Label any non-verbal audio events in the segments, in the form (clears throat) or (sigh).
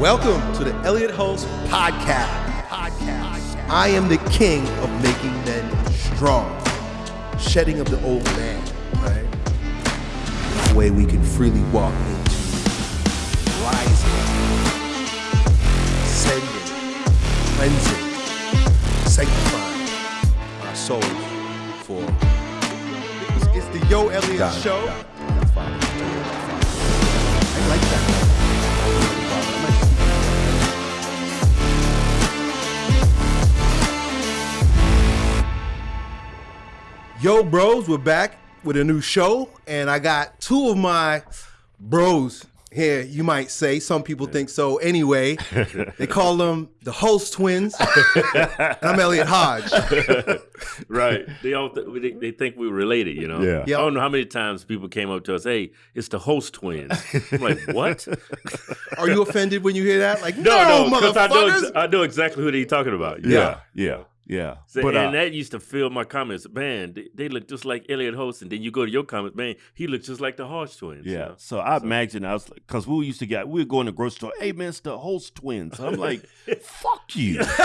Welcome to the Elliott Hulse Podcast. Podcast. I am the king of making men strong, shedding of the old man, right? That way we can freely walk into rising, ascending, cleansing, sanctifying our souls for. It's, the Yo Elliott Got it, Show. got it. That's fine. I like that. Yo, bros, we're back with a new show, and I got two of my bros here. You might say some people think so. Anyway, (laughs) they call them the Hulse twins. and I'm Elliot Hodge. (laughs) right. They all th- they, think we're related, you know. Yeah. Yeah. I don't know how many times people came up to us, "Hey, it's the Hulse twins." I'm like, "What?" Are you offended when you hear that? Like, no, no, no, motherfuckers. I know ex- I know exactly who they're talking about. Yeah, yeah, yeah. So- but and uh, that used to fill my comments. Man, they, they look just like Elliott Hulse, and then you go to your comments, man, he looks just like the Hodge twins. you yeah. know? So I imagine I was like, because we used to get, we were going to the grocery store. Hey man, it's the Hulse twins. I'm like, (laughs) fuck you. (laughs)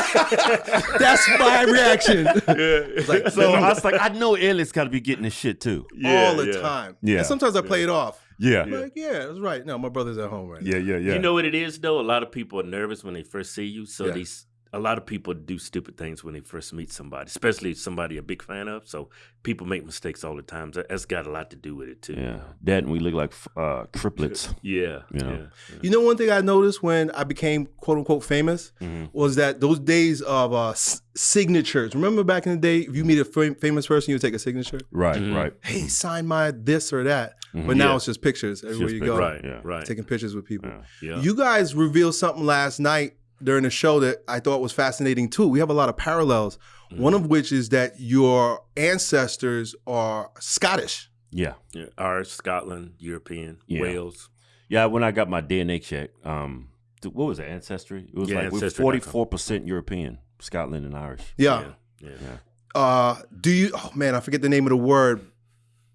That's my reaction yeah. so I was like, I know Elliot's got to be getting this shit too. Yeah, all the yeah. time. Yeah. And sometimes I play it off. Yeah, I'm like, yeah, that's right. No, my brother's at home right now. yeah, yeah, yeah. You know what it is though? A lot of people are nervous when they first see you. So Yeah. these a lot of people do stupid things when they first meet somebody, especially somebody a big fan of. So people make mistakes all the time. That- That's got a lot to do with it too. yeah, that and we look like uh, triplets. (laughs) Yeah. You know. yeah. You know, one thing I noticed when I became quote unquote famous Mhm. was that those days of uh, s- signatures. Remember back in the day, if you meet a fam- famous person, you would take a signature. Right, Mhm. right. Hey, sign my this or that. Mhm. But now Yeah. it's just pictures everywhere just you go, Right. Yeah. Right. taking pictures with people. Yeah. yeah. You guys revealed something last night during the show that I thought was fascinating too. We have a lot of parallels. Mm-hmm. One of which is that your ancestors are Scottish. Yeah. yeah. Irish, Scotland, European, Yeah. Wales. Yeah, when I got my DNA check, um, th- what was it? Ancestry. It was Yeah, like we're forty four percent European, Scotland and Irish. Yeah. Yeah. yeah. Uh, do you? Oh man, I forget the name of the word.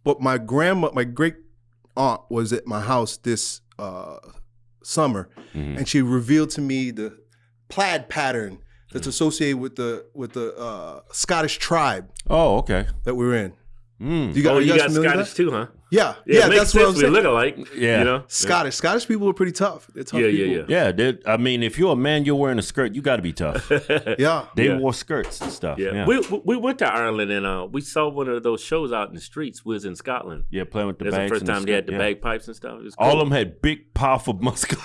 But my grandma, my great aunt, was at my house this uh, summer, Mhm. and she revealed to me the plaid pattern that's associated with the with the uh, Scottish tribe Oh, okay. that we're in. Mm. You, gu- Oh, you you got familiar with Scottish that? too, huh? Yeah, Yeah, yeah, it makes that's what I'm sense. We saying. look alike. Yeah. You know? Scottish, Scottish people are pretty tough. They're tough Yeah, yeah, people. Yeah. I mean, if you're a man, you're wearing a skirt. You got to be tough. (laughs) Yeah, They Yeah. wore skirts and stuff. Yeah. Yeah, We we- we went to Ireland and uh, we saw one of those shows out in the streets. We was in Scotland. yeah, playing with the That's the first and time they had the yeah. bagpipes and stuff. It was All of them had big, powerful, muscular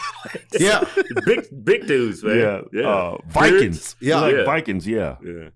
yeah. (laughs) big big dudes, man. Yeah, yeah. Uh, Vikings. Yeah. Like Yeah. Vikings. Yeah. yeah.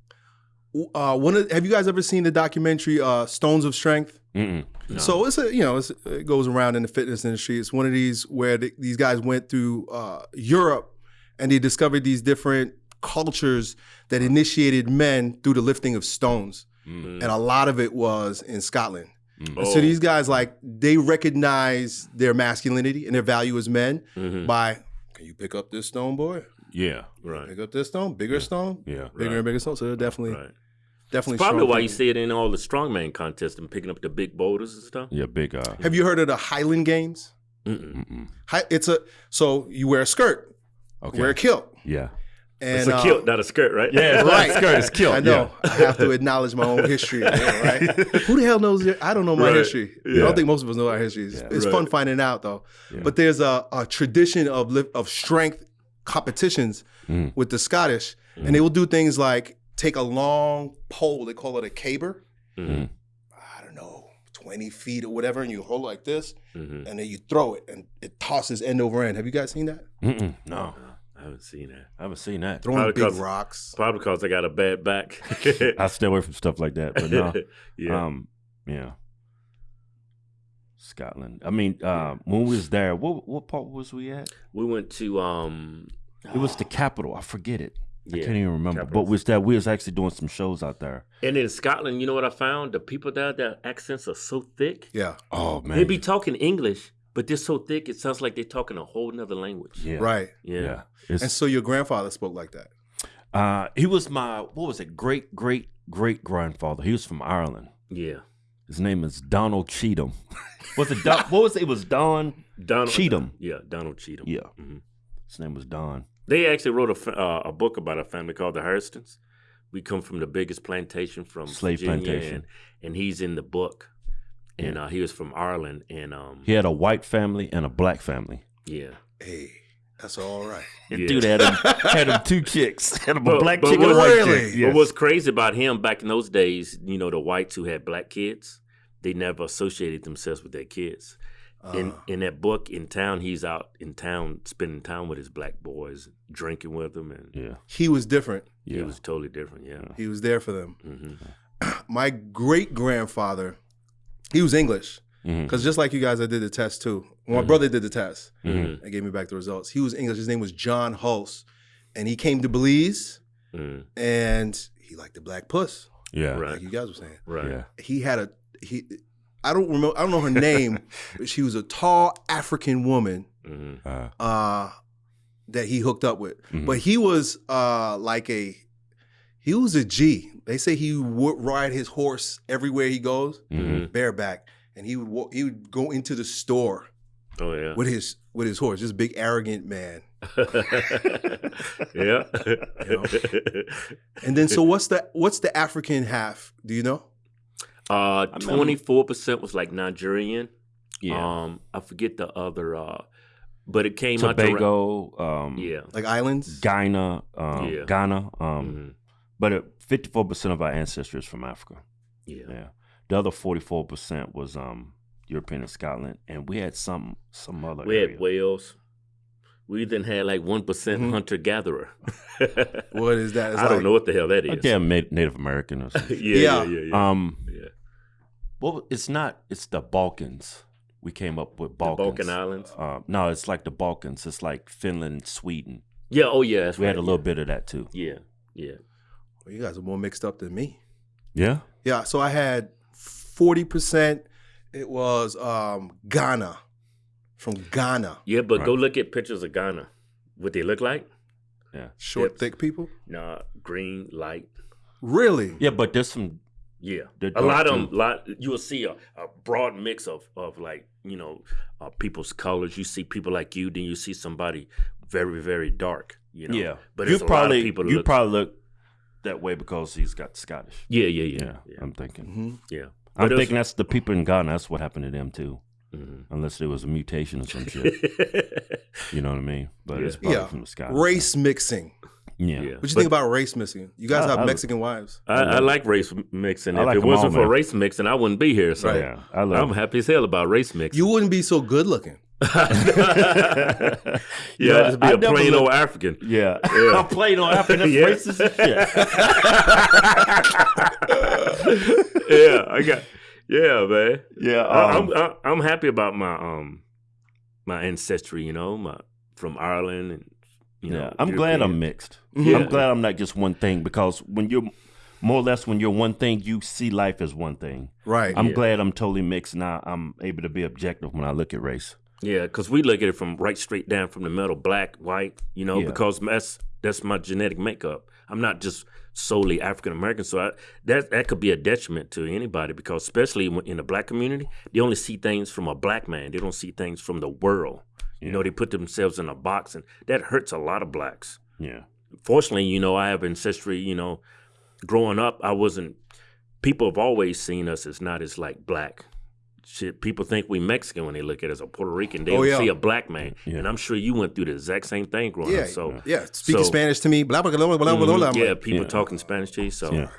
Uh, one of, have you guys ever seen the documentary uh, Stones of Strength? Mm-mm. So it's a you know it's, it goes around in the fitness industry. It's one of these where the, these guys went through uh, Europe and they discovered these different cultures that initiated men through the lifting of stones, Mm. and a lot of it was in Scotland. Mm. And So Oh. these guys like they recognize their masculinity and their value as men Mhm. by can you pick up this stone, boy? Yeah. Right. Pick up this stone, bigger stone, Yeah. bigger Right. and bigger stone. So they're definitely Right. Definitely Probably why you see it in all the strongman contests and picking up the big boulders and stuff. Yeah. Big. Uh, Have you heard of the Highland Games? Mm-mm. mm-mm. Hi, it's a so you wear a skirt, Okay. wear a kilt, yeah. and It's a uh, kilt, not a skirt, right? Yeah. It's Right. right. Skirt is killed. I know. I have to acknowledge my own history, yeah, right? (laughs) Who the hell knows? Your, I don't know my Right. history. I don't think most of us know our history. It's, Yeah. it's Right. fun finding out though. Yeah. But there's a, a tradition of lift, of strength competitions Mm. with the Scottish, and they will do things like take a long pole. They call it a caber. Mhm. I don't know, twenty feet or whatever, and you hold it like this, Mhm. and then you throw it, and it tosses end over end. Have you guys seen that? Mm-mm. No. I haven't seen that. I haven't seen that. Throwing Probably big 'cause- rocks. Probably because I got a bad back. (laughs) I stay away from stuff like that. But no. (laughs) yeah. Um, yeah. Scotland. I mean, uh, when we was there, what what part was we at? we went to um It was the capital. I forget it. I can't even remember. capital. But we was there. We was actually doing some shows out there. and in Scotland, you know what I found? The people there, their accents are so thick. Yeah, Oh man. They be talking English, but they're so thick it sounds like they're talking a whole nother language. yeah. right. Yeah. Yeah. It's, And so your grandfather spoke like that. uh, he was my what was it? Great great great grandfather. He was from Ireland. Yeah. His name is Donald Cheatham. (laughs) was it Don, what was it? It was Don Donald Cheatham. Yeah, Donald Cheatham. Yeah. Mhm. His name was Don. They actually wrote a, uh, a book about a family called the Hurstons. We come from the biggest plantation from Slave Virginia, plantation. and, and he's in the book. And uh, he was from Ireland, and um, He had a white family and a black family. yeah. Hey, that's all right. And (laughs) Yeah. dude had him, had him two chicks. (laughs) Had him a But- black but chick and a white Really? chick. But what's crazy about him back in those days, you know, the whites who had black kids, they never associated themselves with their kids. In Uh, in that book, in town, he's out in town spending time with his black boys, drinking with them, and Yeah. he was different. Yeah. it was totally different. Yeah. He was there for them. hmm (clears throat) My great grandfather, he was English. Because just like you guys, I did the test too. Well, my Mhm. brother did the test. Mhm. They gave me back the results. He was English. His name was John Hulse. And he came to Belize mm and he liked the black puss, Yeah. Right. like you guys were saying. Right. Yeah. He had a he I don't remember I don't know her name, (laughs) but she was a tall African woman hmm Uh, uh that he hooked up with. Mhm. But he was uh like a he was a G. They say he would ride his horse everywhere he goes, mhm. bareback, and he would he would go into the store Oh yeah. with his with his horse. This big arrogant man. (laughs) yeah. And then so what's the what's the African half? Do you know? Uh, twenty four percent was like Nigerian. Yeah. Um, I forget the other. Uh, but it came out to Tobago, um, yeah. Like islands? Ghana, um, Yeah. Ghana. Um, Mhm. But fifty-four percent of our ancestry is from Africa. Yeah. Yeah. The other forty-four percent was um, European and Scotland, and we had some some other. We area. had Wales. We then had like one Mhm. hunter gatherer. What is that? (laughs) It's I don't know what the hell that is. A damn Na- Native American or something. (laughs) yeah, yeah, Yeah. yeah, yeah. Um, yeah. Well, it's not. It's the Balkans. We came up with The Balkan Islands. Uh, no, it's like the Balkans. It's like Finland, Sweden. Yeah. Oh, yeah. That's We had a little bit of that too. Yeah. Yeah. Well, you guys are more mixed up than me. Yeah. Yeah, so I had 40% it was um Ghana. From Ghana. Yeah. But go look at pictures of Ghana. What they look like? Yeah. Short, Hips. thick people? Nah, green, light. Really? Yeah, but there's some. Yeah, They're a lot dark, of them. too. Lot you will see a, a broad mix of of like you know uh, people's colors. You see people like you, then you see somebody very very dark. You know, Yeah, but you there's a probably lot of people. you look, probably look that way because he's got Scottish. yeah, yeah, Yeah, yeah, yeah. I'm thinking. hmm yeah. I'm But thinking that's the people in Ghana. That's what happened to them too, Mhm. unless there was a mutation or some (laughs) shit. You know what I mean? But it's Yeah. probably Yeah. from the sky. Race mixing. Yeah. Yeah. What you But think about race mixing? You guys I- have I- Mexican wives. I, I like race mixing. I If like it 'em all, wasn't for man. race mixing, I wouldn't be here. So Right. Yeah. I love. I'm happy as hell about race mixing. You wouldn't be so good looking. (laughs) yeah, Yeah, just be I a plain look- old African. Yeah. Yeah. (laughs) I'm playing on African. That's (laughs) Yeah. racist as shit. yeah, I got. Yeah, man. yeah. I- um, I'm I, I'm happy about my um my ancestry. You know, my from Ireland and you know. yeah. I'm glad I'm mixed. Yeah. I'm glad I'm not just one thing because when you're more or less when you're one thing, you see life as one thing. Right. I'm Yeah. glad I'm totally mixed now. I'm able to be objective when I look at race. Yeah, because we look at it from right straight down from the middle, black, white. You know, Yeah. because that's that's my genetic makeup. I'm not just solely African American, so I, that that could be a detriment to anybody because especially in the black community, they only see things from a black man. They don't see things from the world. You know, they put themselves in a box, and that hurts a lot of blacks. Yeah. Fortunately, you know, I have ancestry, you know, growing up, I wasn't, people have always seen us as not as like black. Shit, people think we Mexican when they look at us, or Puerto Rican. They Oh, don't yeah. see a black man. Yeah. And I'm sure you went through the exact same thing growing Yeah. up. So, yeah. Speaking So- Spanish to me. Blah, blah, blah, blah, blah, mm-hmm. blah, blah. Yeah, people talking Spanish to you. So.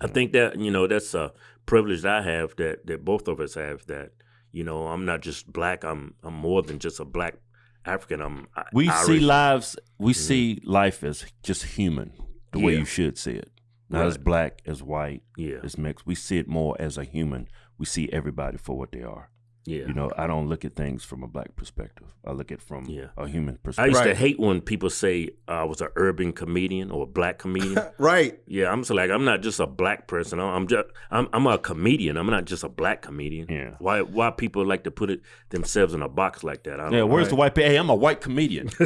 I think that, you know, that's a privilege that I have that, that both of us have that, you know, I'm not just black, I'm I'm more than just a black African. Um, I'm I- We see lives. We mm-hmm. see life as just human, the way you should see it. Not as black, as white, Yeah, as mixed. We see it more as a human. We see everybody for what they are. Yeah. You know, I don't look at things from a black perspective. I look at it from Yeah. a human perspective. I perspective. used to hate when people say I was an urban comedian or a black comedian. (laughs) right. yeah, I'm so like I'm not just a black person. I'm I'm just I'm I'm a comedian. I'm not just a black comedian. Yeah. Why why people like to put it themselves in a box like that? I don't yeah, know. where's the white? pe- Hey, I'm a white comedian. (laughs)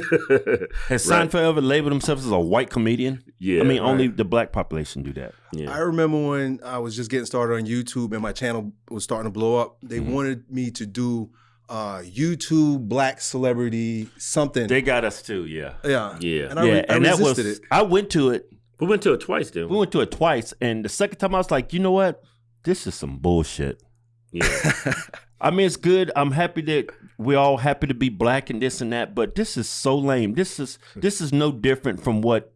Has Right. Seinfeld ever labeled himself as a white comedian? Yeah, I mean, right. only the black population do that. yeah. I remember when I was just getting started on YouTube and my channel was starting to blow up. They Mhm. wanted me to do uh, YouTube black celebrity something. They got us too. Yeah. yeah, Yeah. and I, yeah, re- I and that resisted was it. I went to it. We went to it twice, didn't We we? went to it twice, and the second time I was like, you know what? This is some bullshit. Yeah. (laughs) I mean, it's good. I'm happy that we're all happy to be black and this and that, but this is so lame. This is this is no different from what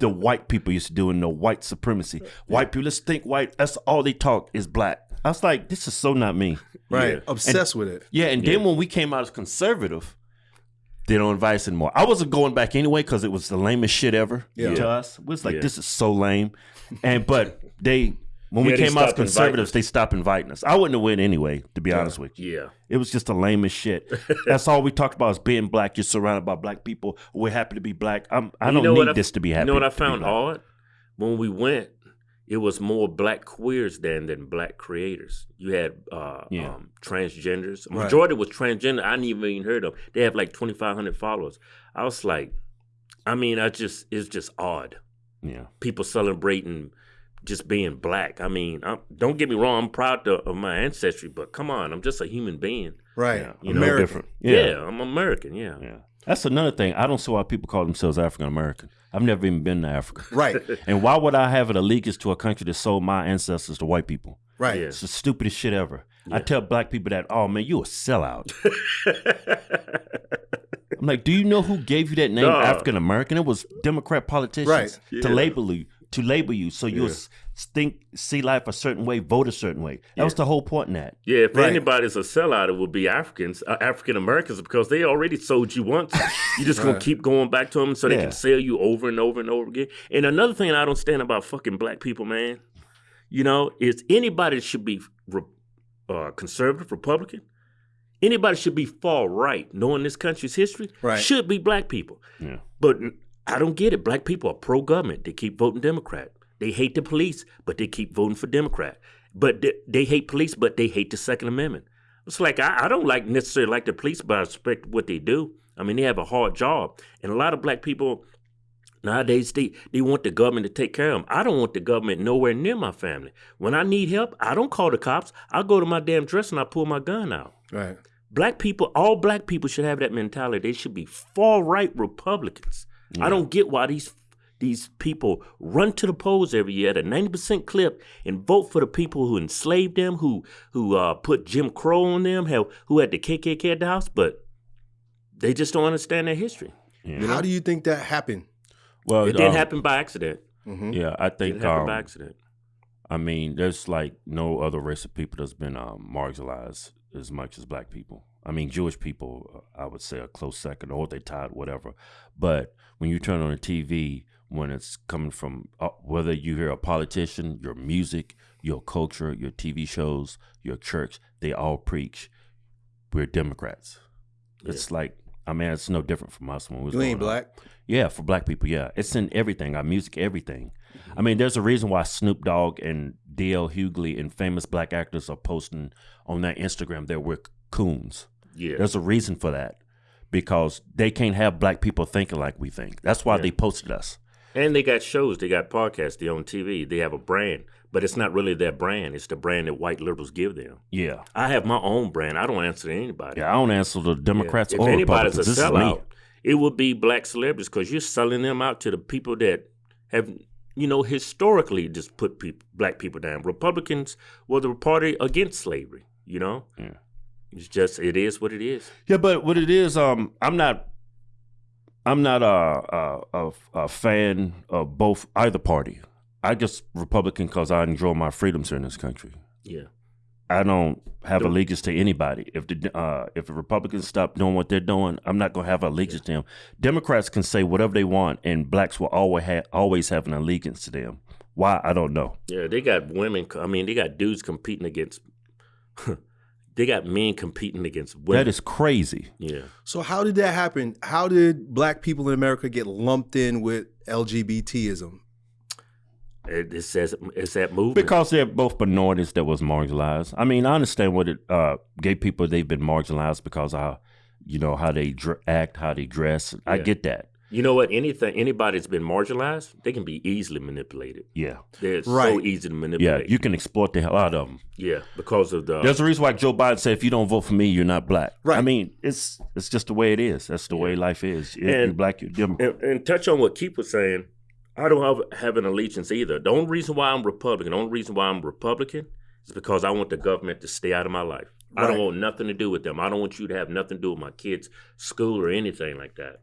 the white people used to do in the white supremacy. (laughs) White people, let's think white. That's all they talk is black. I was like, this is so not me. (laughs) right, Yeah. obsessed with it. Yeah, and then when we came out as conservative, they don't invite us anymore. I wasn't going back anyway because it was the lamest shit ever Yeah. to us. It was like Yeah. this is so lame, and but they when we Yeah, came out as conservatives, they stopped inviting us. I wouldn't have went anyway, to be honest with you. yeah. It was just the lamest shit. (laughs) That's all we talked about is being black. You're surrounded by black people. We're happy to be black. I'm, I don't know need I- this to be happy. You know what I found odd? When we went, it was more black queers than than black creators. You had uh, Yeah. um, transgenders. Right. Majority was transgender. I didn't even heard of. They have like twenty five hundred followers. I was like, I mean, I just it's just odd. Yeah, People celebrating just being black. I mean, i don't get me wrong. I'm proud to, of my ancestry, but come on, I'm just a human being. Right, yeah. You I'm know, different. Yeah, Yeah. I'm American. Yeah. yeah. That's another thing. I don't see why people call themselves African American. I've never even been to Africa. right, (laughs) And why would I have an allegiance to a country that sold my ancestors to white people? right. Yeah. It's the stupidest shit ever. I tell black people that, oh man, you a sellout. (laughs) I'm like, do you know who gave you that name, Nah. African American? It was Democrat politicians Right. to label you, to label you, so you Yeah. S- think, see life a certain way, vote a certain way. That was the whole point in that. Yeah, if Right. anybody's a sellout, it would be Africans, uh, African Americans, because they already sold you once. (laughs) You're just gonna Right. keep going back to them so they Yeah. can sell you over and over and over again. And another thing I don't stand about fucking black people, man, you know, is anybody should be re- uh, conservative, Republican. Anybody should be far right, knowing this country's history. Right. Should be black people. Yeah. But I don't get it. Black people are pro government. They keep voting Democrat. They hate the police, but they keep voting for Democrat. But they, they hate police, but they hate the Second Amendment. It's like I, I don't like necessarily like the police, but I respect what they do. I mean, they have a hard job, and a lot of black people nowadays they they want the government to take care of them. I don't want the government nowhere near my family. When I need help, I don't call the cops. I go to my damn dresser and I pull my gun out. Right. Black people, all black people should have that mentality. They should be far right Republicans. I don't get why these these people run to the polls every year at a ninety percent clip and vote for the people who enslaved them, who who uh, put Jim Crow on them, have, who had the KKK at the house, but they just don't understand their history. Yeah. How do you think that happened? Well, It didn't um, happen by accident. Mm-hmm. Yeah, I think. didn't happen Um, by accident. I mean, there's like no other race of people that's been um, marginalized as much as black people. I mean, Jewish people, uh, I would say, a close second, or they tied, whatever. But when you turn on the TV, when it's coming from uh, whether you hear a politician, your music, your culture, your TV shows, your church, they all preach we're Democrats. It's like, I mean, it's no different from us when we was You ain't up. black. Yeah, for black people, yeah. It's in everything, our music, everything. I mean, there's a reason why Snoop Dogg and DL Hughley and famous black actors are posting on their Instagram that we're coons. Yeah. There's a reason for that. Because they can't have black people thinking like we think. That's why Yeah. they posted us. And they got shows, they got podcasts, they own TV, they have a brand, but it's not really their brand. It's the brand that white liberals give them. Yeah. I have my own brand. I don't answer to anybody. Yeah, I don't answer to Democrats If or anybody's a Republicans. Is sellout, it would be black celebrities because you're selling them out to the people that have, you know, historically just put people, black people down. Republicans were the party against slavery. You know, Yeah. it's just it is what it is. Yeah, but what it is, um, I'm not, I'm not a a, a, a fan of both either party. I just Republican because I enjoy my freedoms here in this country. Yeah, I don't have Don't- allegiance to anybody. If the uh, if the Republicans stop doing what they're doing, I'm not gonna have allegiance to them. Democrats can say whatever they want, and blacks will always have always have an allegiance to them. Why I don't know. yeah. They got women. I mean, they got dudes competing against. (laughs) they got men competing against women. That is crazy. yeah. So how did that happen? How did black people in America get lumped in with LGBTism? It, it says it's that movement. Because they're both minorities that was marginalized. I mean, I understand what it uh, gay people they've been marginalized because of how, you know how they dr- act, how they dress. I get that. You know what? Anything, anybody that's been marginalized, they can be easily manipulated. Yeah, They're so Right. easy to manipulate. yeah. You can exploit the hell out of them. yeah, because of the uh, There's a reason why Joe Biden said, "If you don't vote for me, you're not black." Right. I mean, it's it's just the way it is. That's the way life is. If you're black, you're Democrat. and, and touch on what Keith was saying. I don't have, have an allegiance either. The only reason why I'm Republican, the only reason why I'm Republican is because I want the government to stay out of my life. I don't want nothing to do with them. I don't want you to have nothing to do with my kids' school or anything like that.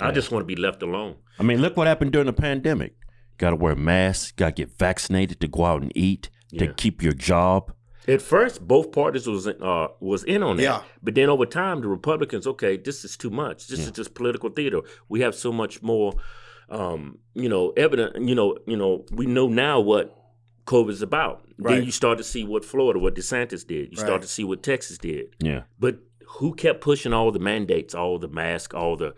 I just want to be left alone. I mean, look what happened during the pandemic. Got to wear masks. Got to get vaccinated to go out and eat to Yeah. keep your job. At first, both parties was uh, was in on that. Yeah. But then over time, the Republicans, okay, this is too much. This is just political theater. We have so much more, um, you know, evident. You know, you know, we know now what COVID is about. Right. Then you start to see what Florida, what DeSantis did. You Right. start to see what Texas did. Yeah, But who kept pushing all the mandates, all the masks, all the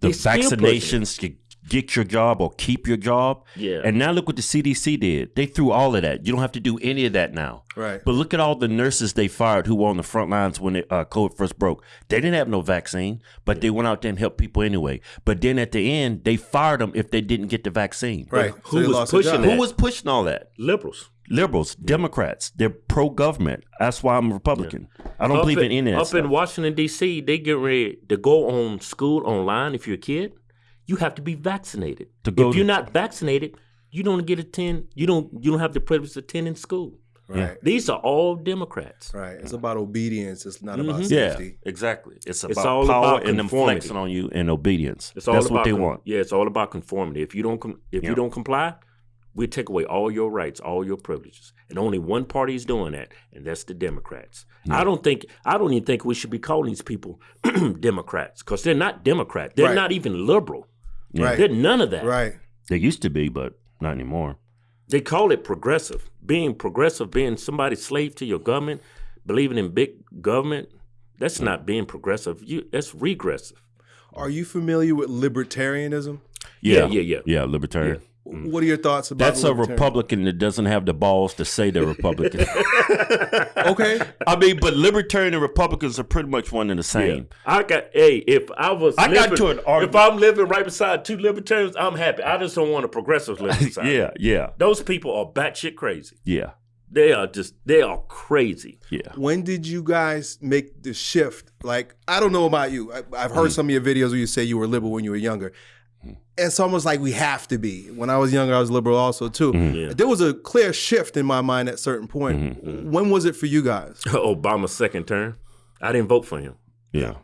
the they still pushing it. vaccinations to get your job or keep your job. Yeah. And now look what the CDC did. They threw all of that. You don't have to do any of that now. Right. But look at all the nurses they fired who were on the front lines when it, uh, COVID first broke. They didn't have no vaccine, but they went out there and helped people anyway. But then at the end, they fired them if they didn't get the vaccine. Right. who they was pushing that? Who was pushing all that? liberals. Liberals, Democrats. They're pro government. That's why I'm a Republican. I don't believe in any of that Up stuff. in Washington D.C., they get ready to go on school online. If you're a kid, you have to be vaccinated. To go if to- you're not vaccinated, you don't get attend. You don't. You don't have the privilege of attending school. Right. These are all Democrats. Right. It's about obedience. It's not about Mhm. yeah, safety. exactly. It's about It's all power about and them flexing on you and obedience. It's all That's about what they con- want. Yeah, it's all about conformity. If you don't, com- if Yeah. you don't comply, we take away all your rights, all your privileges, and only one party is doing that, and that's the Democrats. I don't think, I don't even think we should be calling these people (clears throat) Democrats because they're not Democrat. They're Right. not even liberal. Right. They're none of that. Right. They used to be, but not anymore. They call it progressive. Being progressive, being somebody slave to your government, believing in big government, that's not being progressive. You that's regressive. Are you familiar with libertarianism? Yeah, yeah, yeah. Yeah, libertarian. Mm. What are your thoughts about That's a Republican that doesn't have the balls to say they're Republican. (laughs) Okay. I mean, but libertarian and Republicans are pretty much one and the same. I got hey, if I was I got to an argument- if I'm living right beside two libertarians, I'm happy. I just don't want a progressive living (laughs) beside. me. Yeah, yeah, Those people are batshit crazy. yeah, They are just they are crazy. yeah. When did you guys make the shift? Like, I don't know about you. I, I've heard mm. some of your videos where you say you were liberal when you were younger. It's almost like we have to be. When I was younger, I was liberal also too. Yeah. There was a clear shift in my mind at a certain point. When was it for you guys? (laughs) Obama's second term, I didn't vote for him. Yeah.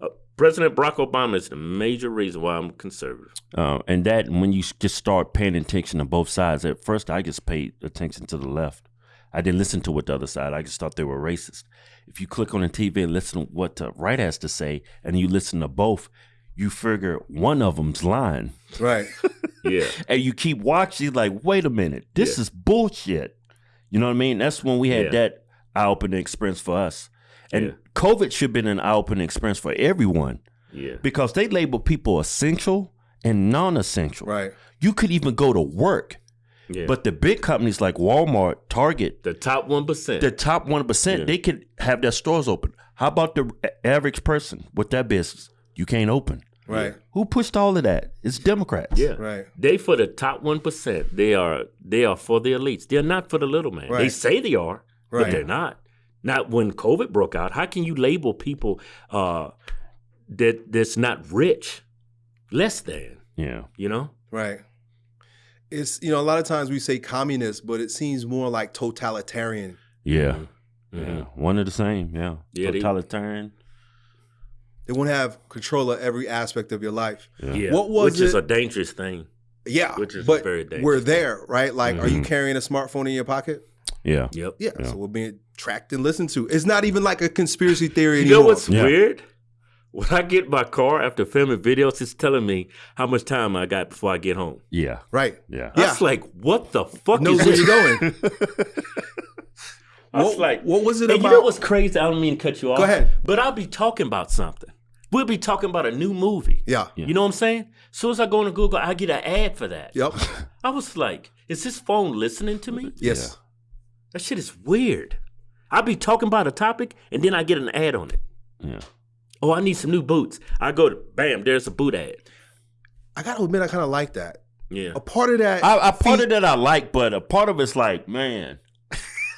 Uh, President Barack Obama is the major reason why I'm conservative. Uh, and that when you just start paying attention to both sides. At first, I just paid attention to the left. I didn't listen to what the other side. I just thought they were racist. If you click on the TV and listen to what the right has to say, and you listen to both, you figure one of them's lying, Right. (laughs) Yeah, and you keep watching. Like, wait a minute, this is bullshit. You know what I mean? That's when we had Yeah. that eye-opening experience for us. And Yeah. COVID should have been an eye-opening experience for everyone yeah, because they label people essential and non-essential. Right. You could even go to work, yeah. but the big companies like Walmart, Target, the top one percent. the top one percent, Yeah. they could have their stores open. How about the average person with that business? You can't open. Right. Who pushed all of that? It's Democrats. Yeah, Right. They for the top one percent. They are they are for the elites. They're not for the little man. They say they are, Right. but they're not. Not when COVID broke out. How can you label people uh, that that's not rich less than? Yeah. You know? Right. It's you know a lot of times we say communist, but it seems more like totalitarian. Yeah. Mhm. Yeah. One of the same. Yeah. Yeah, Totalitarian. They want to have control of every aspect of your life. Yeah. Yeah, What was which is a dangerous thing. Yeah, Which is but very dangerous. we're there, right? Like, are you Mhm. carrying a smartphone in your pocket? Yeah. Yep. Yeah, Yeah. so we're being tracked and listened to. It's not even like a conspiracy theory You anymore. know what's Yeah. weird? When I get my car after filming videos, it's telling me how much time I got before I get home. Yeah. right? Yeah. I Yeah. was like, what the fuck Knows is where this? you're going. (laughs) I was What- like, what was it and about- You know what's crazy? I don't mean to cut you off. Go ahead. But I'll be talking about something. We'll be talking about a new movie. Yeah. You know what I'm saying? As soon as I go into Google, I get an ad for that. Yep. (laughs) I was like, is this phone listening to me? Yes. That shit is weird. I'll be talking about a topic and then I get an ad on it. Yeah. Oh, I need some new boots. I go to bam, there's a boot ad. I gotta admit, I kind of like that. Yeah. A part of that, I, I part feed- of that I like, but a part of it's like, man,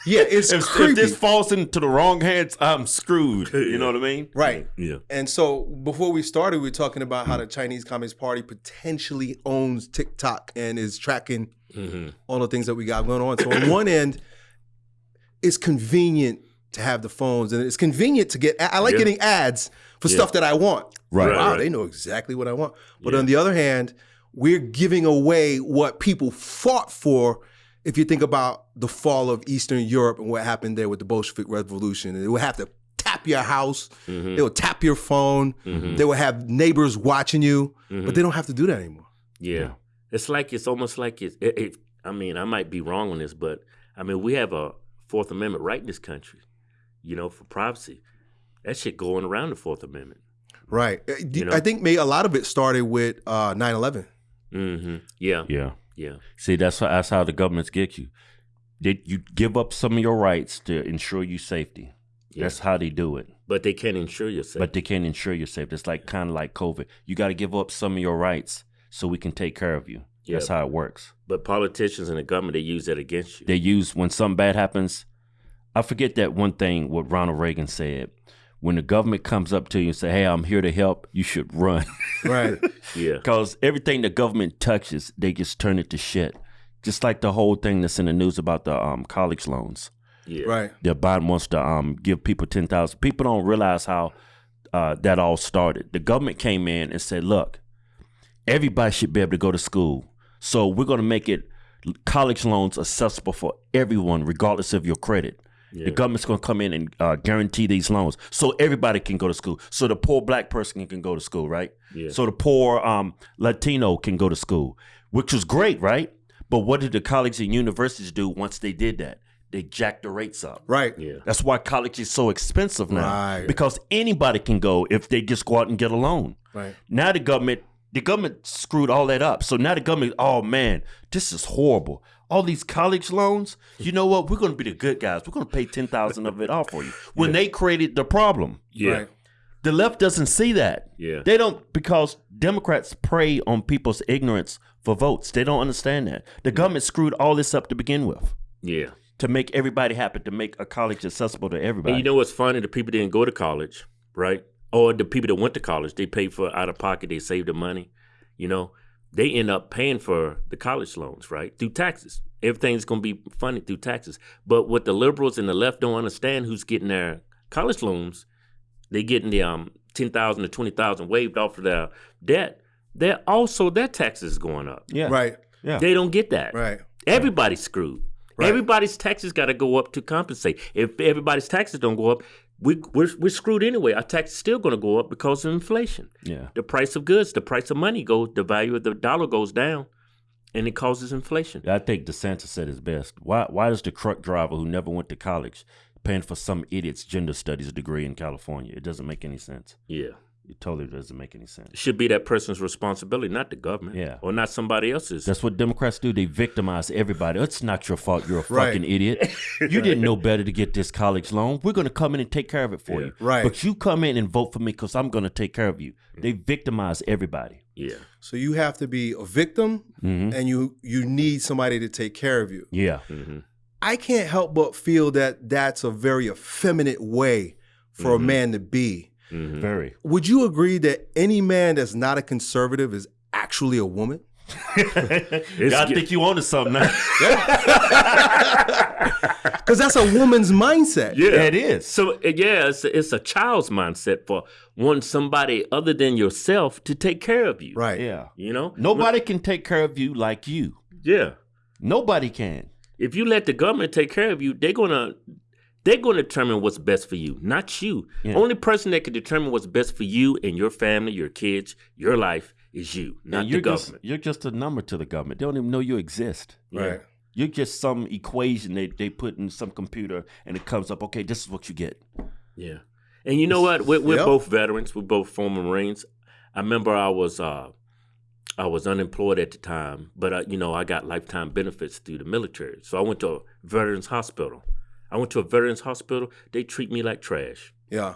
yeah, it's if, if this falls into the wrong hands, I'm screwed. You know what I mean? right. Yeah. And so before we started, we were talking about how the Chinese Communist Party potentially owns TikTok and is tracking hmm all the things that we got going on. So on one end, it's convenient to have the phones, and it's convenient to get. I like Yeah. getting ads for Yeah. stuff that I want. Right. Right, Wow, right. they know exactly what I want. But Yeah. on the other hand, we're giving away what people fought for. If you think about the fall of Eastern Europe and what happened there with the Bolshevik Revolution, they would have to tap your house, hmm they would tap your phone, Mhm. they would have neighbors watching you, Mhm. but they don't have to do that anymore. Yeah. It's like it's almost like it's. It, it, I mean, I might be wrong on this, but I mean, we have a Fourth Amendment right in this country. You know, for privacy. That shit going around the Fourth Amendment. Right. Uh, You know? I think may a lot of it started with uh, 9/11. hmm Yeah. Yeah. Yeah. See, that's how, that's how the governments get you. They, you give up some of your rights to ensure you safety. Yeah. That's how they do it. But they can't insure yourself. But they can't ensure your safety. It's like kind of like COVID. You got to give up some of your rights so we can take care of you. Yeah. That's how it works. But politicians and the government they use that against you. They use when something bad happens. I forget that one thing what Ronald Reagan said. When the government comes up to you and say, "Hey, I'm here to help," you should run. (laughs) Right. yeah. Because everything the government touches, they just turn it to shit. Just like the whole thing that's in the news about the um, college loans. Yeah. right. The Biden wants to um, give people ten thousand. People don't realize how uh, that all started. The government came in and said, "Look, everybody should be able to go to school, so we're going to make it college loans accessible for everyone, regardless of your credit." Yeah. The government's going to come in and uh, guarantee these loans, so everybody can go to school. So the poor black person can go to school, right? Yeah. So the poor um, Latino can go to school, which was great, right? But what did the colleges and universities do once they did that? They jacked the rates up. Right. Yeah. That's why college is so expensive now. Right. Because anybody can go if they just go out and get a loan. Right. Now the government, the government screwed all that up. So now the government, oh man, this is horrible. All these college loans, hmm. you know what? We're going to be the good guys. We're going to pay ten thousand of it off for you. When they created the problem, Yeah. Right. the left doesn't see that. Yeah. They don't because Democrats prey on people's ignorance for votes. They don't understand that. The hmm. government screwed all this up to begin with Yeah. to make everybody happy, to make a college accessible to everybody. And you know what's funny? The people didn't go to college, right? Or the people that went to college, they paid for out of pocket, they saved the money. You know, they end up paying for the college loans, right? Through taxes. Everything's going to be funded through taxes. But what the liberals and the left don't understand who's getting their college loans, they're getting the um 10,000 to 20,000 waived off of their debt. They're also their taxes going up. yeah, Right. yeah. They don't get that. Right. Everybody's screwed. Right. Everybody's taxes got to go up to compensate. If everybody's taxes don't go up, we, we're, we're screwed anyway. Our tax is still going to go up because of inflation. yeah. The price of goods, the price of money goes, the value of the dollar goes down, and it causes inflation. I think DeSantis said his best. Why why does the truck driver who never went to college paying for some idiot's gender studies degree in California? It doesn't make any sense. Yeah. It totally doesn't make any sense. It should be that person's responsibility, not the government. Yeah. Or not somebody else's. That's what Democrats do. They victimize everybody. It's not your fault. You're a Right. fucking idiot. (laughs) You didn't know better to get this college loan. We're going to come in and take care of it for Yeah. you. Right. But you come in and vote for me because I'm going to take care of you. They victimize everybody. yeah. So you have to be a victim, Mhm. and you you need somebody to take care of you. Yeah. hmm I can't help but feel that that's a very effeminate way for a man to be. Hmm Very. Would you agree that any man that's not a conservative is actually a woman? (laughs) I think you wanted something now. Because (laughs) that's a woman's mindset. Yeah. it is. So uh, yeah, it's a, it's a child's mindset for wanting somebody other than yourself to take care of you. Right. Yeah. You know, Nobody can take care of you like you. Yeah. Nobody can. If you let the government take care of you, they're gonna they're gonna determine what's best for you, not you. Yeah. Only person that can determine what's best for you and your family, your kids, your life is you, not the you're government. just you're just a number to the government. They don't even know you exist. Right. You're just some equation they, they put in some computer and it comes up, okay, this is what you get. Yeah. And you know what? We're, we're Yep. both veterans. We're both former Marines. I remember I was uh, I was unemployed at the time, but uh, you know I got lifetime benefits through the military. So I went to a veterans hospital. I went to a veterans hospital. They treat me like trash. Yeah.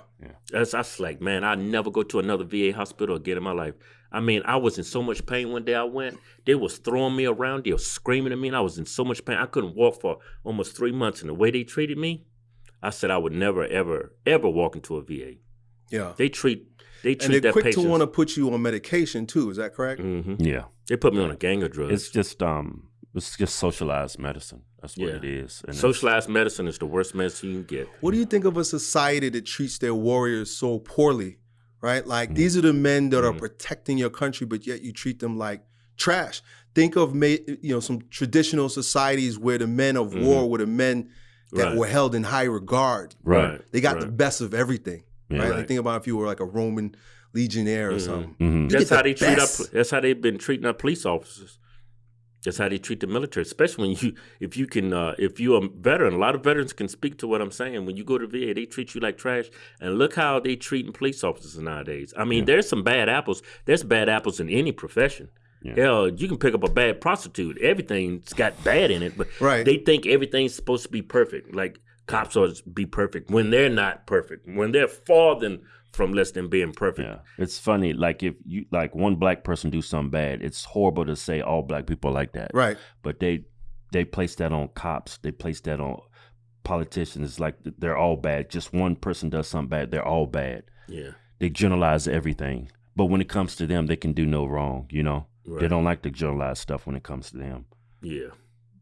That's I was like, man, I never go to another VA hospital again in my life. I mean, I was in so much pain one day I went. They was throwing me around. They were screaming at me. And I was in so much pain. I couldn't walk for almost three months. And the way they treated me, I said I would never, ever, ever walk into a VA. Yeah. They treat they treat And they're their quick patients. to want to put you on medication too. Is that correct? hmm Yeah. They put me on a gang of drugs. It's just um it's just socialized medicine. That's what Yeah. it is. And Socialized medicine is the worst medicine you can get. What do you think of a society that treats their warriors so poorly? Right? Mm-hmm. Like these are the men that are Mhm. protecting your country, but yet you treat them like trash. Think of you know some traditional societies where the men of war were the men that Right. were held in high regard. Right. They got the best of everything. Yeah. right? Right. Like think about if you were like a Roman legionnaire or something. That's get the how they treat best. our. That's how they've been treating our police officers. That's how they treat the military, especially when you, if you can, uh, if you're a veteran. A lot of veterans can speak to what I'm saying. When you go to VA, they treat you like trash, and look how they treating police officers nowadays. I mean, there's some bad apples. There's bad apples in any profession. Yeah. Hell, you can pick up a bad prostitute. Everything's got bad in it, but Right. they think everything's supposed to be perfect. Like cops are to be perfect when they're not perfect. When they're far than from less than being perfect. Yeah, it's funny. Like if you like one black person do something bad, it's horrible to say all black people like that. Right. But they they place that on cops. They place that on politicians. It's like they're all bad. Just one person does something bad, they're all bad. Yeah. They generalize everything. But when it comes to them, they can do no wrong. You know, they don't like to generalize stuff when it comes to them. Yeah.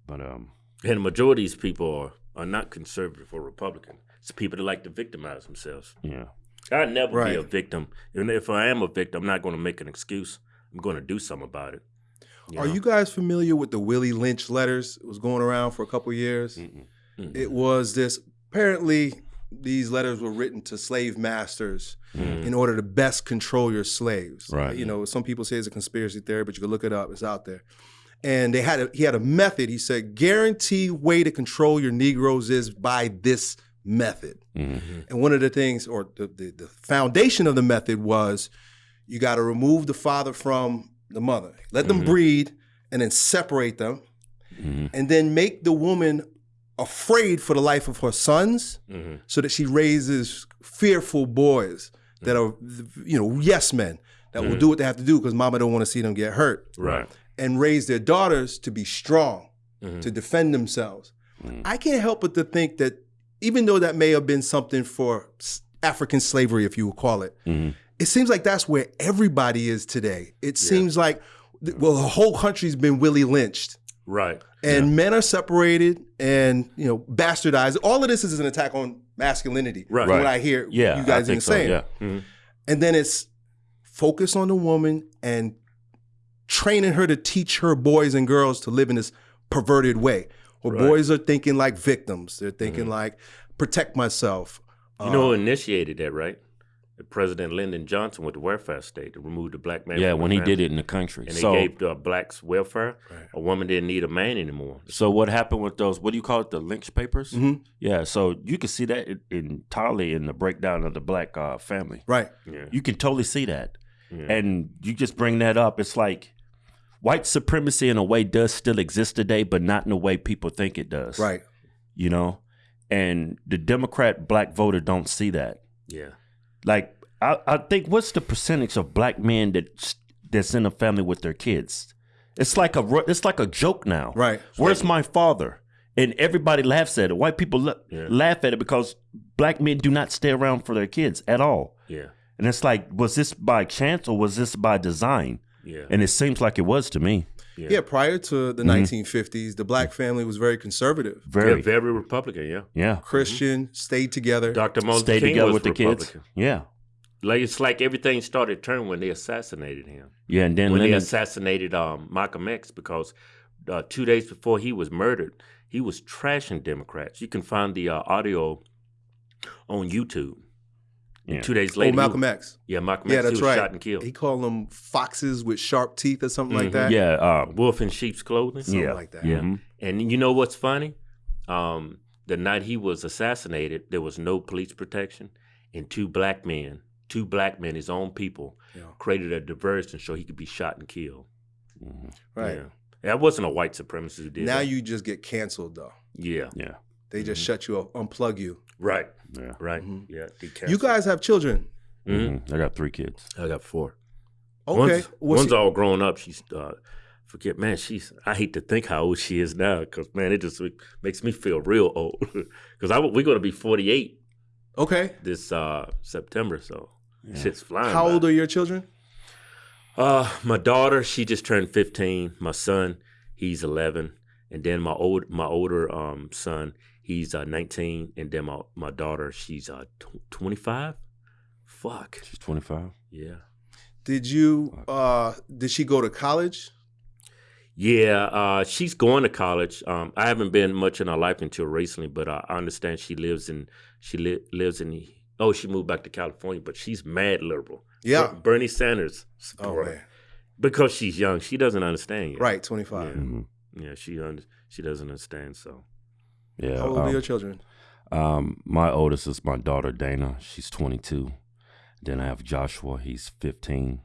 But um, And the majority of these people are, are not conservative or Republican. It's people that like to victimize themselves. yeah, I'd never be a victim. And if I am a victim, I'm not going to make an excuse. I'm going to do something about it. Are know? you guys familiar with the Willie Lynch letters? It was going around for a couple years. Mm-mm. Mm. It was this apparently these letters were written to slave masters Mm. in order to best control your slaves. Right. You know, some people say it's a conspiracy theory, but you can look it up. It's out there. And they had a, he had a method. He said, guarantee way to control your Negroes is by this method. Mhm. And one of the things, or the, the, the foundation of the method was you got to remove the father from the mother, let them breed, and then separate them, Mhm. and then make the woman afraid for the life of her sons Mhm. so that she raises fearful boys that are, you know, yes men that will do what they have to do because mama don't want to see them get hurt Right. and raise their daughters to be strong, Mhm. to defend themselves. I can't help but to think that even though that may have been something for African slavery, if you would call it, Mhm. it seems like that's where everybody is today. It seems like, well, the whole country's been Willie lynched. Right. And men are separated and you know bastardized. All of this is an attack on masculinity. Right. from What I hear yeah, you guys even so, saying. Yeah, Mhm. And then it's focus on the woman and training her to teach her boys and girls to live in this perverted way. Where Right. Boys are thinking like victims. They're thinking like protect myself. You know who initiated that, right? President Lyndon Johnson with the welfare state to remove the black man. yeah. from the When he family. did it in the country, and so they gave uh, blacks welfare. A woman didn't need a man anymore. So what happened with those? What do you call it? The Lynch papers? Mhm. Yeah. So you can see that in- entirely in the breakdown of the black uh, family. Right. Yeah. You can totally see that, Yeah. and you just bring that up. It's like white supremacy in a way does still exist today, but not in the way people think it does. Right. You know, and the Democrat black voter don't see that. Yeah. Like I, I think what's the percentage of black men that that's in a family with their kids? It's like a it's like a joke now. Right. Where's my father? And everybody laughs at it. White people la- Yeah. laugh at it because black men do not stay around for their kids at all. Yeah. And it's like, was this by chance or was this by design? Yeah. And it seems like it was to me. Yeah. Yeah. prior to the 1950s, the black family was very conservative. Very, Yeah, very Republican, yeah. yeah. Christian, stayed together. Dr. Moses Stay King together was with the kids. Republican. Yeah, Like it's like everything started turning when they assassinated him. yeah. And then when they assassinated um, Malcolm X because uh, two days before he was murdered, he was trashing Democrats. You can find the uh, audio on YouTube. Yeah. Two days oh, later, he- Malcolm X. yeah, Malcolm Yeah, X, that's he was right. shot and killed. He called them foxes with sharp teeth or something like Mhm. that. yeah, uh, Wolf in sheep's clothing. Something yeah, like that. Yeah, Mm-hmm. And you know what's funny? Um, the night he was assassinated, there was no police protection, and two black men, two black men, his own people, Yeah. created a diversion so he could be shot and killed. Mhm. Right. Yeah. That wasn't a white supremacist who did Now that. you just get canceled though. yeah. yeah, They just Mm-hmm. shut you up, unplug you. Right. yeah. Right. Mhm. Yeah. they You guys have children. Mhm. Mhm. I got three kids. I got four. Okay. One's, one's all grown up. She's uh, forget, man. She's. I hate to think how old she is now, because man, it just makes me feel real old. (laughs) Because I we're going to be forty eight okay. this uh, September, so shit's flying. How by. old are your children? Uh, my daughter, she just turned fifteen. My son, he's eleven, and then my old my older um son, he's uh, nineteen, and then my my daughter, she's uh twenty five. Fuck She's 25. yeah. Did you uh did she go to college? Yeah, uh, she's going to college. Um, I haven't been much in her life until recently, but uh, I understand she lives in she li- lives in. Oh, she moved back to California, but she's mad liberal. Yeah. Ber- Bernie Sanders. Oh man. because she's young, she doesn't understand yet. Right, 25. Yeah. hmm Yeah, she un- she doesn't understand. So Yeah. How old um, are your children? Um, my oldest is my daughter Dana. She's 22. Then I have Joshua. He's 15,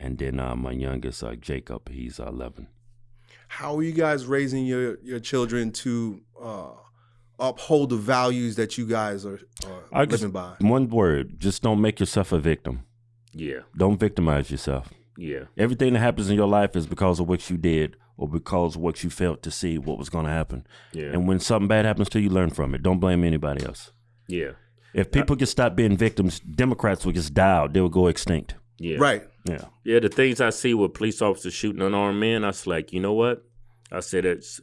and then uh, my youngest uh, Jacob. He's 11. How are you guys raising your your children to uh uphold the values that you guys are, are I just- living by? One word: just don't make yourself a victim. yeah, Don't victimize yourself. yeah, Everything that happens in your life is because of what you did or because what you felt to see what was going to happen. yeah, And when something bad happens to you, learn from it. Don't blame anybody else. yeah, If people could stop being victims, Democrats would just die out. They would go extinct. yeah. Right. Yeah. Yeah, the things I see with police officers shooting unarmed men, I was like, you know what? I said it's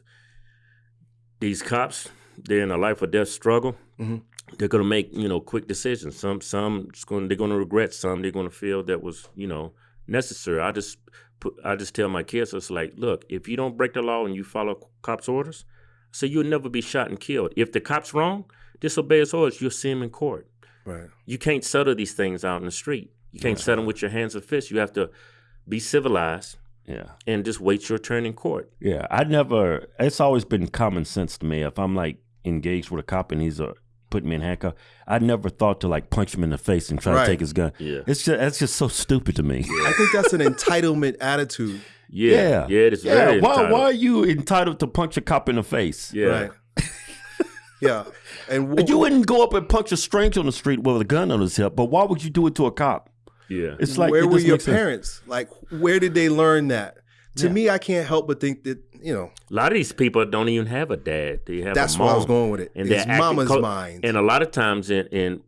these cops. They're in a life or death struggle. Mhm. They're gonna make you know quick decisions. Some some it's going they're gonna regret. Some they're gonna feel that was you know necessary. I just put I just tell my kids it's like, look, if you don't break the law and you follow cops' orders, so you'll never be shot and killed. If the cop's wrong, disobey his orders. You'll see him in court Right. you can't settle these things out in the street. You can't settle them with your hands and fists. You have to be civilized Yeah. and just wait your turn in court. Yeah. I never, it's always been common sense to me. If I'm like engaged with a cop and he's uh, putting me in handcuff, I never thought to like punch him in the face and try Right. to take his gun. Yeah. It's just, that's just so stupid to me. I think that's an entitlement attitude. Yeah, yeah, it is Yeah, very why, entitled. why are you entitled to punch a cop in the face? Yeah, Right. yeah. And wh- You wouldn't go up and punch a stranger on the street with a gun on his hip, but why would you do it to a cop? yeah, It's like where it were your make sense. parents? Like, where did they learn that? To Yeah. me, I can't help but think that you know a lot of these people don't even have a dad. They have that's a where. I was going with it. And it's mama's co- mind. And a lot of times, in, in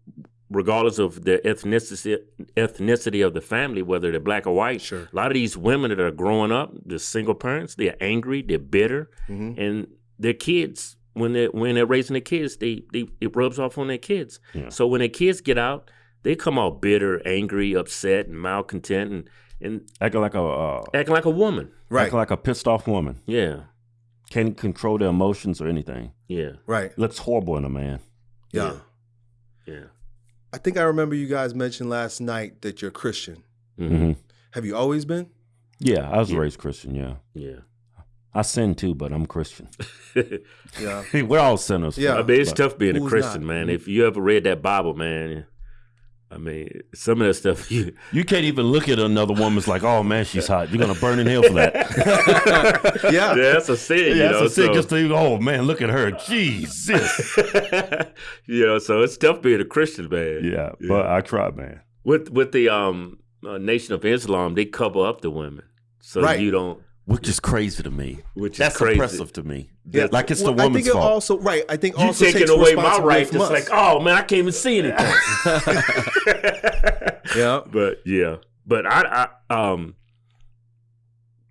regardless of the ethnicity ethnicity of the family, whether they're black or white, Sure. a lot of these women that are growing up, the single parents, they're angry, they're bitter, Mhm. and their kids when they are when they're raising their kids, they, they it rubs off on their kids. Yeah. So when their kids get out, they come out bitter, angry, upset, and malcontent, and and Acting like a uh, acting like a woman. right. acting like a pissed off woman. Yeah, Can't control their emotions or anything. yeah, right. Looks horrible in a man. Yeah. yeah. I think I remember you guys mentioned last night that you're Christian. hmm hmm Have you always been? Yeah, I was Yeah. raised Christian. Yeah, Yeah. I sin too, but I'm Christian. (laughs) Yeah. (laughs) We're all sinners. Yeah. I mean, it's but- tough being a Christian, not? man. If you ever read that Bible, man, I mean, some of that stuff you. (laughs) You can't even look at another woman's like, oh man, she's hot. You're gonna burn in hell for that. (laughs) Yeah. yeah, that's a sin, you yeah, know. that's a sin. so- Just to, oh man, look at her. Jesus. (laughs) you know, so it's tough being a Christian, man. yeah, but I try, man. With with the um uh, Nation of Islam, they cover up the women, so Right. you don't. Which is crazy to me. Which is That's crazy. oppressive to me. Yeah. Like it's Well, the I woman's think it fault. also right. I think You also taking away my responsibility rights. It's like, oh man, I can't even see anything. (laughs) (laughs) yeah. But yeah, but I, I um,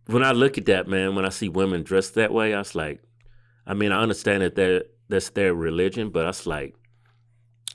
when I look at that man, when I see women dressed that way, I was like, I mean, I understand that they're, that's their religion, but I was like,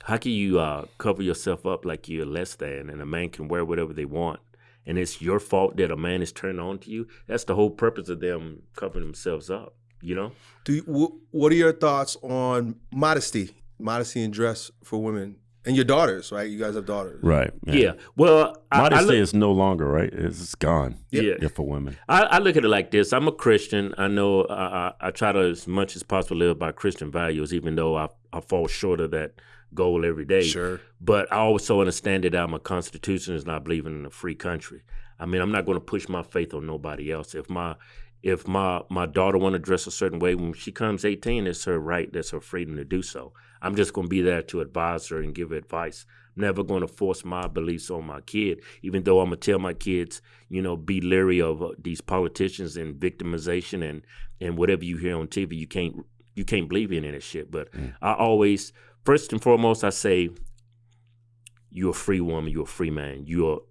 how can you uh, cover yourself up like you're less than, and a man can wear whatever they want, and it's your fault that a man is turned on to you? That's the whole purpose of them covering themselves up, you know? Do you, what are your thoughts on modesty, modesty and dress for women and your daughters? Right, you guys have daughters. Right. Yeah. Well, I, I Modesty look- is no longer right. It's, it's gone. Yeah. Yeah, for women. I, I look at it like this. I'm a Christian. I know uh, I, I try to, as much as possible, live by Christian values, even though I, I fall short of that goal every day. Sure. But I also understand that I'm a constitutionalist and I believe in a free country. I mean, I'm not going to push my faith on nobody else. If my if my my daughter want to dress a certain way when she comes 18, it's her right. That's her freedom to do so. I'm just going to be there to advise her and give her advice. I'm never going to force my beliefs on my kid, even though I'm gonna tell my kids, you know, be leery of uh, these politicians and victimization and and whatever you hear on TV. You can't you can't believe in that shit. But Mm. I always, first and foremost, I say, you're a free woman, you're a free man. You're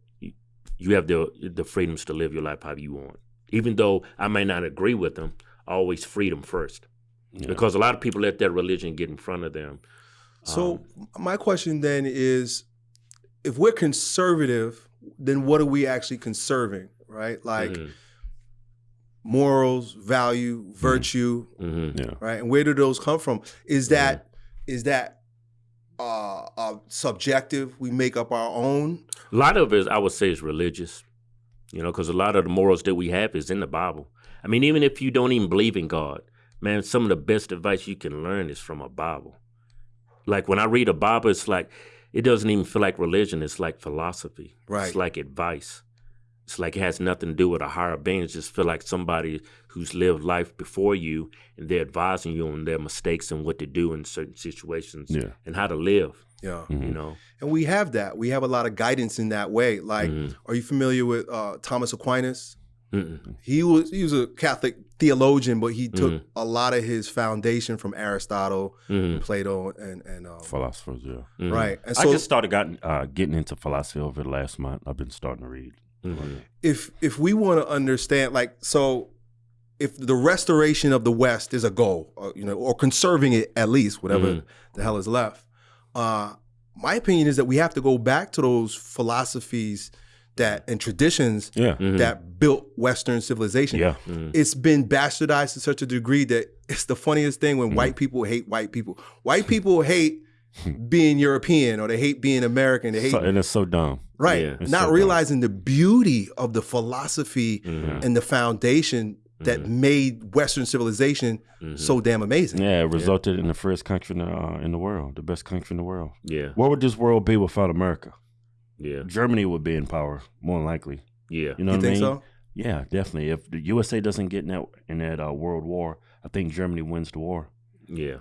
you have the the freedoms to live your life how you want. Even though I may not agree with them, always freedom first. Yeah. Because a lot of people let their religion get in front of them. So Um, my question then is, if we're conservative, then what are we actually conserving, right? Like mhm, morals, value, virtue, mhm. yeah. right? And where do those come from? Is that is that uh, uh, subjective? We make up our own. A lot of it, I would say, is religious. You know, because a lot of the morals that we have is in the Bible. I mean, even if you don't even believe in God, man, some of the best advice you can learn is from a Bible. Like when I read a Bible, it's like it doesn't even feel like religion. It's like philosophy. Right. It's like advice. It's like it has nothing to do with a higher being. It just feel like somebody who's lived life before you and they're advising you on their mistakes and what to do in certain situations Yeah. and how to live. Yeah. You Mhm. know. And we have that. We have a lot of guidance in that way. Like, Mhm. are you familiar with uh, Thomas Aquinas? Mm-mm. He was he was a Catholic theologian, but he took Mhm. a lot of his foundation from Aristotle, Mhm. Plato, and and um, Philosophers, yeah. Mhm. right. And I just started gotten, uh, getting into philosophy over the last month. I've been starting to read. Mhm. if if we want to understand, like, so if the restoration of the West is a goal, or, you know, or conserving it at least, whatever Mhm. the hell is left, uh, my opinion is that we have to go back to those philosophies that and traditions Yeah. Mhm. that built Western civilization. Yeah. Mhm. it's been bastardized to such a degree that it's the funniest thing when white people hate white people. White people hate (laughs) being European or they hate being American. They hate So, and it's so dumb. right, Yeah. Not so dumb. realizing the beauty of the philosophy Mhm. and the foundation that made Western civilization Mhm. so damn amazing. Yeah, it resulted in the first country in the, uh, in the world, the best country in the world. Yeah. What would this world be without America? Yeah. Germany would be in power, more than likely. Yeah. You know you what I think mean? so? Yeah, definitely. If the USA doesn't get in that in that uh, world war, I think Germany wins the war. Yeah.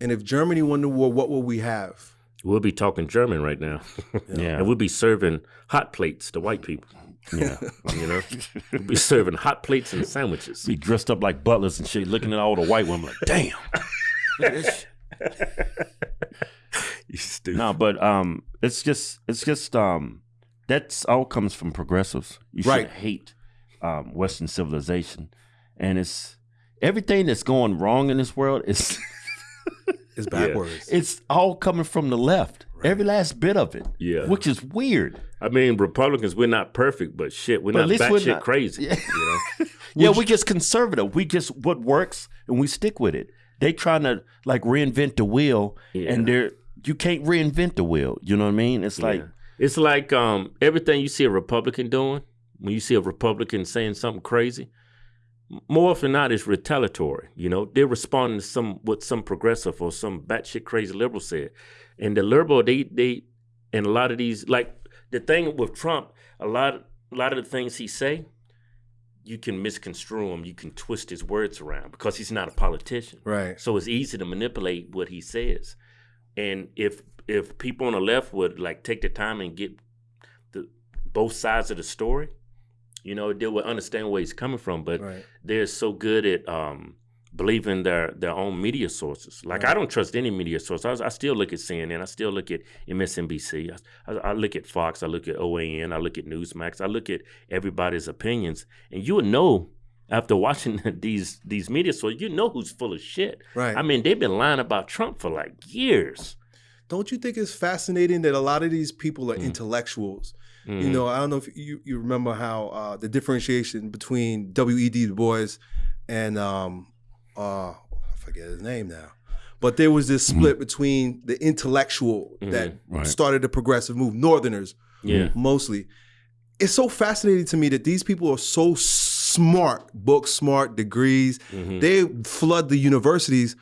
And if Germany won the war, what will we have? We'll be talking German right now. (laughs) Yeah. and we'll be serving hot plates to white people. Yeah. (laughs) You know? we'll be serving hot plates and sandwiches. be dressed up like butlers and shit, looking at all the white women like, damn. Look at this you stupid. No, but um, it's just it's just um, that's all comes from progressives. You should hate um, Western civilization, and it's everything that's going wrong in this world is (laughs) It's (laughs) backwards. it's all coming from the left. Every last bit of it. Yeah. which is weird. I mean, Republicans, we're not perfect, but shit, we're But not least batshit we're not- crazy. Yeah. You know? (laughs) yeah, we just conservative. We just what works and we stick with it. They trying to like reinvent the wheel, Yeah. and they're you can't reinvent the wheel. You know what I mean? It's like Yeah. it's like um, everything you see a Republican doing, when you see a Republican saying something crazy, m- more often than not, it's retaliatory. You know, they're responding to some what some progressive or some batshit crazy liberal said, and the liberal they they and a lot of these like the thing with Trump, a lot a lot of the things he say, you can misconstrue him, you can twist his words around because he's not a politician. right. So it's easy to manipulate what he says. And if if people on the left would like take the time and get the both sides of the story, you know, they would understand where he's coming from. But Right. they're so good at um, believing their their own media sources. Like I don't trust any media source. I, I still look at CNN. I still look at MSNBC. I, I, I look at Fox. I look at OAN. I look at Newsmax. I look at everybody's opinions, and you would know after watching (laughs) these these media sources, you know who's full of shit. Right. I mean, they've been lying about Trump for like years. Don't you think it's fascinating that a lot of these people Mm. are intellectuals? You know, I don't know if you, you remember how uh, the differentiation between W.E.B. Du Bois and um, uh, I forget his name now, but there was this split between the intellectual that Right. started the progressive move, Northerners Yeah. mostly. It's so fascinating to me that these people are so smart, book smart, degrees. Mhm. They flood the universities,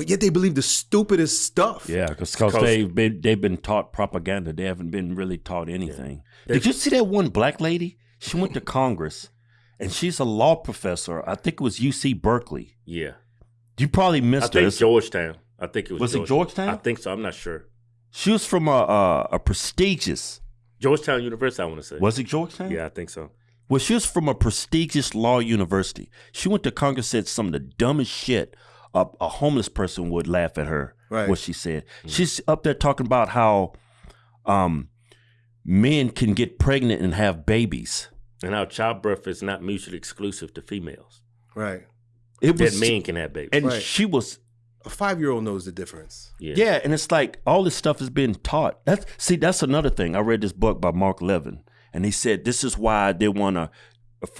but yet they believe the stupidest stuff. Yeah, because Because- they've been they've been taught propaganda. They haven't been really taught anything. Did you see that one black lady? She went to Congress, and she's a law professor. I think it was UC Berkeley. Yeah. You probably I missed her. think It's- Georgetown. I think it was. Was it Georgetown? I think so. I'm not sure. She was from a a, a prestigious. Georgetown University, I want to say. Was it Georgetown? Yeah, I think so. Well, she was from a prestigious law university. She went to Congress, said some of the dumbest shit. A, a homeless person would laugh at her. Right. What she said. She's up there talking about how um, men can get pregnant and have babies. And how childbirth is not mutually exclusive to females. Right. It That was, men can have babies. and Right. she was A five year old knows the difference. yeah. Yeah, and it's like all this stuff is being taught. That's see, that's another thing. I read this book by Mark Levin, and he said this is why they want to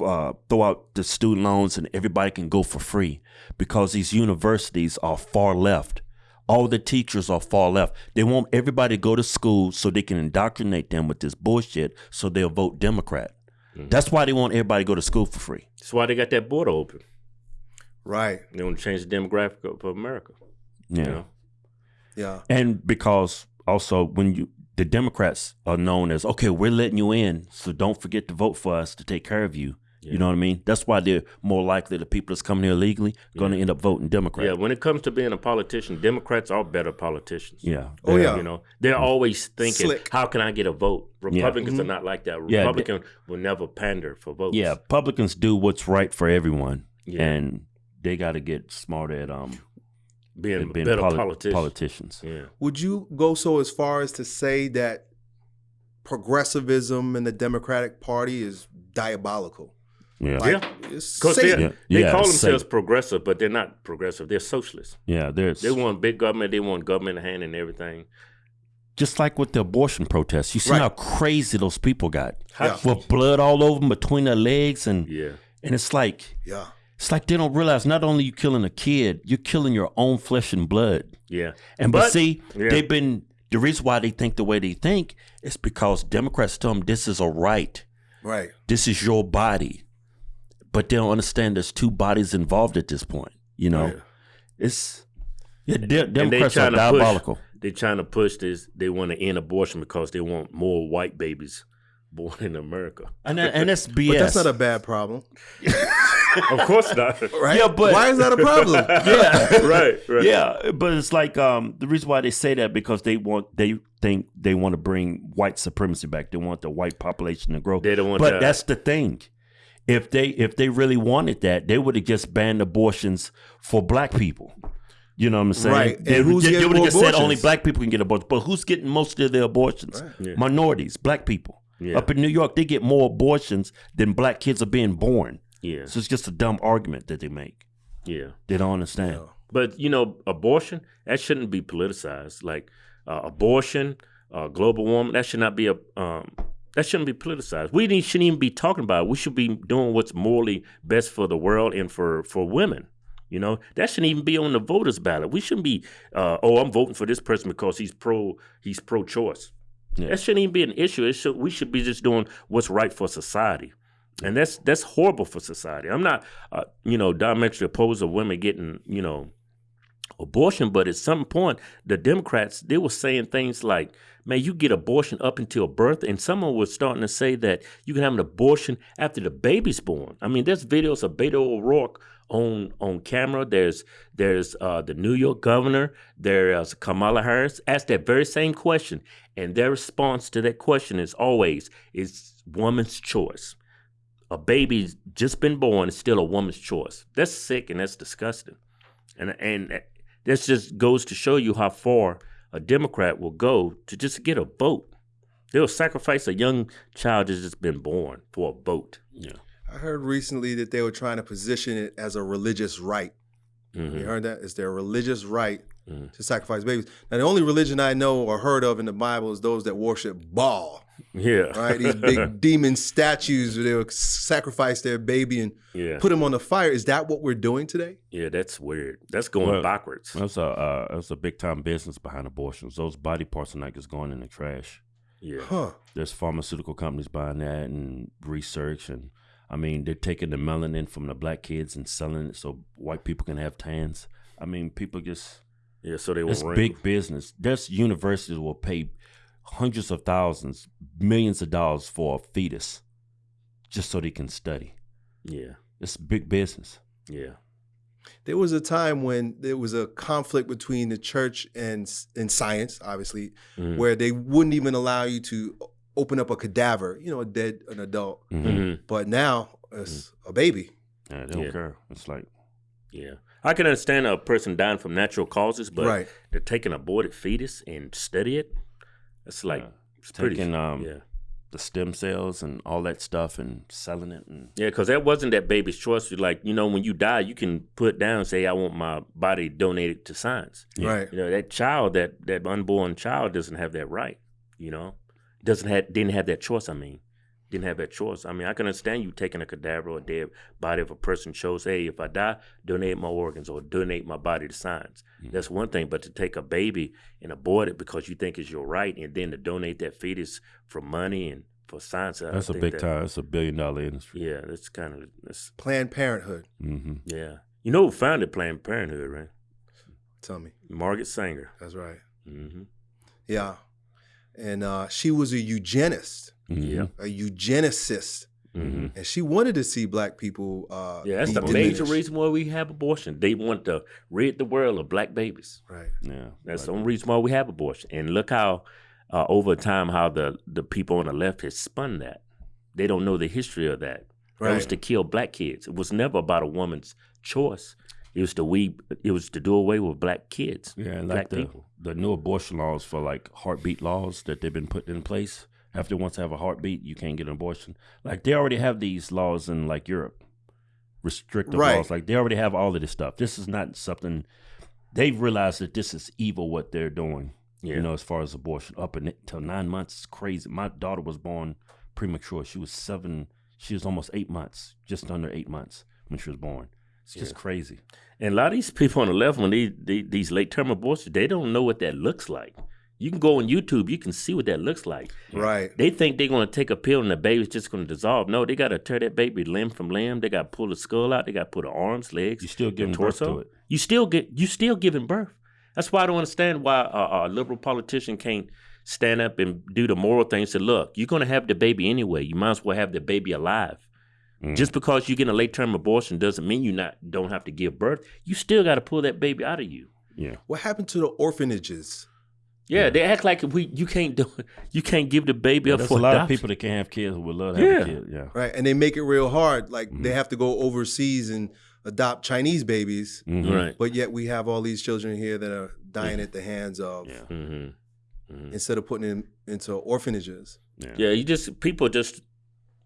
uh, throw out the student loans and everybody can go for free because these universities are far left. All the teachers are far left. They want everybody to go to school so they can indoctrinate them with this bullshit, so they'll vote Democrat. That's why they want everybody to go to school for free. That's why they got that border open. Right. They want to change the demographic of America. Yeah. You know? Yeah. And because also when you the Democrats are known as okay, we're letting you in, so don't forget to vote for us to take care of you. You know what I mean? That's why they're more likely the people that's coming here illegally going to end up voting Democrat. Yeah, when it comes to being a politician, Democrats are better politicians. Yeah. Oh, They're- yeah. You know, they're always thinking, Slick. how can I get a vote? Republicans Mm-hmm. are not like that. Yeah, Republican will never pander for votes. Yeah, Republicans do what's right for everyone, Yeah. and they got to get smart at um being, being better poli- politicians. politicians. Yeah. Would you go so as far as to say that progressivism in the Democratic Party is diabolical? Yeah, Like, Yeah. it's Because they, Yeah. they Yeah, call it's themselves Satan. progressive, but they're not progressive. They're socialists. yeah. There's They want big government. They want government in hand and everything. just like with the abortion protests. You see Right. how crazy those people got Yeah. with blood all over them between their legs, and Yeah. and it's like Yeah. It's like they don't realize not only you killing a kid, you're killing your own flesh and blood. Yeah. And but, But- see, yeah. they've been the reason why they think the way they think is because Democrats tell them this is a right. Right. This is your body. But they don't understand there's two bodies involved at this point. You know? Yeah. It's yeah, de- And they Democrats are trying to diabolical. push. They trying to push this. They want to end abortion because they want more white babies born in America. And that, and that's BS. But that's not a bad problem. (laughs) of course not. (laughs) Right? Yeah, but- why is that a problem? (laughs) yeah. right. Right. Yeah, but it's like um, the reason why they say that because they want they think they want to bring white supremacy back. They want the white population to grow. They don't want But that. that's the thing. If they if they really wanted that, they would have just banned abortions for black people. You know what I'm saying? Right. And They, who's they, getting would have more just said only black people can get abortions. But who's getting most of their abortions? Yeah. Minorities, black people. Yeah. Up in New York, they get more abortions than black kids are being born. Yeah. So it's just a dumb argument that they make. Yeah. They don't understand. But you know, abortion that shouldn't be politicized. Like uh, abortion, uh, global warming, that should not be a um, that shouldn't be politicized. We need, shouldn't even be talking about. it. We should be doing what's morally best for the world and for for women. You know, that shouldn't even be on the voters' ballot. We shouldn't be, uh, oh, I'm voting for this person because he's pro he's pro choice. Yeah. That shouldn't even be an issue. It should, we should be just doing what's right for society. And that's that's horrible for society. I'm not, uh, you know, diametrically opposed to women getting, you know, abortion, but at some point, the Democrats they were saying things like, "Man, you get abortion up until birth," and someone was starting to say that you can have an abortion after the baby's born. I mean, there's videos of Beto O'Rourke on on camera. There's there's uh, the New York governor. There's Kamala Harris asked that very same question, and their response to that question is always, "It's woman's choice." A baby's just been born is still a woman's choice. That's sick and that's disgusting. And and this just goes to show you how far a Democrat will go to just get a vote. They'll sacrifice a young child that's just been born for a vote. Yeah. I heard recently that they were trying to position it as a religious right. Mhm. You heard that? It's their religious right Mhm. to sacrifice babies. Now, the only religion I know or heard of in the Bible is those that worship Baal, Yeah. right? These big (laughs) demon statues where they would sacrifice their baby and Yeah. put him on the fire. Is that what we're doing today? Yeah, that's weird. That's going Well, backwards. That's a uh, that's a big time business behind abortions. Those body parts are not just going in the trash. Yeah. Huh. There's pharmaceutical companies buying that and research, and I mean they're taking the melanin from the black kids and selling it so white people can have tans. I mean people just Yeah, so they it's big business. There's universities will pay hundreds of thousands, millions of dollars for a fetus just so they can study. Yeah. It's big business. Yeah. There was a time when there was a conflict between the church and and science, obviously, Mhm. where they wouldn't even allow you to open up a cadaver, you know, a dead an adult. Mhm. Mhm. But now it's a baby. Yeah, they don't Yeah. care. It's like Yeah, I can understand a person dying from natural causes, but Right. to take an aborted fetus and study it, it's like Yeah. it's pretty. taking um yeah, the stem cells and all that stuff and selling it and yeah, because that wasn't that baby's choice. Like you know, when you die, you can put down and say, "I want my body donated to science." Right. You know, that child, that that unborn child, doesn't have that right. You know, doesn't have didn't have that choice. I mean, didn't have that choice. I mean, I can understand you taking a cadaver or a dead body of a person chose, hey, if I die, donate my organs or donate my body to science. Mhm. That's one thing. But to take a baby and abort it because you think it's your right, and then to donate that fetus for money and for science, I that's a big that- time. It's a billion dollar industry. Yeah, that's kind of that's Planned Parenthood. hmm yeah. You know who founded Planned Parenthood, right? Tell me. Margaret Sanger. That's right. hmm Yeah. And uh, she was a eugenist, Yeah. a eugenicist. hmm And she wanted to see black people. Uh, Yeah, that's be the major reason why we have abortion. They want to rid the world of black babies. Right. Yeah, That's like- the only reason why we have abortion. And look how, uh, over time, how the, the people on the left has spun that. They don't know the history of that. That was to kill black kids. It was never about a woman's choice. It was to we. It was to do away with black kids. Yeah, and black like the, people. The new abortion laws for like heartbeat laws that they've been putting in place. After once have a heartbeat, you can't get an abortion. Like they already have these laws in like Europe, restrictive Right. laws. Like they already have all of this stuff. This is not something they've realized that this is evil what they're doing. Yeah. You know, as far as abortion, up until nine months, crazy. My daughter was born premature. She was seven. She was almost eight months, just under eight months when she was born. It's just crazy. And a lot of these people on the left, when they, they these late term abortions, they don't know what that looks like. You can go on YouTube, you can see what that looks like. Right. They think they're going to take a pill and the baby's just going to dissolve. No, they got to tear that baby limb from limb. They got to pull the skull out. They got to put the arms, legs, You still and giving birth to it. You still get you still giving birth. That's why I don't understand why a, a liberal politician can't stand up and do the moral things. Say, look, you're going to have the baby anyway. You might as well have the baby alive. Mm. Just because you get a late term abortion doesn't mean you not don't have to give birth. You still got to pull that baby out of you. Yeah. What happened to the orphanages? Yeah, they act like we you can't do (laughs) you can't give the baby up for a lot adoption. of people that can't have kids who would love to have Yeah. a kid. Yeah. Right. And they make it real hard. Like Mm-hmm. they have to go overseas and adopt Chinese babies. Mhm. right? But yet we have all these children here that are dying at the hands of Yeah. Mm-hmm. instead of putting them into orphanages. Yeah. Yeah, you just people just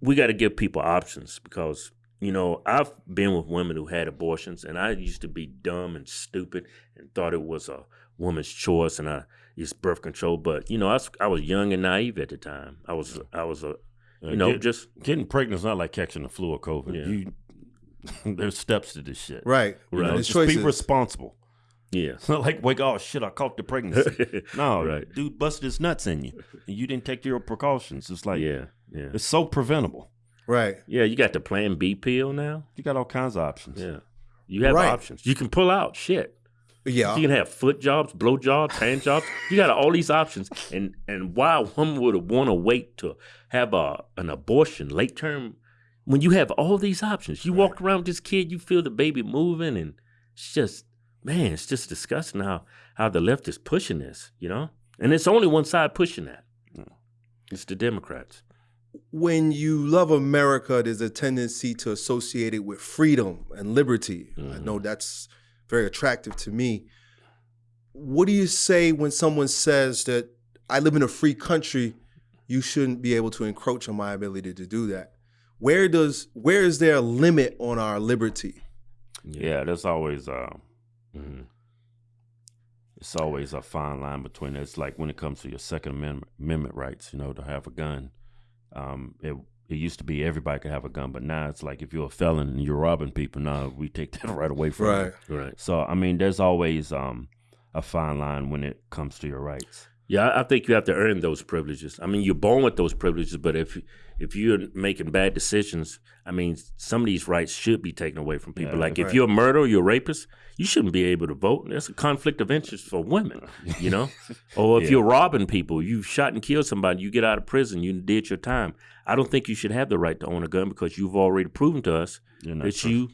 we got to give people options because you know I've been with women who had abortions, and I used to be dumb and stupid and thought it was a woman's choice, and I used birth control. But you know, I was, I was young and naive at the time. I was I was a Uh, you know get- just getting pregnant is not like catching the flu or COVID. Yeah. You, (laughs) there's steps to this shit. Right. You Right. know, just choices. be responsible. yeah It's (laughs) not like wake oh shit I caught the pregnancy. (laughs) no, Right. dude busted his nuts in you, and you didn't take your precautions. It's like yeah yeah it's so preventable. Right. yeah. You got the Plan B pill now. You got all kinds of options. Yeah, you have Right. options. You can pull out shit. Yeah. You can have foot jobs, blow jobs, hand jobs. You got all these options, and and why a woman would want to wait to have a an abortion late term when you have all these options? You walk around with this kid, you feel the baby moving, and it's just man, it's just disgusting how how the left is pushing this, you know. And it's only one side pushing that. Mm. It's the Democrats. When you love America, there's a tendency to associate it with freedom and liberty. I Mm-hmm. know that's very attractive to me. What do you say when someone says that I live in a free country, you shouldn't be able to encroach on my ability to do that? Where does where is there a limit on our liberty? Yeah, there's always uh, Mhm. it's always a fine line between it's like when it comes to your Second Amendment, Amendment rights, you know, to have a gun. Um, it it used to be everybody could have a gun, but now it's like if you're a felon and you're robbing people, now we take (laughs) that right away from Right. you. Right. So I mean, there's always um a fine line when it comes to your rights. Yeah, I I think you have to earn those privileges. I mean, you're born with those privileges, but if if you're making bad decisions, I mean, some of these rights should be taken away from people. Yeah, like if you're a murderer, you're a rapist, you shouldn't be able to vote. That's a conflict of interest for women, you know. (laughs) or if Yeah. you're robbing people, you've shot and killed somebody, you get out of prison, you did your time. I don't think you should have the right to own a gun because you've already proven to us that so- you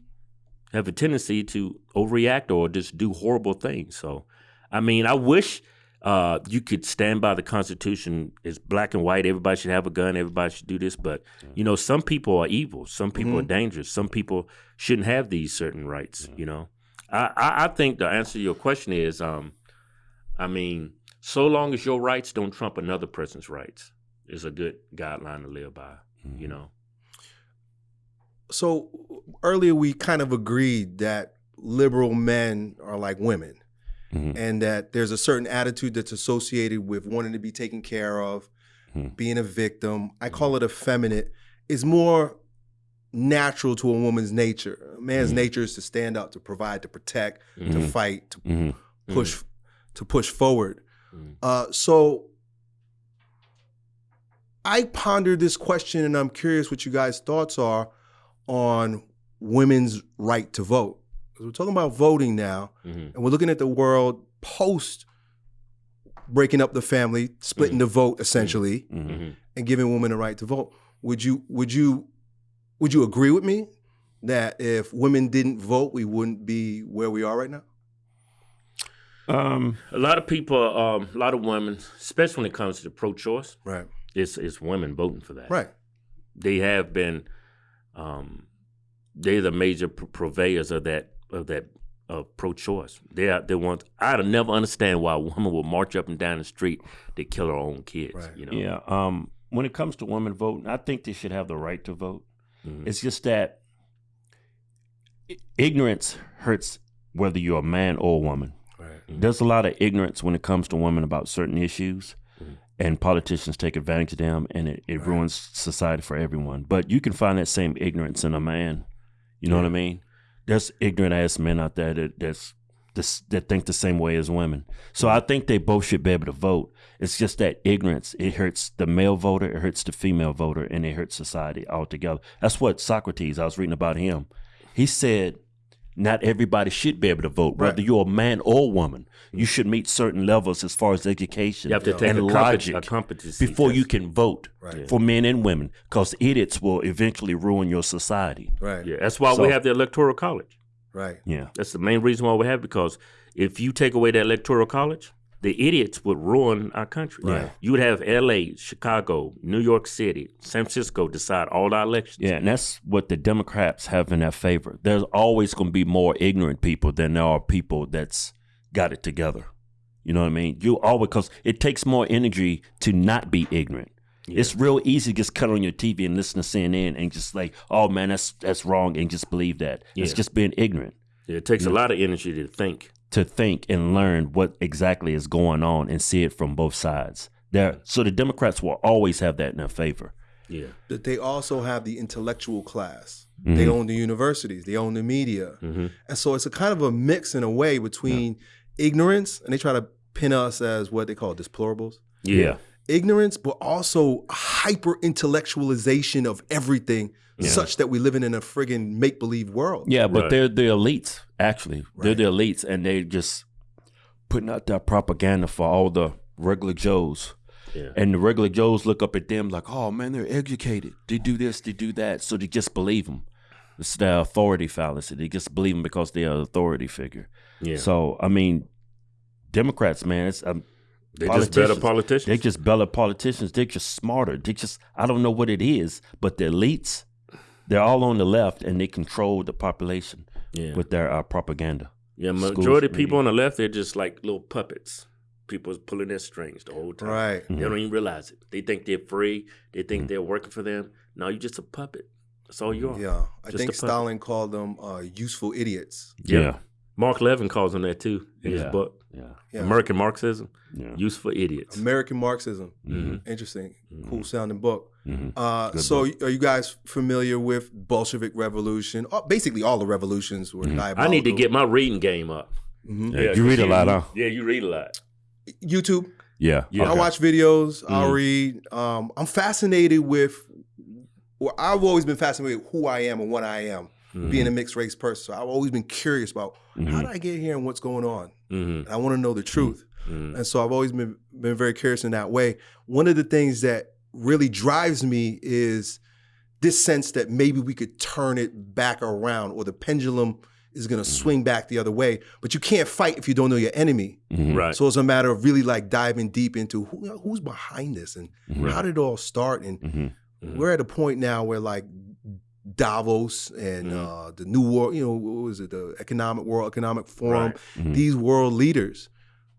have a tendency to overreact or just do horrible things. So, I mean, I wish uh, you could stand by the Constitution. It's black and white. Everybody should have a gun. Everybody should do this. But you know, some people are evil. Some people are dangerous. Some people shouldn't have these certain rights. You know, I, I, I think the answer to your question is, um, I mean, so long as your rights don't trump another person's rights, is a good guideline to live by. You know. So earlier we kind of agreed that liberal men are like women. Mhm. And that there's a certain attitude that's associated with wanting to be taken care of, Mhm. being a victim. I call it effeminate. Is more natural to a woman's nature. A man's nature is to stand up, to provide, to protect, to Mhm. fight, to Mhm. push, to push forward. Uh, so I pondered this question, and I'm curious what you guys' thoughts are on women's right to vote. 'Cause we're talking about voting now, Mhm. and we're looking at the world post breaking up the family, splitting the vote essentially, Mhm. Mhm. and giving women the right to vote. Would you would you would you agree with me that if women didn't vote, we wouldn't be where we are right now? Um, A lot of people, um, a lot of women, especially when it comes to pro-choice, Right. it's it's women voting for that. Right. They have been, um, they're the major pr- purveyors of that of that of pro-choice. They are they want. I'd never understand why a woman would march up and down the street to kill her own kids. Right. You know. yeah. Um, when it comes to women voting, I think they should have the right to vote. Mhm. It's just that ignorance hurts whether you're a man or a woman. Right. There's a lot of ignorance when it comes to women about certain issues, Mhm. and politicians take advantage of them, and it, it Right. ruins society for everyone. But you can find that same ignorance in a man. You know what I mean? There's ignorant ass men out there that that's, that's that think the same way as women. So I think they both should be able to vote. It's just that ignorance. It hurts the male voter, it hurts the female voter, and it hurts society altogether. That's what Socrates. I was reading about him. He said not everybody should be able to vote, whether you're a man or woman. You should meet certain levels as far as education You have to take and a, logic a competency before you can vote Right. for men and women, because idiots will eventually ruin your society. Right. Yeah, that's why So- we have the electoral college. Right. Yeah, That's the main reason why we have it, because if you take away the electoral college, the idiots would ruin our country. Right. You would have L.A., Chicago, New York City, San Francisco decide all our elections. yeah, and that's what the Democrats have in their favor. There's always going to be more ignorant people than there are people that's got it together. You know what I mean? You always because it takes more energy to not be ignorant. It's real easy to just cut on your TV and listen to CNN and just like, oh man, that's that's wrong, and just believe that. It's just being ignorant. It takes a lot of energy to think. To think and learn what exactly is going on and see it from both sides. There, so the Democrats will always have that in their favor. Yeah. that they also have the intellectual class. They own the universities, they own the media. hmm And so it's a kind of a mix in a way between ignorance, and they try to pin us as what they call deplorables. Yeah. Ignorance, but also hyper intellectualization of everything, such that we're living in a friggin' make believe world. Yeah, but Right. they're the elites. Actually, they're the elites, and they just putting out that propaganda for all the regular Joes. Yeah. And the regular Joes look up at them like, "Oh man, they're educated. They do this, they do that." So they just believe them. It's the authority fallacy. They just believe them because they're an authority figure. Yeah. So I mean, Democrats, man, it's um, They just better politicians. politicians. They just better politicians. They're just smarter. They just I don't know what it is, but the elites, they're all on the left and they control the population yeah. with their uh, propaganda. yeah. schools, Majority of media. people on the left, they're just like little puppets. People is pulling their strings the whole time. Right. They don't even realize it. They think they're free. They Mm-hmm. think they're working for them. No, you're just a puppet. That's all you are. Yeah. I Just think. Stalin called them uh, useful idiots. Yeah. Mark Levin calls them that too in his Yeah. book, Yeah. Yeah. American Marxism, Yeah. Useful Idiots. American Marxism. Mhm. Interesting. Mm-hmm. Cool sounding book. Mhm. Uh, Good so, are you guys familiar with Bolshevik Revolution? Uh, basically, all the revolutions were. Mm-hmm. I need to get my reading game up. Mhm. Yeah, you read a lot, huh? Yeah, you read a lot. YouTube. Yeah. Yeah. I watch videos. I'll Mhm. read. Um, I'm fascinated with. Well, I've always been fascinated with who I am and what I am, Mm-hmm. being a mixed race person. So I've always been curious about how Mhm. did I get here and what's going on. Mm-hmm. And I want to know the truth. Mm-hmm. And so I've always been been very curious in that way. One of the things that really drives me is this sense that maybe we could turn it back around or the pendulum is going to swing back the other way. But you can't fight if you don't know your enemy. Mhm. Right. So it's a matter of really like diving deep into who, who's behind this and Mhm. how did it all start. And Mhm. Mhm. we're at a point now where like Davos and uh, the new world, you know, what was it, the Economic World Economic Forum, Right. These world leaders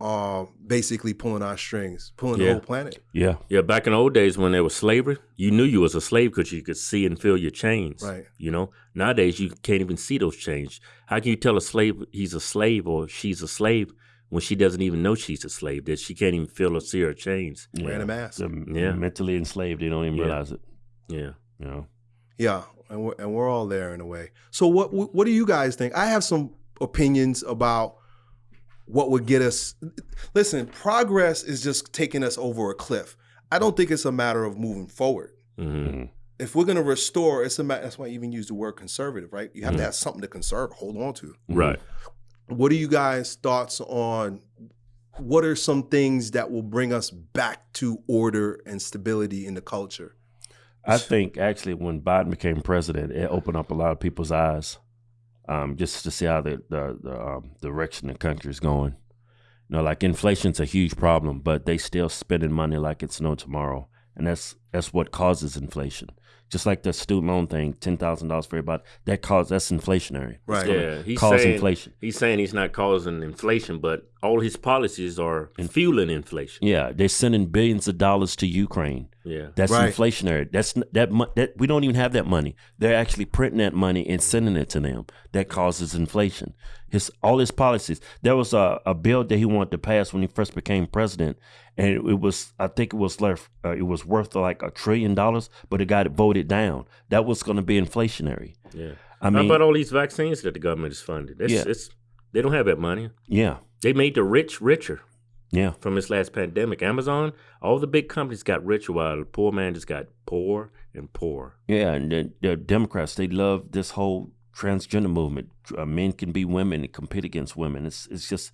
are basically pulling our strings, pulling the whole planet. Yeah. Yeah, back in the old days when there was slavery, you knew you was a slave because you could see and feel your chains. Right. You know, nowadays you can't even see those chains. How can you tell a slave he's a slave or she's a slave when she doesn't even know she's a slave? That she can't even feel or see her chains. Yeah. Wearing a mask. They're Yeah. mentally enslaved. They don't even Yeah. realize it. Yeah. You know. Yeah, and we're, and we're all there in a way. So what what do you guys think? I have some opinions about what would get us. Listen, progress is just taking us over a cliff. I don't think it's a matter of moving forward. hmm Mhm. If we're going to restore, it's a matter. That's why I even use the word conservative, right? You have Mhm. to have something to conserve, hold on to. Right. What are you guys' thoughts on? What are some things that will bring us back to order and stability in the culture? I think actually when Biden became president, it opened up a lot of people's eyes, um, just to see how the the, the um, direction the country is going. You know, like inflation's a huge problem, but they still spending money like it's no tomorrow, and that's that's what causes inflation. Just like the student loan thing, ten thousand dollars for everybody, that cause that's inflationary. Right. Yeah. He's Cause saying, inflation. He's saying he's not causing inflation, but all his policies are fueling inflation. Yeah, they're sending billions of dollars to Ukraine. Yeah. That's Right. inflationary. That's that, that we don't even have that money. They're actually printing that money and sending it to them. That causes inflation. His all his policies. There was a, a bill that he wanted to pass when he first became president, and it, it was I think it was left uh, it was worth like a trillion dollars, but it got voted down. That was going to be inflationary. Yeah. I mean, How about all these vaccines that the government is funding? That's, Yeah. it's, they don't have that money. yeah, They made the rich richer yeah, from this last pandemic. Amazon, all the big companies got richer while the poor man just got poor and poor. yeah. And the, the Democrats they love this whole transgender movement. Uh, men can be women and compete against women. It's it's just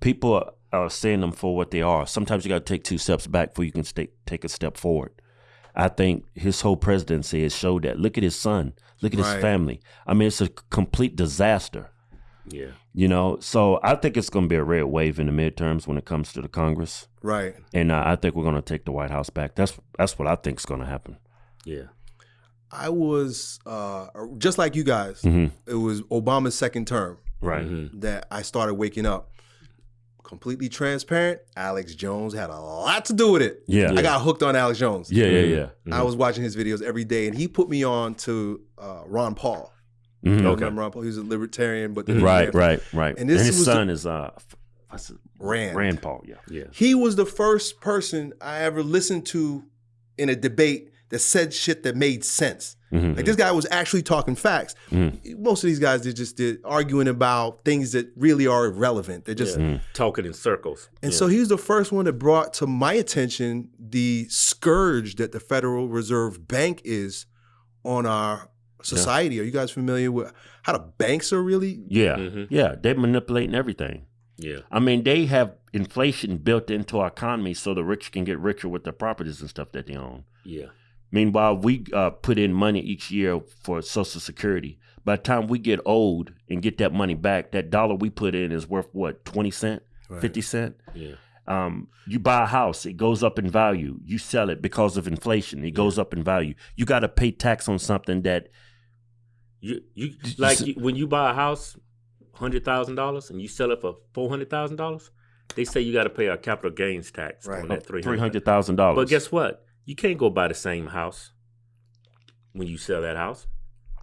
people are, are seeing them for what they are. Sometimes you got to take two steps back before you can stay, take a step forward. I think his whole presidency has showed that. Look at his son. Look at Right. his family. I mean, it's a complete disaster. Yeah. You know, so I think it's going to be a red wave in the midterms when it comes to the Congress, Right. and uh, I think we're going to take the White House back. That's that's what I think is going to happen. Yeah. I was uh, just like you guys. hmm It was Obama's second term Right. Mhm. that I started waking up. Completely transparent. Alex Jones had a lot to do with it. Yeah. I got hooked on Alex Jones. Yeah. Yeah. Yeah. I was watching his videos every day, and he put me on to uh, Ron Paul. Mhm. You Okay. Ron Paul? He was a libertarian, but Right. Right. Right. And And, his was the- son is uh, f- Rand. Rand Paul. Yeah. Yeah. He was the first person I ever listened to in a debate that said shit that made sense. Mhm. Like this guy was actually talking facts. Mhm. Most of these guys they just did arguing about things that really are irrelevant. They're just Yeah. Talking in circles. and Yeah. so he was the first one that brought to my attention the scourge that the Federal Reserve Bank is on our society. Are you guys familiar with how the banks are really? Yeah. Mhm. Yeah. They're manipulating everything. Yeah. I mean, they have inflation built into our economy so the rich can get richer with the properties and stuff that they own. Yeah. Meanwhile, we uh, put in money each year for Social Security. By the time we get old and get that money back, that dollar we put in is worth what, 20 cent, 50 cent? Yeah. Um, you buy a house, it goes up in value. You sell it because of inflation, it goes up in value. You got to pay tax on something that, You you you like you, when you buy a house, hundred thousand dollars, and you sell it for four hundred thousand dollars. They say you got to pay a capital gains tax Right. on that three three hundred. hundred thousand dollars. But guess what? You can't go buy the same house when you sell that house.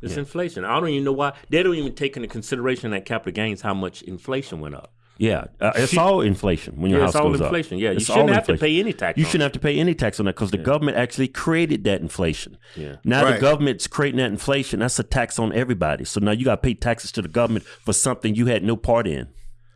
It's Yeah. inflation. I don't even know why they don't even take into consideration that capital gains how much inflation went up. yeah, uh, it's all inflation when your Yeah, house it's all inflation. Yeah, you It's shouldn't all have to pay any tax. You on shouldn't it. have to pay any tax on that because the government actually created that inflation. Yeah. Now Right. the government's creating that inflation. That's a tax on everybody. So now you got to pay taxes to the government for something you had no part in.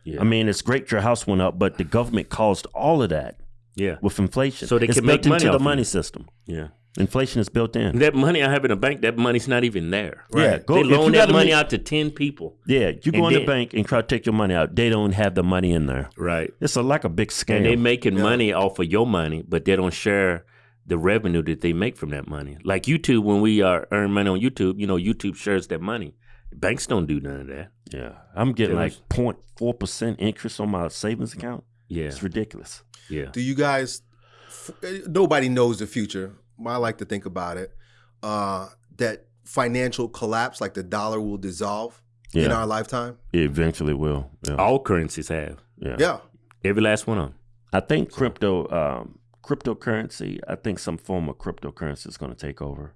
Yeah. I mean, it's great your house went up, but the government caused all of that Yeah. with inflation. So they it's can built make money into the money it. system. Yeah. Inflation is built in. That money I have in a bank, that money's not even there. Yeah, go, they loan that money make- out to ten people. Yeah, you go And in the bank and try to take your money out. They don't have the money in there. Right. It's a, like a big scam. And they making Yeah. money off of your money, but they don't share the revenue that they make from that money. Like YouTube, when we uh, earn money on YouTube, you know, YouTube shares that money. Banks don't do none of that. Yeah, I'm getting Yeah, like 0.4 percent interest on my savings account. Yeah, It's ridiculous. yeah. Do you guys? f- Nobody knows the future. I like to think about it. Uh, that financial collapse, like the dollar will dissolve in our lifetime. It eventually will. Yeah, All currencies have. yeah. Yeah. Every last one of them. I think crypto, um, cryptocurrency. I think some form of cryptocurrency is going to take over.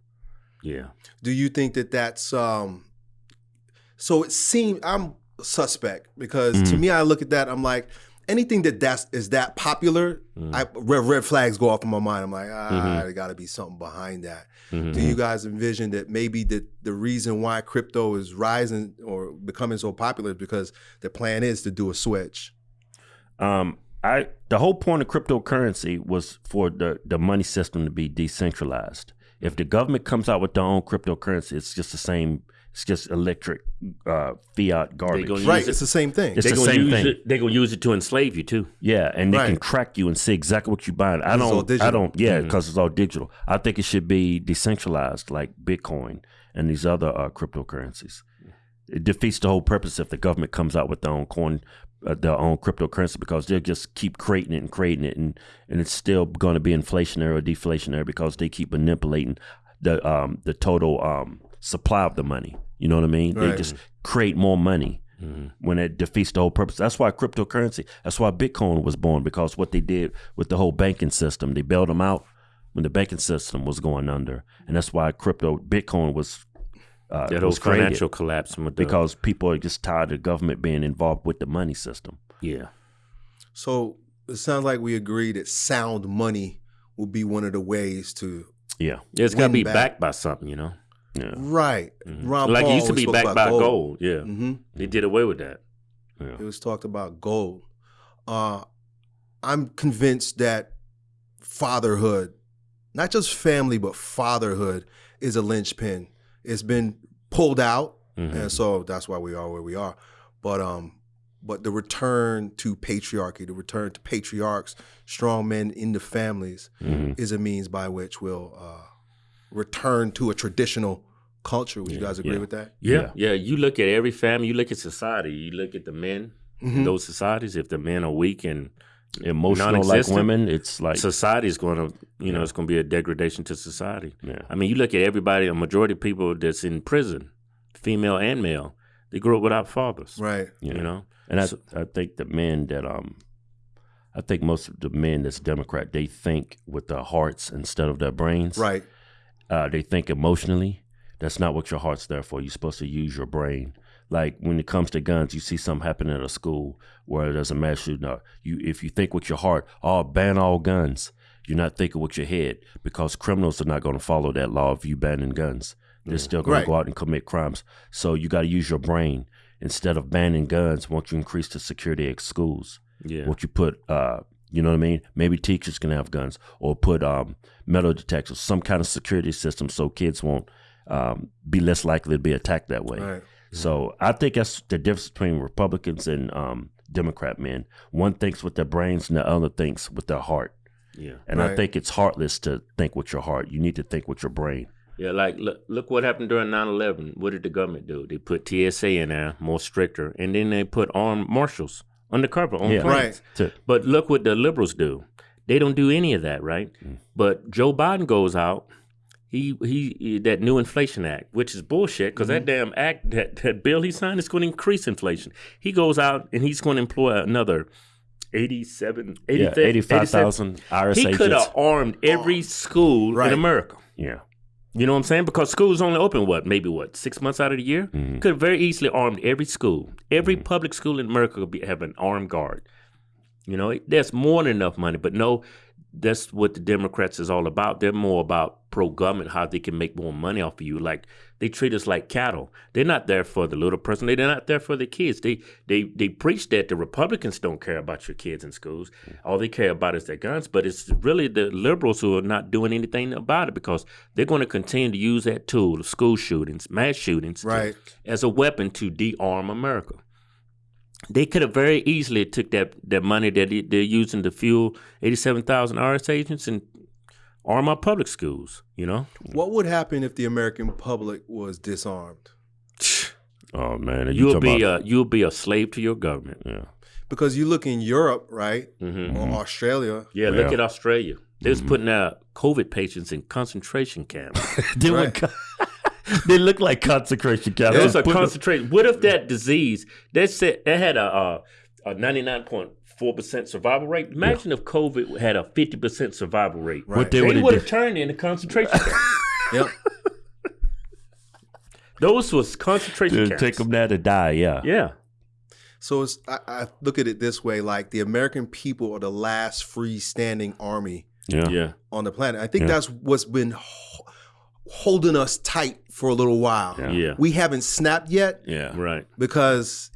Yeah. Do you think that that's um? So it seems I'm suspect because to Mhm. me, I look at that. I'm like, anything that that's is that popular, Mm. I red, red flags go off in my mind. I'm like, ah, Mhm. there got to be something behind that. Mhm. Do you guys envision that maybe the the reason why crypto is rising or becoming so popular is because the plan is to do a switch? Um, I the whole point of cryptocurrency was for the the money system to be decentralized. If the government comes out with their own cryptocurrency, it's just the same. It's just electric uh, fiat garbage. gonna Right, Use it's the same thing. It's They're the gonna same use thing. it. They're gonna use it to enslave you too. Yeah, and they can Right. track you and see exactly what you're buying. I It's all don't. I don't. Yeah, because it's all digital. I think it should be decentralized, like Bitcoin and these other uh, cryptocurrencies. It defeats the whole purpose if the government comes out with their own coin, uh, their own cryptocurrency, because they'll just keep creating it and creating it, and and it's still going to be inflationary or deflationary because they keep manipulating the um the total um supply of the money. You know what I mean? They just create more money when it defeats the whole purpose. That's why cryptocurrency, that's why Bitcoin was born because what they did with the whole banking system, they bailed them out when the banking system was going under, and that's why crypto Bitcoin was uh, That whole was created financial collapse with because people are just tired of government being involved with the money system. yeah. So it sounds like we agree that sound money will be one of the ways to Yeah, Yeah, it's got to be back. backed by something, you know. Yeah, right. Mhm. Ron like Paul it used to be backed by gold. Yeah, hmm they did away with that. yeah. It was talked about gold. Uh, I'm convinced that fatherhood, not just family, but fatherhood, is a linchpin. It's been pulled out, Mhm. and so that's why we are where we are. But um, but the return to patriarchy, the return to patriarchs, strong men in the families, Mhm. is a means by which we'll uh, return to a traditional culture. Would you guys agree yeah. with that? Yeah, yeah. You look at every family. You look at society. You look at the men in Mhm. those societies. If the men are weak and Emotional like women, it's like society is going to, you know, it's going to be a degradation to society. yeah, I mean, you look at everybody. A majority of people that's in prison, female and male, they grew up without fathers. Right. yeah. You know. And I, I think the men that um, I think most of the men that's Democrat, they think with their hearts instead of their brains. Right. Uh, they think emotionally. That's not what your heart's there for. You're supposed to use your brain. Like when it comes to guns, you see something happen at a school where there's a mass shooting. Or you, if you think with your heart, oh, ban all guns. You're not thinking with your head because criminals are not going to follow that law of you banning guns. They're still going Right. to go out and commit crimes. So you got to use your brain instead of banning guns. Won't you increase the security at schools? Yeah. Won't you put, uh, you know what I mean? Maybe teachers can have guns, or put um, metal detectors, some kind of security system, so kids won't um, be less likely to be attacked that way. Right. So I think that's the difference between Republicans and um, Democrat men. One thinks with their brains, and the other thinks with their heart. Yeah. And I think it's heartless to think with your heart. You need to think with your brain. Yeah, like look, look what happened during 9/11. What did the government do? They put TSA in there, more stricter, and then they put armed marshals undercover on Yeah. planes. Right. To, But look what the liberals do. They don't do any of that, right? Mm. But Joe Biden goes out. He, he that new inflation act, which is bullshit, because that damn act that, that bill he signed is going to increase inflation. He goes out and he's going to employ another 87, 80, yeah, 85,000 IRS He could have armed every school Right. in America. Yeah. You know what I'm saying? Because schools only open what, maybe what, six months out of the year? Mhm. Could have very easily armed every school. Every public school in America could be, have an armed guard. You know, there's more than enough money, but no, that's what the Democrats is all about. They're more about pro government, how they can make more money off of you. Like they treat us like cattle. They're not there for the little person. They're not there for the kids. They they they preach that the Republicans don't care about your kids in schools. All they care about is their guns. But it's really the liberals who are not doing anything about it because they're going to continue to use that tool, of school shootings, mass shootings, to- Right. as a weapon to de-arm America. They could have very easily took that, that money that they- they're using to fuel 87,000 IRS agents and arm our public schools, you know? What would happen if the American public was disarmed? (sighs) Oh man, you You'll be about, uh, you'll be a slave to your government. yeah. Because you look in Europe, right, hmm or Australia. Yeah, look at Australia. They was putting out COVID patients in concentration camps. (laughs) they, Right. (laughs) look, (laughs) they look like consecration camps. It was a Put the- concentration. What if that disease? They said they had a a ninety nine point four percent survival rate. Imagine if COVID had a fifty percent survival rate. Right. What they They would would have have turned into concentration camps. (laughs) Yep. (laughs) Those was concentration did camps. take them there to die. Yeah. Yeah. So it's I, I look at it this way: like the American people are the last freestanding army Yeah. Yeah. on the planet. I think Yeah. that's what's been ho- holding us tight for a little while. Yeah. Yeah. We haven't snapped yet Yeah. Right. because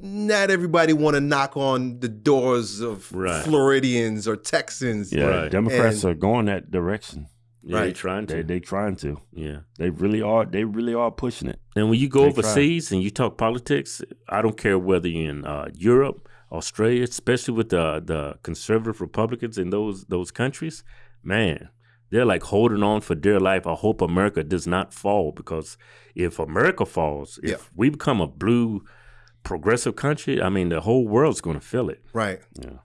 not everybody want to knock on the doors of Right. Floridians or Texans. Yeah. Right. Democrats And- are going that direction. Yeah, they Right. trying to. They they trying to. yeah. They really are. They really are pushing it. And when you go They try. overseas and you talk politics, I don't care whether you're in uh, Europe, Australia, especially with the the conservative Republicans in those those countries, man, they're like holding on for dear life. I hope America does not fall because if America falls, if Yeah. we become a blue progressive country, I mean the whole world's going to feel it. Right. Yeah.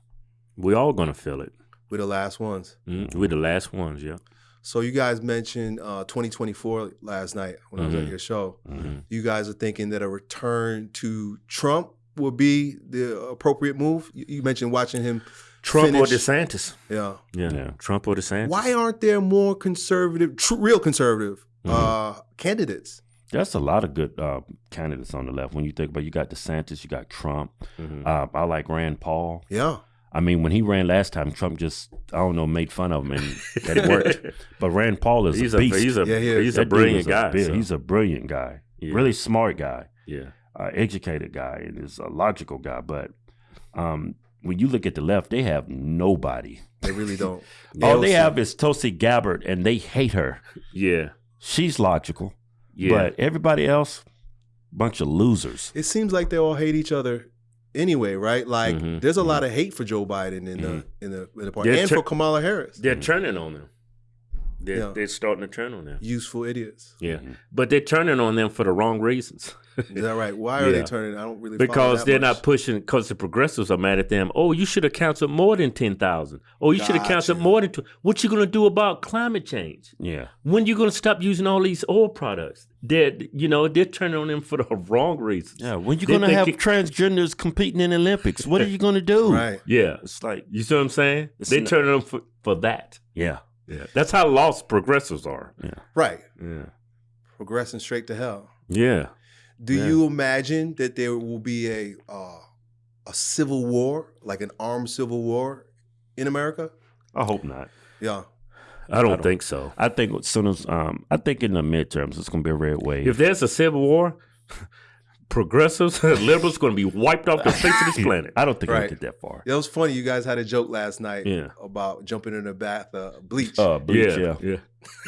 We're all going to feel it. We're the last ones. Mm, We're the last ones, yeah. So you guys mentioned uh, 2024 last night when I was at Mhm. your show. hmm You guys are thinking that a return to Trump would be the appropriate move. You, you mentioned watching him. Trump or finish- DeSantis. Yeah. Yeah. Yeah. Trump or DeSantis. Why aren't there more conservative, tr- real conservative uh, candidates? That's a lot of good uh, candidates on the left. When you think about, you got DeSantis, you got Trump. Mhm. Uh, I like Rand Paul. Yeah. I mean, when he ran last time, Trump just I don't know made fun of him and that worked. (laughs) But Rand Paul is he's a a, beast. he's a Yeah, he he's a brilliant is a guy. so, He's a brilliant guy, Yeah. really smart guy, yeah. uh, educated guy, and is a logical guy. But um, when you look at the left, they have nobody. They really don't. (laughs) All they AOC. have is Tulsi Gabbard, and they hate her. Yeah. She's logical, Yeah. but everybody else, bunch of losers. It seems like they all hate each other anyway, right? Like Mhm. there's a lot of hate for Joe Biden in the in the in the party They're and tur- for Kamala Harris. they're turning on them. They're, Yeah. they're starting to turn on them. Useful idiots. Yeah. Mhm. But they're turning on them for the wrong reasons. (laughs) Is that right? Why are they turning? I don't really because that they're much. not pushing, because the progressives are mad at them. Oh, you should have counseled more than 10,000. Oh, you should have counseled Gotcha. more than, tw- what you going to do about climate change? Yeah, When you going to stop using all these oil products? They're, you know, they're turning on them for the (laughs) wrong reasons. yeah. When you They gonna have it- transgenders competing in the Olympics? What are you gonna do? (laughs) right. Yeah. It's like You see what I'm saying? They're not- turning them for, for that. yeah, Yeah. That's how lost progressives are. Yeah. Right. Yeah. Progressing straight to hell. Yeah. Do Yeah. you imagine that there will be a uh, a civil war, like an armed civil war in America? I hope not. Yeah. I don't, don't- think so. I think as soon as um, I think in the midterms it's gonna be a red wave. If there's a civil war, progressives, (laughs) liberals going to be wiped off the face of this (laughs) planet. I don't think Right. it'll get that far. It was funny. You guys had a joke last night Yeah. about jumping in a bath uh, bleach. Uh, bleach, yeah. yeah, yeah,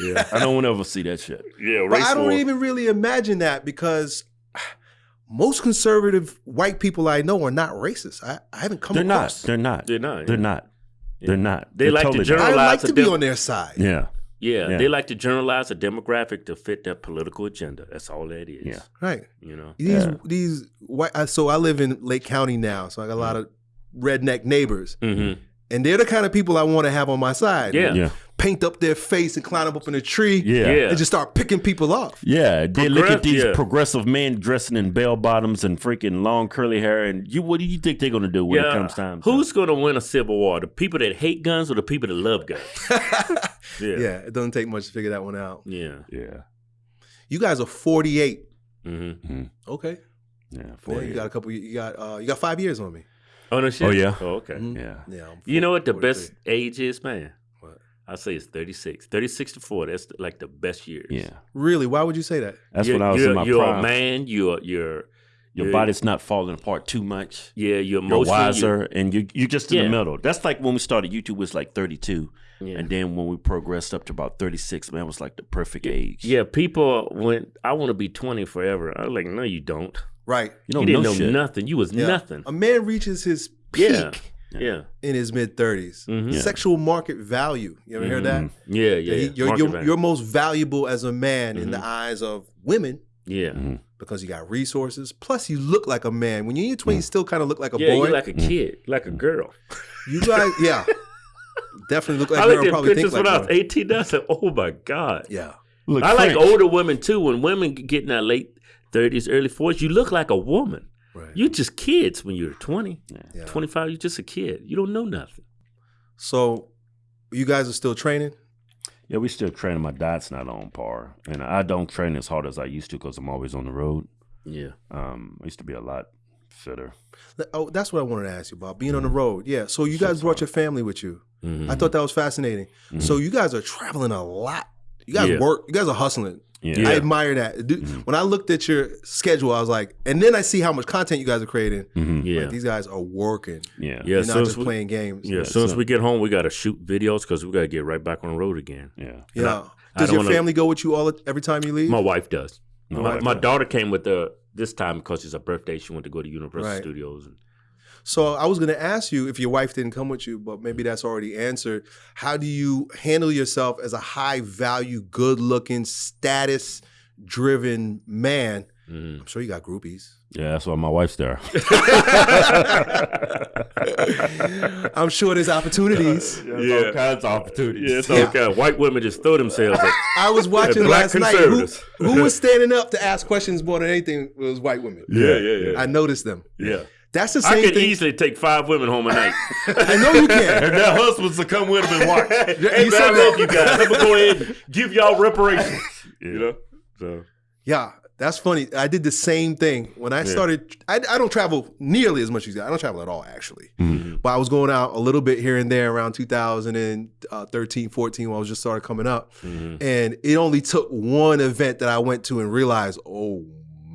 (laughs) yeah, I don't want to ever see that shit. yeah. but I don't war. even really imagine that because most conservative white people I know are not racist. I, I haven't come They're not. across. They're not. They're not. They're not. Yeah. They're not. They They're like to totally general- not. I like Generalize to the be dem- on their side. Yeah. Yeah, Yeah. they like to generalize a demographic to fit their political agenda. That's all that is. Yeah. Right. You know. These Yeah. these white. So I live in Lake County now, so I got a lot of redneck neighbors, Mm-hmm. and they're the kind of people I want to have on my side. Yeah. Yeah. Paint up their face and climb up in a tree. Yeah. Yeah. And just start picking people off. Yeah, they look at these yeah. progressive men dressing in bell bottoms and freaking long curly hair, and you, what do you think they're gonna do when it comes time? Who's going to win a civil war? The people that hate guns or the people that love guns? (laughs) yeah. Yeah. it doesn't take much to figure that one out. Yeah. Yeah, You guys are 48. Mm-hmm. Okay. yeah, Well, for you got a couple. You got uh, you got five years on me. Oh no shit. Oh, yeah? Oh okay. Mhm. yeah. Yeah. I'm You know what the best age is, man? What? I say it's 36. 36 to 40. That's like the best years. Yeah, Really? Why would you say that? that's you're, when I was you're, in my you're prime. a man. You're you're Your body's not falling apart too much. Yeah, you're You're emotionally wiser, and you you're just in Yeah. the middle. That's like when we started YouTube it was like 32, Yeah. and then when we progressed up to about 36, man, it was like the perfect age. Yeah, people went. I want to be twenty forever. I was like, no, you don't. Right. you don't you didn't know, know nothing. You was Yeah. nothing. A man reaches his peak Yeah. Yeah, in his mid 30s. Mhm. Yeah. Sexual market value. You ever hear that? Mhm. yeah, yeah. That he- you're, you're, you're most valuable as a man in the Mhm. eyes of women Yeah. Mhm. because you got resources. Plus, you look like a man. When you're in your 20s, you still kind of look like a yeah, boy. you like a kid, like a girl. you guys, (laughs) yeah. Definitely look like I a looked girl. at Probably pictures think when I like was one. 18. I said, "Oh my god." Yeah. Look, I like older women too. When women get in their late 30s, early 40s, you look like a woman. Right. You're just kids when you're 20, Yeah. 25. You're just a kid. You don't know nothing. So, you guys are still training? Yeah, we still training. My diet's not on par, and I don't train as hard as I used to because I'm always on the road. Yeah. Um, I used to be a lot fitter. Oh, that's what I wanted to ask you about being on the road. Yeah. So you guys brought your family with you. Mhm. I thought that was fascinating. So you guys are traveling a lot. You guys Yeah. work. You guys are hustling. Yeah, Yeah. I admire that. Dude, When I looked at your schedule, I was like, and then I see how much content you guys are creating. Mhm. Yeah. Like, these guys are working. yeah, Yeah. You're not just we- playing games. Yeah, as soon as we get home, we got to shoot videos because we got to get right back on the road again. yeah. Yeah. I Does don't your wanna- family go with you all every time you leave? My wife does. My my wife my does. daughter came with the this time because it's her birthday. She went to go to Universal Right. Studios. And, So I was going to ask you if your wife didn't come with you, but maybe that's already answered. How do you handle yourself as a high value, good looking, status driven man? Mhm. I'm sure you got groupies. Yeah, that's why my wife's there. (laughs) I'm sure there's opportunities. Yeah. all kinds of opportunities. Yeah, it's okay. White women just throw themselves at (laughs) I was watching black last night. Who, conservatives. who was (laughs) standing up to ask questions more than anything was white women. Yeah, yeah, yeah. I noticed them. Yeah. That's the same. I could thing. easily take five women home a night. (laughs) I know you can. And their husbands to come with them and watch. (laughs) hey, You man, said I that- love you guys. I'm to go ahead and give y'all reparations. (laughs) You know? So, Yeah, that's funny. I did the same thing when I started. I, I don't travel nearly as much as you. I don't travel at all, actually. Mm-hmm. But I was going out a little bit here and there around 2013, 14 when I was just started coming up. Mm-hmm. And it only took one event that I went to and realized, oh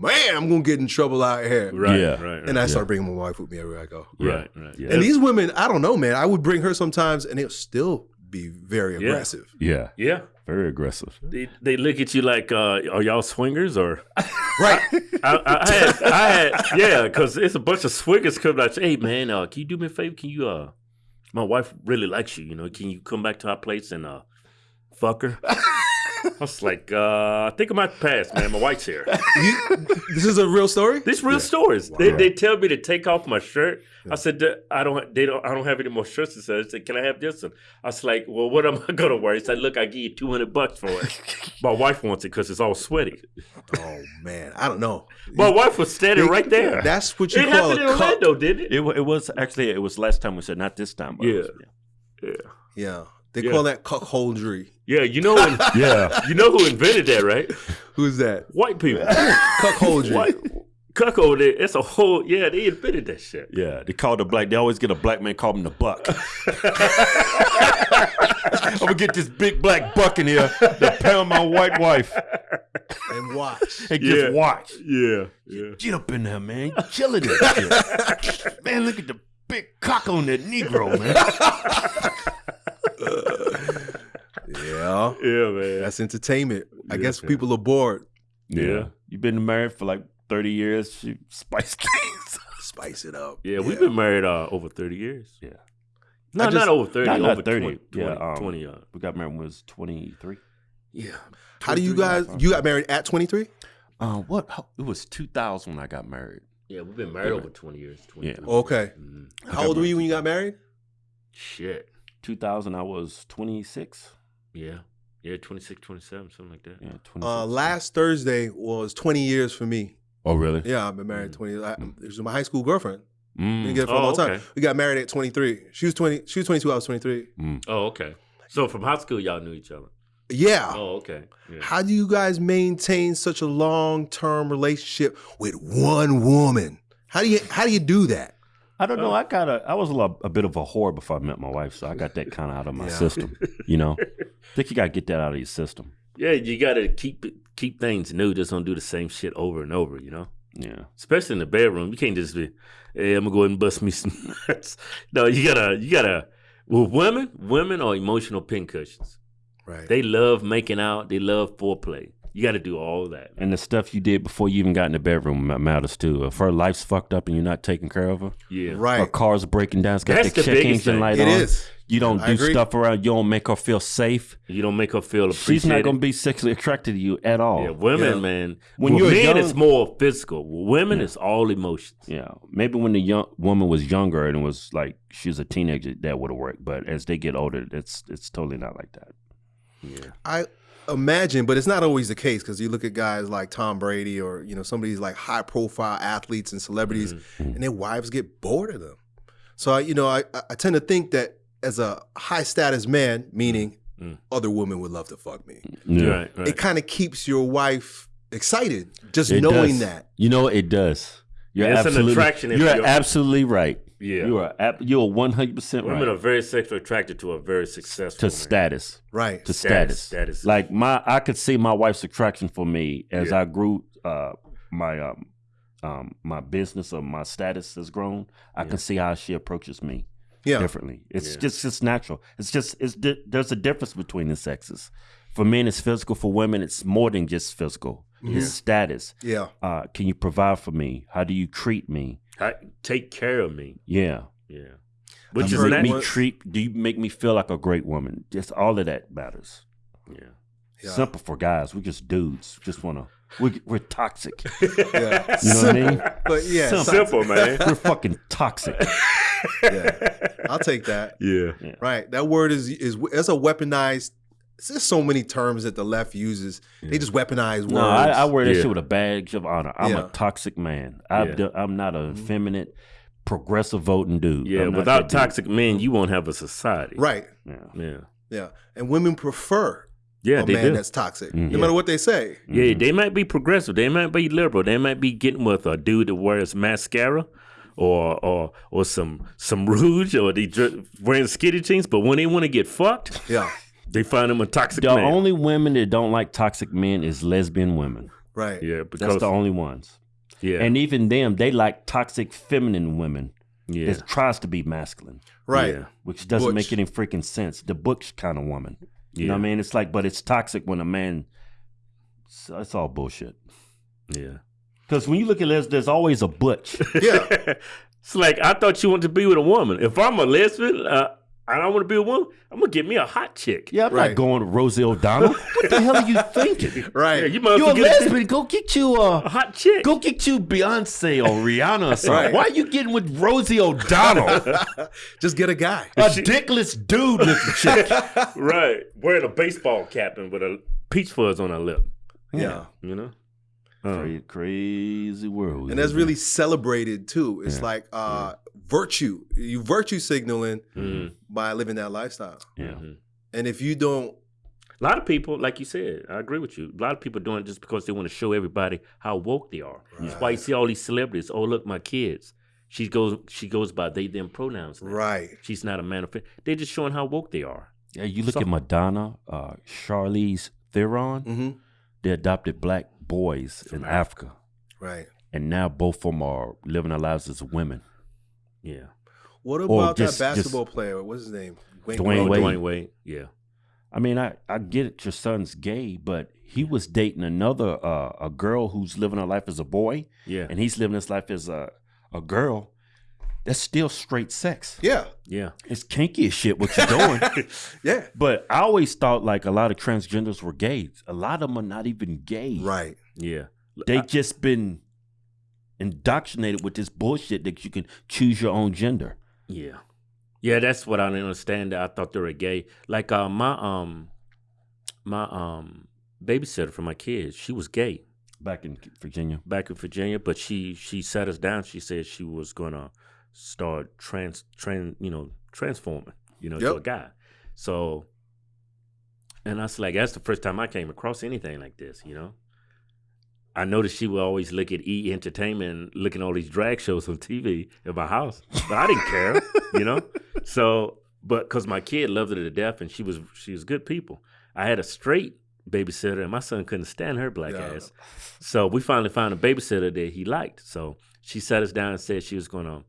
man, I'm going to get in trouble out here. right, Yeah. right, right. And I started bringing my wife with me everywhere I go. right, right. Yeah. And these women, I don't know, man. I would bring her sometimes and it'll still be very Yeah. aggressive. Yeah, Yeah. very aggressive. They, they look at you like, uh, are y'all swingers or? (laughs) Right. I, I, I had, I had, yeah, because it's a bunch of swingers coming out. Hey, man, uh, can you do me a favor? Can you, uh, my wife really likes you, you know, can you come back to our place and, uh, fuck her? I was like, uh, I think I might pass, man. My wife's here. You- this is a real story? These real stories. They, they tell me to take off my shirt. I said, I don't. They don't. I don't have any more shirts. He said, I said, Can I have this one? I was like, Well, what am I gonna wear? He said, Look, I give you two hundred bucks for it. (laughs) my wife wants it because it's all sweaty. Oh, man. I don't know. My wife was standing right there. That's what you it call happened in cup. Orlando, didn't it? It, it was actually it was last time we said not this time. But it Yeah. was- Yeah. Yeah. They Yeah. call that cuckoldry. Yeah, you know, when, (laughs) yeah. you know who invented that, right? Who's that? White people. (laughs) Cuckoldry. White cuckold. It's a whole. Yeah, they invented that shit. Yeah, they call the black. They always get a black man, call him the buck. (laughs) I'm gonna get this big black buck in here to pound my white wife And watch. and Yeah. just watch. Yeah, yeah. Get up in there, man. Chill it, that shit. man. Look at the big cock on that Negro, man. Yeah. Yeah, man. That's entertainment. I Yeah, guess yeah. people are bored. Yeah, you've been married for like 30 years. She spiced (laughs) things. Spice it up. Yeah, we've been married uh, over 30 years. Yeah. No, just- not over 30. Not- not over 30. 20. Yeah, 20, um, 20 uh, We got married when we was 23. yeah. How do you guys? You got married at 23? Uh, what? how- It was 2000 when I got married. Yeah, we've been married over 20 years. 23. Okay. Mhm. How old were you when you got married? Shit. 2000, I was 26. Yeah. Yeah, 26, 27, something like that. Yeah, 26. Uh, last Thursday was 20 years for me. Oh, really? Yeah, I've been married 20. I, it was my high school girlfriend. Been Mm. together for a Oh, long time. okay. We got married at 23. She was 20. She was 22. I was 23. Mm. Oh, okay. So from high school, y'all knew each other. Yeah. Oh, okay. Yeah. How do you guys maintain such a long term relationship with one woman? How do you how do you do that? I don't know. I got a. I was a, a bit of a whore before I met my wife, so I got that kind of out of my (laughs) Yeah. system. You know, I think you got to get that out of your system. Yeah, you got to keep keep things new. Just don't do the same shit over and over, you know? Yeah, Especially in the bedroom. You can't just be, hey, I'm going to go ahead and bust me some nuts. (laughs) No, you got to, you got to, well, women, women are emotional pincushions. Right. They love making out. They love foreplay. You got to do all that. And the stuff you did before you even got in the bedroom ma- matters too. If her life's fucked up and you're not taking care of her, Yeah. Right. Her car's breaking down, it's got That's the the check biggest engine thing. light It on. is. You don't I do agree. stuff around. You don't make her feel safe. You don't make her feel appreciated. She's not gonna be sexually attracted to you at all. Yeah, women, Yeah. man. When When you're men, young- it's more physical. Women, it's all emotions. Yeah, maybe when the young woman was younger and was like she was a teenager, that would have worked. But as they get older, it's it's totally not like that. Yeah. I imagine, but it's not always the case because you look at guys like Tom Brady or you know some of these like high profile athletes and celebrities, Mm-hmm. and their wives get bored of them. So I, you know, I, I tend to think that as a high status man, meaning Mm. other women would love to fuck me, Yeah. Right, right. it kind of keeps your wife excited just It knowing does. that. You know it does. You're It's an absolutely, attraction You're, you're- absolutely right. Yeah. you are. ab- You're one hundred percent Women are very sexually attracted to a very successful To man. status. Right. To Status, status. status. Like my, I could see my wife's attraction for me as Yeah. I grew. Uh, my um, um, my business or my status has grown. I can see how she approaches me. Yeah. differently. It's Yeah. just just natural. It's just it's di- there's a difference between the sexes. For men, it's physical. For women, it's more than just physical. It's status. Yeah. Uh, can you provide for me? How do you treat me? I- take care of me. Yeah. Yeah. Which I've is make me what- treat. Do you make me feel like a great woman? Just all of that matters. Yeah. Yeah. Simple for guys. We're just dudes. Just wanna. We, we're toxic. Yeah. (laughs) You know what I mean? But yeah, Simple. Simple, man. We're fucking toxic. (laughs) yeah. I'll take that. yeah. Right. That word is is it's a weaponized. There's so many terms that the left uses. They just weaponize words. No, I, I wear that Yeah. shit with a badge of honor. I'm Yeah. a toxic man. I've Yeah. done, I'm not a feminine, progressive voting dude. Yeah. Without that dude. toxic men, you won't have a society. right. Yeah. Yeah. Yeah. And women prefer Yeah, a they man do. that's toxic, Mhm. no matter what they say. Yeah, they might be progressive. They might be liberal. They might be getting with a dude that wears mascara or or or some some (laughs) rouge or they dr- wearing skinny jeans. But when they want to get fucked, Yeah. They find them a toxic The man. only women that don't like toxic men is lesbian women. Right. yeah, because That's the only ones. yeah, And even them, they like toxic feminine women yeah, that tries to be masculine, Right. Yeah. which doesn't Butch. make any freaking sense. The butch kind of woman. You know what I mean? It's like, but it's toxic when a man. So it's all bullshit. yeah. Because when you look at les, there's always a butch. Yeah. (laughs) it's like I thought you wanted to be with a woman. If I'm a lesbian, uh, I don't want to be a woman. I'm gonna get me a hot chick. Yeah, I'm Right. not going to Rosie O'Donnell. (laughs) what the hell are you thinking? (laughs) Right. Yeah, you might as You're a get lesbian. Go get you a a hot chick. go get you Beyonce or (laughs) Rihanna or something. Right. Why are you getting with Rosie O'Donnell? Just get a guy. a dickless dude looking chick. right, wearing a baseball cap and with a peach fuzz on her lip. Yeah. You know. Crazy, crazy world. And that's really celebrated too. It's like uh virtue. You virtue signaling Mm. by living that lifestyle. yeah. And if you don't A lot of people, like you said, I agree with you. A lot of people doing it just because they want to show everybody how woke they are. That's why you see all these celebrities. Oh, look, my kids. She goes. She goes by they them pronouns. now. right. She's not a man of. They're just showing how woke they are. Yeah, you look So- at Madonna, uh, Charlize Theron. hmm They adopted black boys in Africa, Right. and now both of them are living their lives as women. Yeah. What about just- that just- basketball player? What's his name? Wayne Dwyane Wade. Dwyane Wade. Yeah. I mean, I, I get it. Your son's gay, but he was dating another uh, a girl who's living her life as a boy, Yeah. and he's living his life as a a girl. That's still straight sex. Yeah. Yeah. It's kinky as shit what you're doing. (laughs) Yeah. but I always thought like a lot of transgenders were gay. A lot of them are not even gay. Right. Yeah. They just been indoctrinated with this bullshit that you can choose your own gender. Yeah. Yeah, that's what I didn't understand. I thought they were gay. Like uh, my um my um babysitter for my kids, she was gay Back in Virginia. back in Virginia, but she she sat us down. She said she was gonna start trans trans you know transforming you know to a guy. So, and I was like, that's the first time I came across anything like this. You know, I noticed she would always look at E Entertainment, looking at all these drag shows on TV in my house, but I didn't care. (laughs) You know, so but because my kid loved it to death, and she was she was good people. I had a straight babysitter, and my son couldn't stand her black Yeah. ass. So we finally found a babysitter that he liked. So she sat us down and said she was going to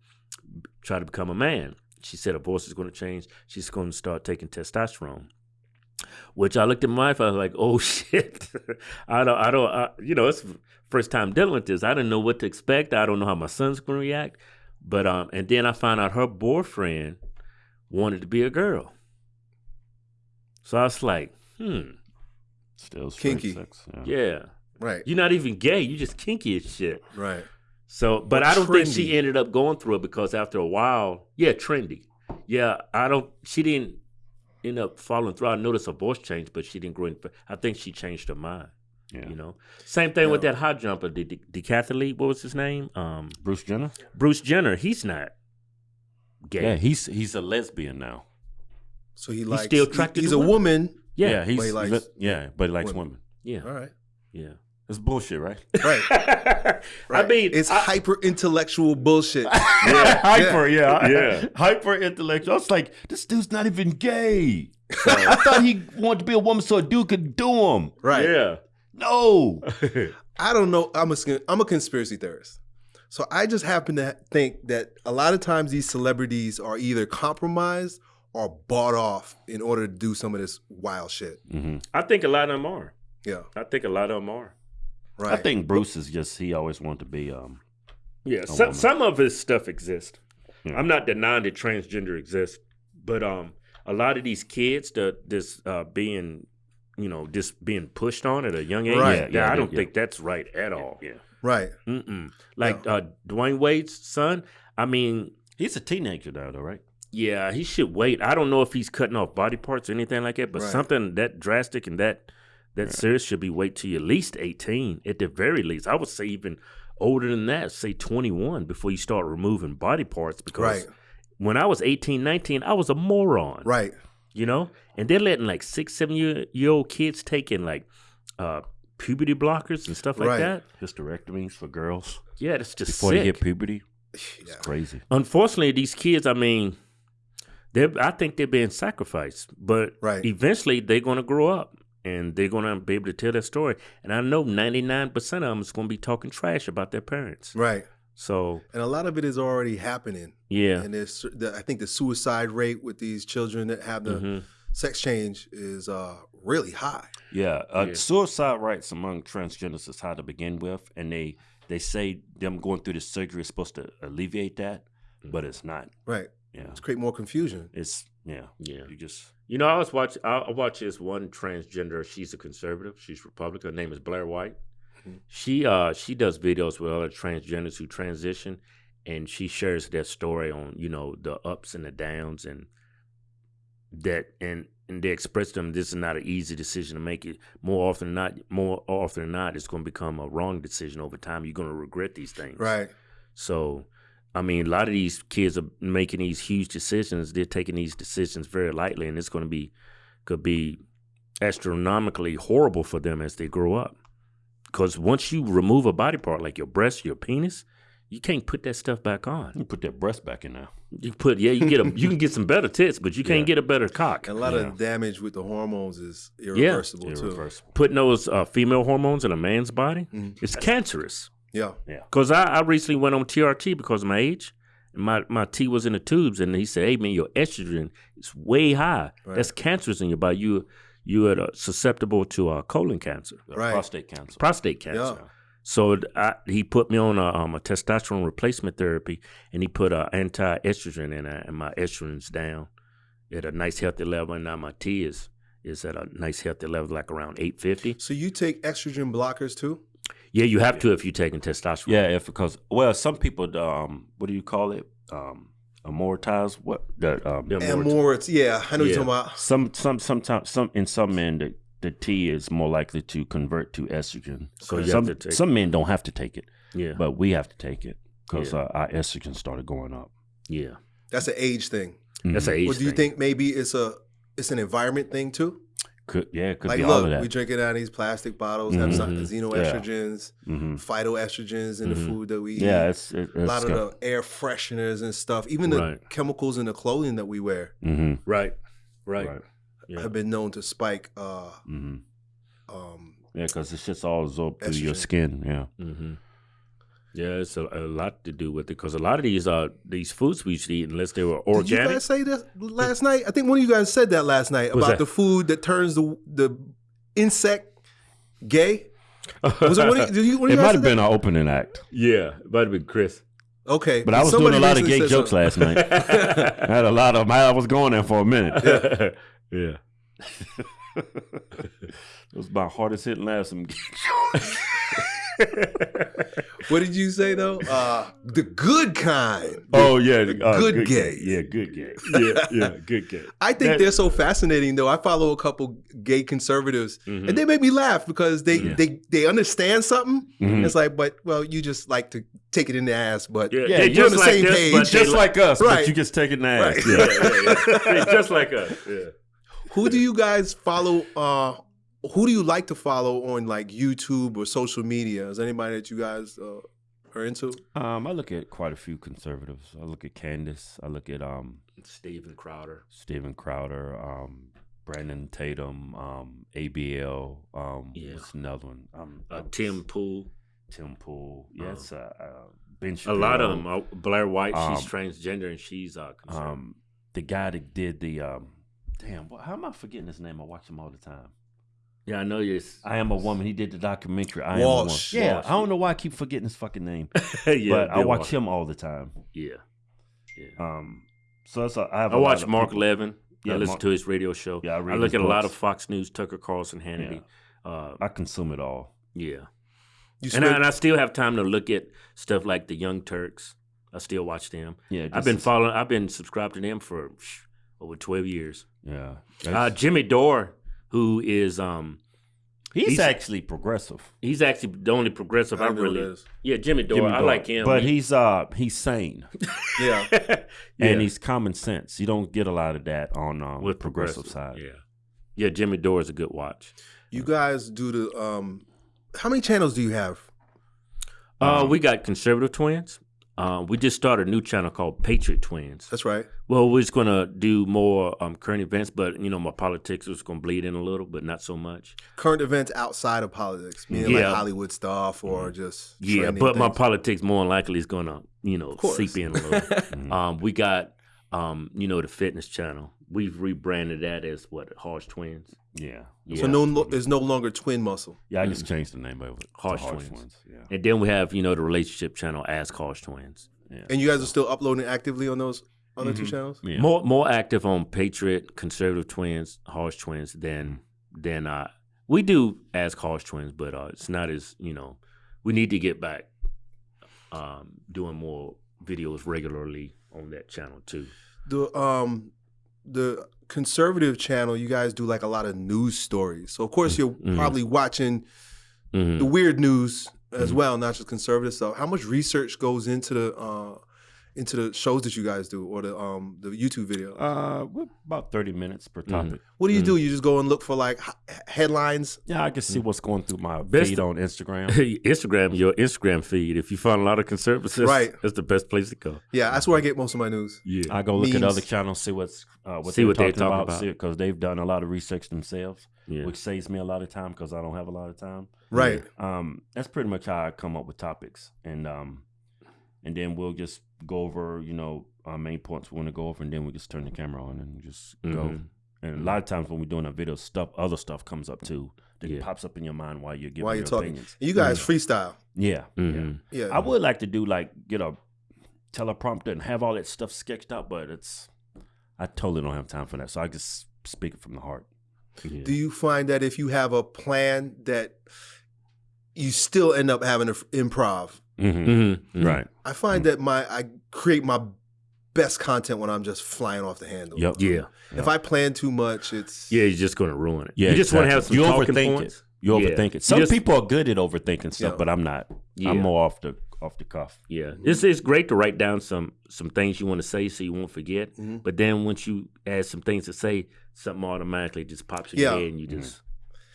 try to become a man. She said her voice is going to change. She's going to start taking testosterone. Which I looked at my wife, I was like, "Oh (laughs) shit, I don't, I don't, I, you know, it's first time dealing with this. I didn't know what to expect. I don't know how my son's going to react." But um, and then I found out her boyfriend wanted to be a girl. So I was like, "Hmm, Still Kinky. sex. Yeah. yeah, Right. you're not even gay. You just kinky as shit." Right. So, but Or I don't think she ended up going through it because after a while, yeah, trendy. Yeah, I don't. She didn't end up following through. I noticed her voice changed, but she didn't grow. In, I think she changed her mind. Yeah. You know, same thing with that high jumper, the de- decathlete. What was his name? Um, Bruce Jenner. Bruce Jenner. He's not gay. Yeah, he's he's a lesbian now. So he likes. still he- attracted he's to a women? woman. yeah, he's But he likes yeah, but he likes women. women. yeah, All right. yeah. It's bullshit, (laughs) right? Right. I mean, it's I- hyper intellectual bullshit. (laughs) yeah, (laughs) hyper, yeah, Yeah. hyper intellectual. I was like, this dude's not even gay. I thought he wanted to be a woman so a dude could do him. right. yeah. No, I don't know. I'm a I'm a conspiracy theorist. So I just happen to think that a lot of times these celebrities are either compromised or bought off in order to do some of this wild shit. hmm I think a lot of them are. Yeah. I think a lot of them are. Right. I think Bruce is just he always wanted to be. Um, Yeah, a some woman. some of his stuff exists. Yeah. I'm not denying that transgender exists, but um, a lot of these kids that this uh being, you know, just being pushed on at a young age. Right. Yeah, Yeah, yeah, I don't yeah. think that's right at all. yeah, right. Mm-mm. Like uh, Dwyane Wade's son. I mean, he's a teenager now, though, right? yeah, he should wait. I don't know if he's cutting off body parts or anything like that, but Right. something that drastic and that that serious should be wait till you're at least 18 at the very least. I would say even older than that, say 21 before you start removing body parts because Right. when I was 18, 19, I was a moron. Right. You know? And they're letting like six, seven year, year old kids taking like uh puberty blockers and stuff like Right. that. Hysterectomies for girls Yeah, that's just before sick. they hit puberty. It's Yeah. crazy. unfortunately, these kids, I mean, they're. I think they're being sacrificed, but Right. eventually they're going to grow up and they're going to be able to tell their story. And I know 99% of them is going to be talking trash about their parents. Right. So, And a lot of it is already happening. yeah. And there's the, I think the suicide rate with these children that have the Mhm. sex change is uh, really high. Yeah, uh, Yeah. suicide rates among transgenders is high to begin with, and they they say them going through the surgery is supposed to alleviate that, but it's not. Right. Yeah, It's create more confusion. it's yeah, Yeah. You just You know, I was watch. I I watch this one transgender. She's a conservative. She's Republican. Her name is Blair White. Mhm. She uh she does videos with other transgenders who transition, and she shares their story on you know the ups and the downs and that and and they express to them this is not an easy decision to make. It more often than not, more often than not, it's going to become a wrong decision over time. You're going to regret these things. Right. So, I mean, a lot of these kids are making these huge decisions. They're taking these decisions very lightly, and it's going to be could be astronomically horrible for them as they grow up. Because once you remove a body part like your breast, your penis, you can't put that stuff back on. you put that breast back in there. You put yeah, you can get a you can get some better tits, but you can't Yeah. get a better cock. And a lot Yeah. of damage with the hormones is irreversible too. Irreversible. Putting those uh, female hormones in a man's body, Mhm. it's cancerous. Yeah. Yeah. Because I, I recently went on TRT because of my age. And my, my T was in the tubes, and he said, "Hey man, your estrogen is way high. Right. That's cancerous in your body. You you are uh, susceptible to uh, colon cancer, Right. Prostate cancer. prostate cancer." Yeah. So I, he put me on a, um, a testosterone replacement therapy, and he put uh, anti-estrogen in it, and my estrogen's down at a nice healthy level, and now my T is is at a nice healthy level, like around eight fifty. So you take estrogen blockers too? Yeah, you have to if you're taking testosterone. Yeah, if because well, some people um, what do you call it? Um, aromatize what the um, Yeah, And more- more, yeah, I know Yeah. you're talking about. some some sometimes some in some men the the T is more likely to convert to estrogen. So you some have to take- some men don't have to take it, yeah, but we have to take it because Yeah. uh, our estrogen started going up. yeah. That's an age thing. That's an age Or do you thing. think maybe it's a it's an environment thing too? Could yeah, it could like, be all of look, that. we drinking out of these plastic bottles, have some Mhm. xenoestrogens, hmm phytoestrogens in the Mhm. food that we eat. Yeah, it's, it, a it's lot of the air fresheners and stuff, even the Right. chemicals in the clothing that we wear hmm Right, right. right. Yeah. have been known to spike uh, hmm um, Yeah, because it's just all absorbed through your skin. Yeah. Yeah, it's a, a lot to do with it because a lot of these are these foods we should eat unless they were organic. Did you guys say this last night? I think one of you guys said that last night What's about the food that turns the the insect gay. Was it one of, did you, one of It you might say have that? been an opening act, yeah, it might have been Chris. Okay, but I was doing a lot of gay jokes something. last night. (laughs) I had a lot of. I was going there for a minute. (laughs) Yeah. yeah. (laughs) It was my hardest hitting last. Some gay jokes. (laughs) What did you say though? Uh, the good kind. Oh yeah, uh, good gay. Yeah, good gay. yeah, yeah, good gay. (laughs) I think That- they're so fascinating though. I follow a couple gay conservatives Mhm. and they make me laugh because they Yeah. they they understand something. Mhm. It's like, but well, you just like to take it in the ass, but Yeah, Yeah, you're just on the like same this, page. Just like us, Right. but you just take it in the ass. Right. Yeah. (laughs) Just like us. Yeah. who do you guys follow uh who do you like to follow on like YouTube or social media? Is anybody that you guys uh, are into? Um, I look at quite a few conservatives. I look at Candace. I look at um Steven Crowder. Steven Crowder, um, Brandon Tatum, um, ABL. Um, Yeah. what's another one? Um, Uh, Tim Pool. Tim Pool. Yes, uh, uh, Ben A lot of them. Uh, Blair White, she's Um, transgender and she's uh, conservative. Um, the guy that did the um, damn. What, how am I forgetting his name? I watch him all the time. Yeah, I know you. I am a woman. He did the documentary. I Walsh. am a woman. Yeah, Walsh. I don't know why I keep forgetting his fucking name, (laughs) yeah, but I watch Walker. him all the time. Yeah. Yeah. Um, so that's a, I have. I a watch Mark people- Levin. Yeah, I listen Mark- to his radio show. Yeah, I I, look his at a lot of. Fox News, Tucker Carlson, Hannity. Uh, I consume it all. yeah. And I, and I still have time to look at stuff like the Young Turks. I still watch them. Yeah, I've been as- following. I've been subscribed to them for over twelve years. Yeah, Uh, Jimmy Dore, who is um, he's, he's- actually progressive, he's actually the only progressive I I, don't know who really. that is. Yeah, Jimmy Dore. Jimmy I Dore. like him. but He- he's uh he's sane (laughs) yeah. yeah. and he's common sense. You don't get a lot of that on um, with progressive, side. Yeah, yeah. Jimmy Dore is a good watch. You guys do the um how many channels do you have? Uh, Um, we got conservative twins. Uh, we just started a new channel called Patriot Twins. That's right. Well, we're just gonna do more um, current events, but you know, my politics is gonna bleed in a little, but not so much. Current events outside of politics, meaning Yeah. like Hollywood stuff or just Yeah, but my politics more than likely is gonna, you know, seep in a little. (laughs) Um, we got, um, you know, the fitness channel. We've rebranded that as what Hodge Twins. yeah, Yeah. so no lo- is no longer twin muscle. yeah. I just changed the name of it. Hodge Hodge Twins. Yeah, And then we have, you know, the relationship channel as Hodge Twins. yeah. And you guys are still uploading actively on those other two Mhm. channels? yeah. More more active on Patriot, Conservative Twins, Hodge Twins than than uh we do as Hodge Twins, but uh it's not as you know we need to get back um doing more videos regularly on that channel too. The um the conservative channel, you guys do like a lot of news stories. So of course you're Mhm. probably watching Mhm. the weird news as Mhm. well, not just conservative stuff. How much research goes into the uh into the shows that you guys do or the um the YouTube video? Uh, about thirty minutes per topic. what do you mm. do? You just go and look for like h- headlines. Yeah, I can see what's going through my Best- feed on Instagram. (laughs) Instagram, your Instagram feed. If you find a lot of conservatives, Right. that's the best place to go. Yeah, that's where I get most of my news. Yeah, I go look at other channels, see what's uh, what See they're what they talking talk about, about. because they've done a lot of research themselves, yeah. which saves me a lot of time because I don't have a lot of time. Right. Um, that's pretty much how I come up with topics, and um, and then we'll just go over, you know, our main points we want to go over, and then we just turn the camera on and just go. Mhm. And a lot of times when we're doing a video, stuff, other stuff comes up too that Yeah. pops up in your mind while you're giving While you're talking. opinions. You guys freestyle. Yeah, yeah. Mhm. Yeah. I would like to do like get a teleprompter and have all that stuff sketched out, but it's I totally don't have time for that. So I just speak it from the heart. Yeah. Do you find that if you have a plan that you still end up having to f- improv? Mm-hmm. Mhm. Mhm. Right. I find that my I create my best content when I'm just flying off the handle. Yep. Yeah, If I plan too much, it's yeah. You're just gonna ruin it. Yeah, you just want to have some. You talking overthink points. it. You Yeah. overthink You it. Some just- people are good at overthinking stuff, Yeah. but I'm not. Yeah. I'm more off the off the cuff. Yeah, it's it's great to write down some some things you want to say so you won't forget. Mhm. But then once you add some things to say, something automatically just pops in Yeah. your head and you just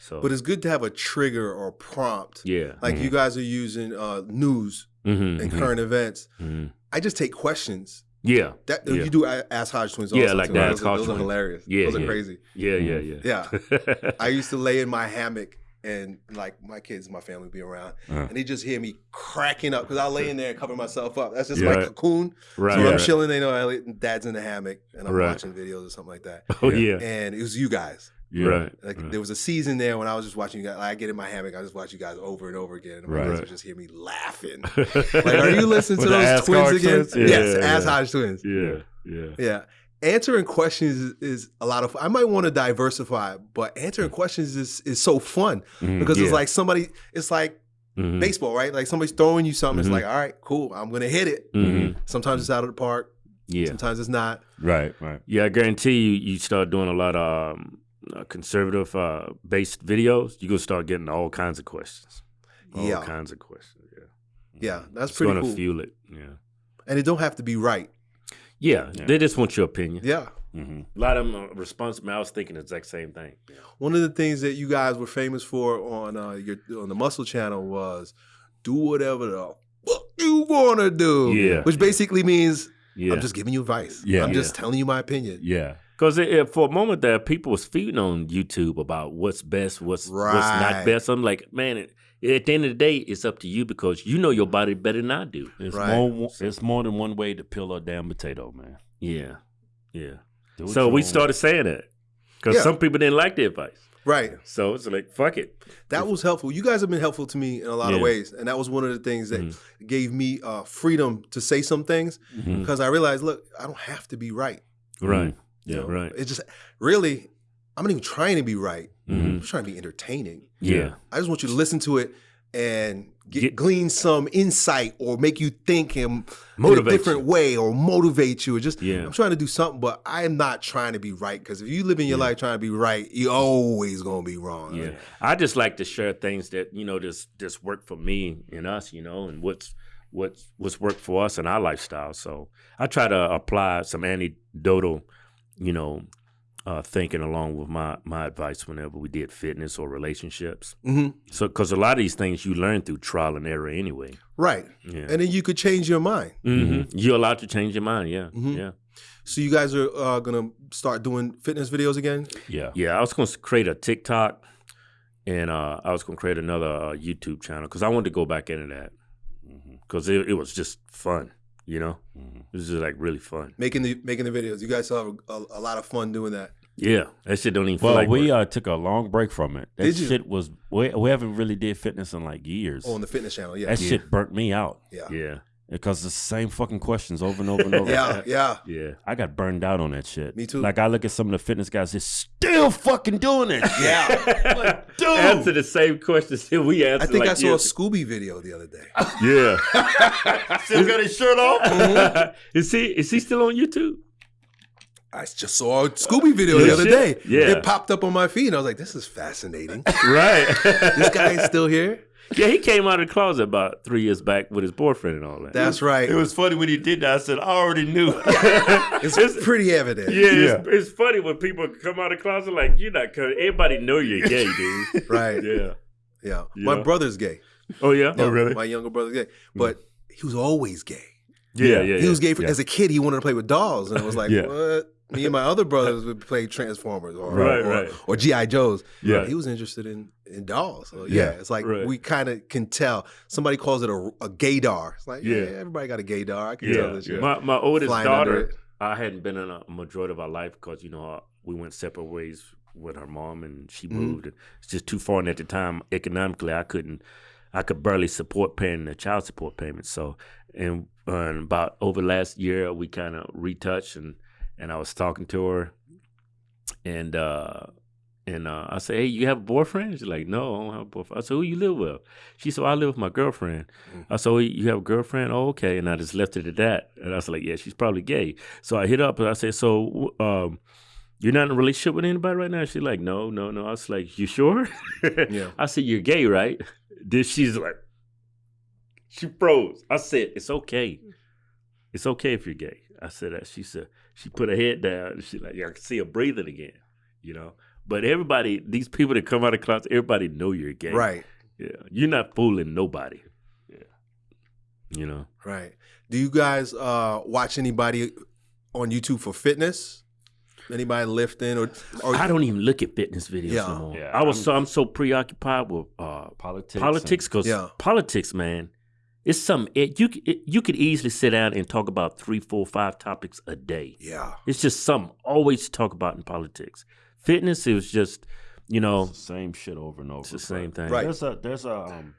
so. but it's good to have a trigger or prompt. yeah, Like you guys are using uh, news hmm and current events. hmm I just take questions. yeah, That Yeah. you do Ask Hodge Twins. Yeah, also, like that, Those, are, those are hilarious. Yeah, those are yeah. crazy. yeah, yeah, yeah, Yeah. (laughs) I used to lay in my hammock and like my kids, my family would be around, Uh-huh. and they just hear me cracking up because I lay in there and cover myself up. That's just Yeah. my cocoon. Right. So when I'm right. chilling, they know I lay, dad's in the hammock and I'm Right. watching videos or something like that. (laughs) Oh yeah. And it was you guys. Yeah. Right. Like right. there was a season there when I was just watching you guys. Like, I get in my hammock, I just watch you guys over and over again, and my Right. would just hear me laughing. (laughs) like, are you listening to those twins again? twins? Yeah, yes, yeah. Ass Hodge twins. yeah. Yeah. Yeah. Answering questions is, is a lot of I might want to diversify, but answering questions is is so fun Mhm. because it's like somebody it's like Mhm. baseball, right? Like somebody's throwing you something, Mhm. it's like, all right, cool, I'm gonna hit it. Mhm. Sometimes it's out of the park, Yeah. sometimes it's not. Right. Right. Yeah, I guarantee you, you start doing a lot of um, uh, conservative uh, based videos, you're gonna start getting all kinds of questions. All Yeah. kinds of questions. Yeah, Yeah, that's it's pretty gonna cool. fuel it. Yeah. and it don't have to be right. yeah, Yeah. they just want your opinion. Yeah. hmm A lot of them are responsible. I was thinking the exact same thing. One of the things that you guys were famous for on uh, your on the Muscle Channel was do whatever the fuck you wanna do. Yeah. Which basically means Yeah, I'm just giving you advice. Yeah. I'm just telling you my opinion. Yeah. Because for a moment there, people was feeding on YouTube about what's best, what's right. what's not best. I'm like, man, it, at the end of the day, it's up to you because you know your body better than I do. It's Right. more. It's more than one way to peel a damn potato, man. Yeah, yeah. So we own started saying that because Yeah. some people didn't like the advice. Right. So it's like, fuck it. That was helpful. You guys have been helpful to me in a lot of ways, and that was one of the things that Mhm. gave me uh, freedom to say some things because I realized, look, I don't have to be right. Right. You Yeah, know? right. It's just really, I'm not even trying to be right. Mhm. I'm just trying to be entertaining. Yeah. I just want you to listen to it and get, Get- glean some insight or make you think in, in a different you. way or motivate you. Or just Yeah. I'm trying to do something, but I'm not trying to be right because if you live in your Yeah. life trying to be right, you're always gonna be wrong. Yeah. I just like to share things that, you know, just just work for me and us, you know, and what's what's what's worked for us and our lifestyle. So I try to apply some anecdotal, you know, uh, thinking along with my my advice whenever we did fitness or relationships. hmm So because a lot of these things you learn through trial and error anyway. Right. Yeah. And then you could change your mind. hmm You're allowed to change your mind. Yeah. Mhm. Yeah. So you guys are uh, gonna start doing fitness videos again? Yeah. Yeah, I was going to create a TikTok, and uh, I was going to create another uh, YouTube channel because I wanted to go back into that because it, it was just fun. You know, hmm it was just like really fun. Making the making the videos. You guys have a, a, a lot of fun doing that. Yeah, that shit don't even feel Well, like we work. uh, took a long break from it. That Did you? shit was we, we haven't really did fitness in like years. Oh, on the fitness channel. Yeah. that shit burnt me out yeah. yeah, because the same fucking questions over and over and over. (laughs) Yeah. Yeah. yeah, I got burned out on that shit. Me too. Like I look at some of the fitness guys, they're still fucking doing it. Yeah. (laughs) like, (laughs) dude. Answer the same questions that we answered. I think like I saw a Scooby video the other day. Yeah, still got his shirt off. Mm-hmm. is he is he still on YouTube? I just saw a Scooby video the other day. Yeah. It popped up on my feed and I was like, this is fascinating. Right. this guy is still here? Yeah, he came out of the closet about three years back with his boyfriend and all that. That's right. It was funny when he did that. I said, I already knew. (laughs) it's pretty evident. Yeah, It's, it's funny when people come out of the closet like you're not. Cause everybody know you're gay, dude. (laughs) Right. yeah. Yeah. My brother's gay. Oh yeah. Yeah, oh, My younger brother's gay. Hmm. But he was always gay. Yeah, yeah. He was gay for, yeah. as a kid. He wanted to play with dolls, and I was like, Yeah. what? Me and my other brothers would play Transformers or Right, or, right. or GI Joes. Yeah. he was interested in in dolls. So, yeah. Yeah. it's like Right. we kind of can tell. Somebody calls it a, a gaydar. It's like, yeah, Yeah. everybody got a gaydar. I can Yeah. tell this. shit. My my oldest daughter. I hadn't been in a majority of our life because you know uh, we went separate ways with her mom and she Mhm. moved. And it's just too far, and at the time economically, I couldn't. I could barely support paying the child support payments. So, and, uh, and about over the last year, we kind of retouched, and and I was talking to her, and uh, and uh, I said, "Hey, you have a boyfriend?" She's like, "No, I don't have a boyfriend." I said, "Who you live with?" She said, "I live with my girlfriend." Mm. I said, "You have a girlfriend?" Oh, okay. And I just left it at that. And I was like, "Yeah, she's probably gay." So I hit up and I said, "So, um, you're not in a relationship with anybody right now?" She's like, "No, no, no." I was like, "You sure?" Yeah. (laughs) I said, "You're gay, right?" Then she's like, she froze. I said, "It's okay. It's okay if you're gay." I said that. She said she put her head down. And she like, yeah, I can see her breathing again. You know. But everybody, these people that come out of closet, everybody know you're gay. Right. Yeah. You're not fooling nobody. Yeah. You know. Right. Do you guys uh, watch anybody on YouTube for fitness? Anybody lifting or, or I don't even look at fitness videos Yeah. no more. Yeah, I was I'm- so I'm so preoccupied with uh, Politics. politics because Yeah. politics, man, it's something it, you it, you could easily sit down and talk about three, four, five topics a day. yeah. It's just something always to talk about in politics. Fitness, is just you know It's the same shit over and over. it's the but same thing. Right. There's a there's a um,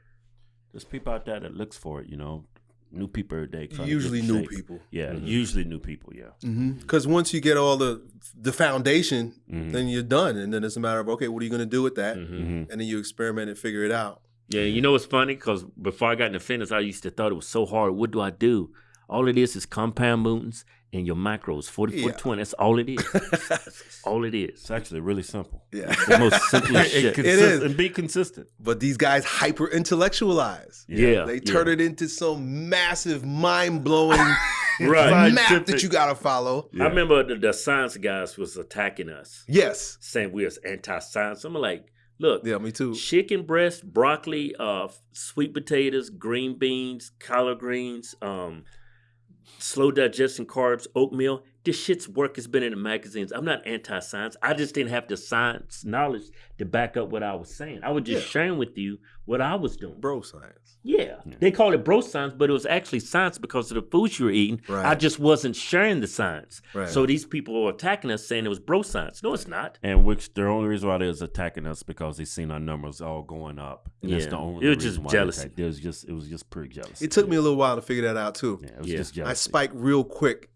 there's people out there that looks for it. You know, new people every day. trying Usually new shape. people. Yeah, usually new people. Yeah. Because once you get all the the foundation, Mhm. then you're done, and then it's a matter of okay, what are you going to do with that? Mhm. And then you experiment and figure it out. Yeah, you know what's funny? Because before I got into fitness, I used to thought it was so hard. What do I do? All it is is compound movements and your macros, 40-40-20 That's all it is. (laughs) All it is. It's actually really simple. Yeah. It's the most simplest (laughs) And shit. consist- is. And be consistent. But these guys hyper intellectualize. Yeah. They yeah. turn it into some massive, mind blowing (laughs) Right. map that you got to follow. I remember the, the science guys was attacking us, Yes. saying we was anti-science. I'm like, look, Yeah, me too. chicken breast, broccoli, uh, sweet potatoes, green beans, collard greens, um, slow digestion carbs, oatmeal. This shit's work has been in the magazines. I'm not anti-science. I just didn't have the science knowledge to back up what I was saying. I was just Yeah. sharing with you what I was doing. Bro science. Yeah. They call it bro science, but it was actually science because of the foods you were eating. Right. I just wasn't sharing the science. Right. So these people were attacking us saying it was bro science. No, it's not. And which the only reason why they was attacking us because they seen our numbers all going up. And that's Yeah. the only It was reason just why jealousy. It was just it was just pure jealousy. It took me a little while to figure that out too. Yeah, it was Yeah. just I spiked real quick,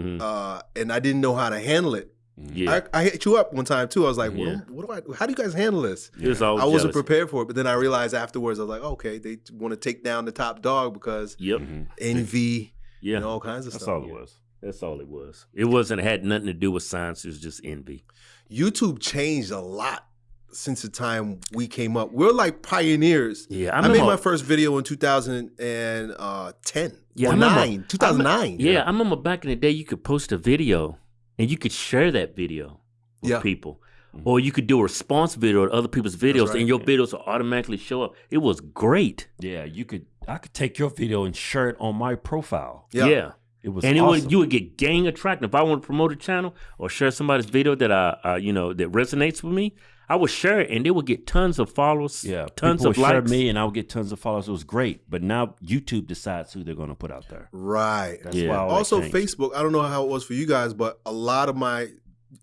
hmm uh, and I didn't know how to handle it. Yeah. I, I hit you up one time too. I was like, Yeah. what, what do I? How do you guys handle this? it was I wasn't jealousy. prepared for it, but then I realized afterwards, I was like, okay, they want to take down the top dog because Yep. Mhm. envy Yeah. and all kinds of That's stuff. all it was. That's all it was. It wasn't it had nothing to do with science. It was just envy. YouTube changed a lot since the time we came up. We're like pioneers. Yeah, I, I made my first video in 2010 Yeah, or I remember- 9, 2009. Yeah, I remember back in the day you could post a video and you could share that video with Yeah. people. Or you could do a response video to other people's videos right. and your videos will automatically show up. It was great. Yeah, you could. I could take your video and share it on my profile. Yeah. Yeah. It was and it awesome. would you would get gang attracted. If I want to promote a channel or share somebody's video that I, uh, you know, that resonates with me, I would share it, and they would get tons of followers, yeah, tons people of would share likes. me, and I would get tons of followers. It was great. But now YouTube decides who they're going to put out there. Right. That's Yeah. why also. Facebook, I don't know how it was for you guys, but a lot of my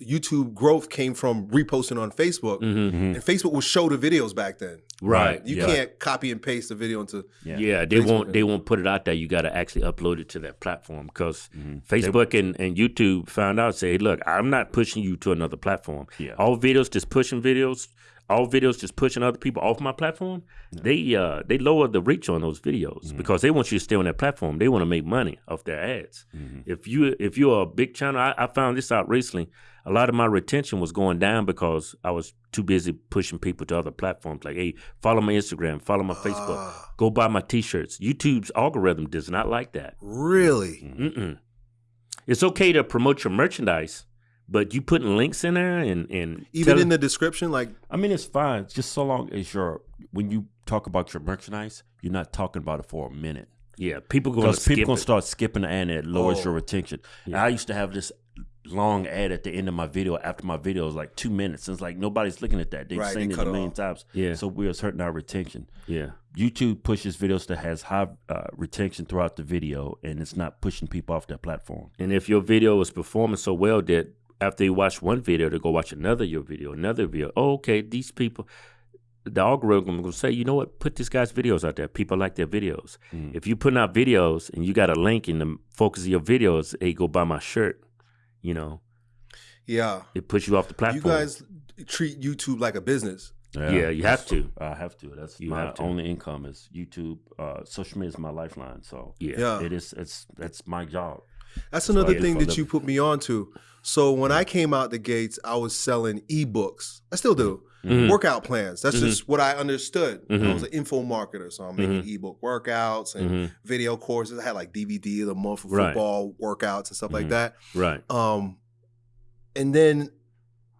YouTube growth came from reposting on Facebook. Mhm. Mhm. And Facebook will show the videos back then. Right. You Yeah. can't copy and paste the video into. Yeah. Yeah, they Facebook won't. They won't put it out there. You got to actually upload it to that platform because Mhm. Facebook and, and YouTube found out. Say, look, I'm not pushing you to another platform. Yeah. All videos just pushing videos. All videos just pushing other people off my platform. They uh they lower the reach on those videos Mm-hmm. because they want you to stay on that platform. They want to make money off their ads. Mhm. If you if you're a big channel, I, I found this out recently. A lot of my retention was going down because I was too busy pushing people to other platforms. Like, hey, follow my Instagram, follow my Facebook, Ah, go buy my T-shirts. YouTube's algorithm does not like that. really? Mm-mm. It's okay to promote your merchandise, but you putting links in there and and Even telling- in the description, like, I mean, it's fine. Just so long as you're when you talk about your merchandise, you're not talking about it for a minute. yeah, people going to Because people gonna it. start skipping and it lowers Oh. your retention. Yeah. I used to have this long ad at the end of my video after my video is like two minutes. And it's like nobody's looking at that. They've Right, seen they it a million off. times. Yeah. So we're hurting our retention. Yeah, YouTube pushes videos that has high uh, retention throughout the video, and it's not pushing people off that platform. and if your video is performing so well that after you watch one video, to go watch another your video, another video. Oh, okay, these people. The algorithm will say, you know what? Put this guy's videos out there. People like their videos. Mm. If you putting out videos and you got a link in the focus of your videos, hey, go buy my shirt. You know, yeah. it puts you off the platform. You guys treat YouTube like a business. Yeah, you have to. I have to. That's You my have to. only income is YouTube. Uh, social media is my lifeline. So Yeah. Yeah. it is. It's that's my job. That's why another thing for a that you put me on to. So when I came out the gates, I was selling ebooks. I still do. Mhm. Workout plans. That's Mhm. just what I understood. I Mhm. was an info marketer, so I'm making ebook workouts and Mhm. video courses. I had like DVD of the month for Right. football workouts and stuff like that. Right. Um, and then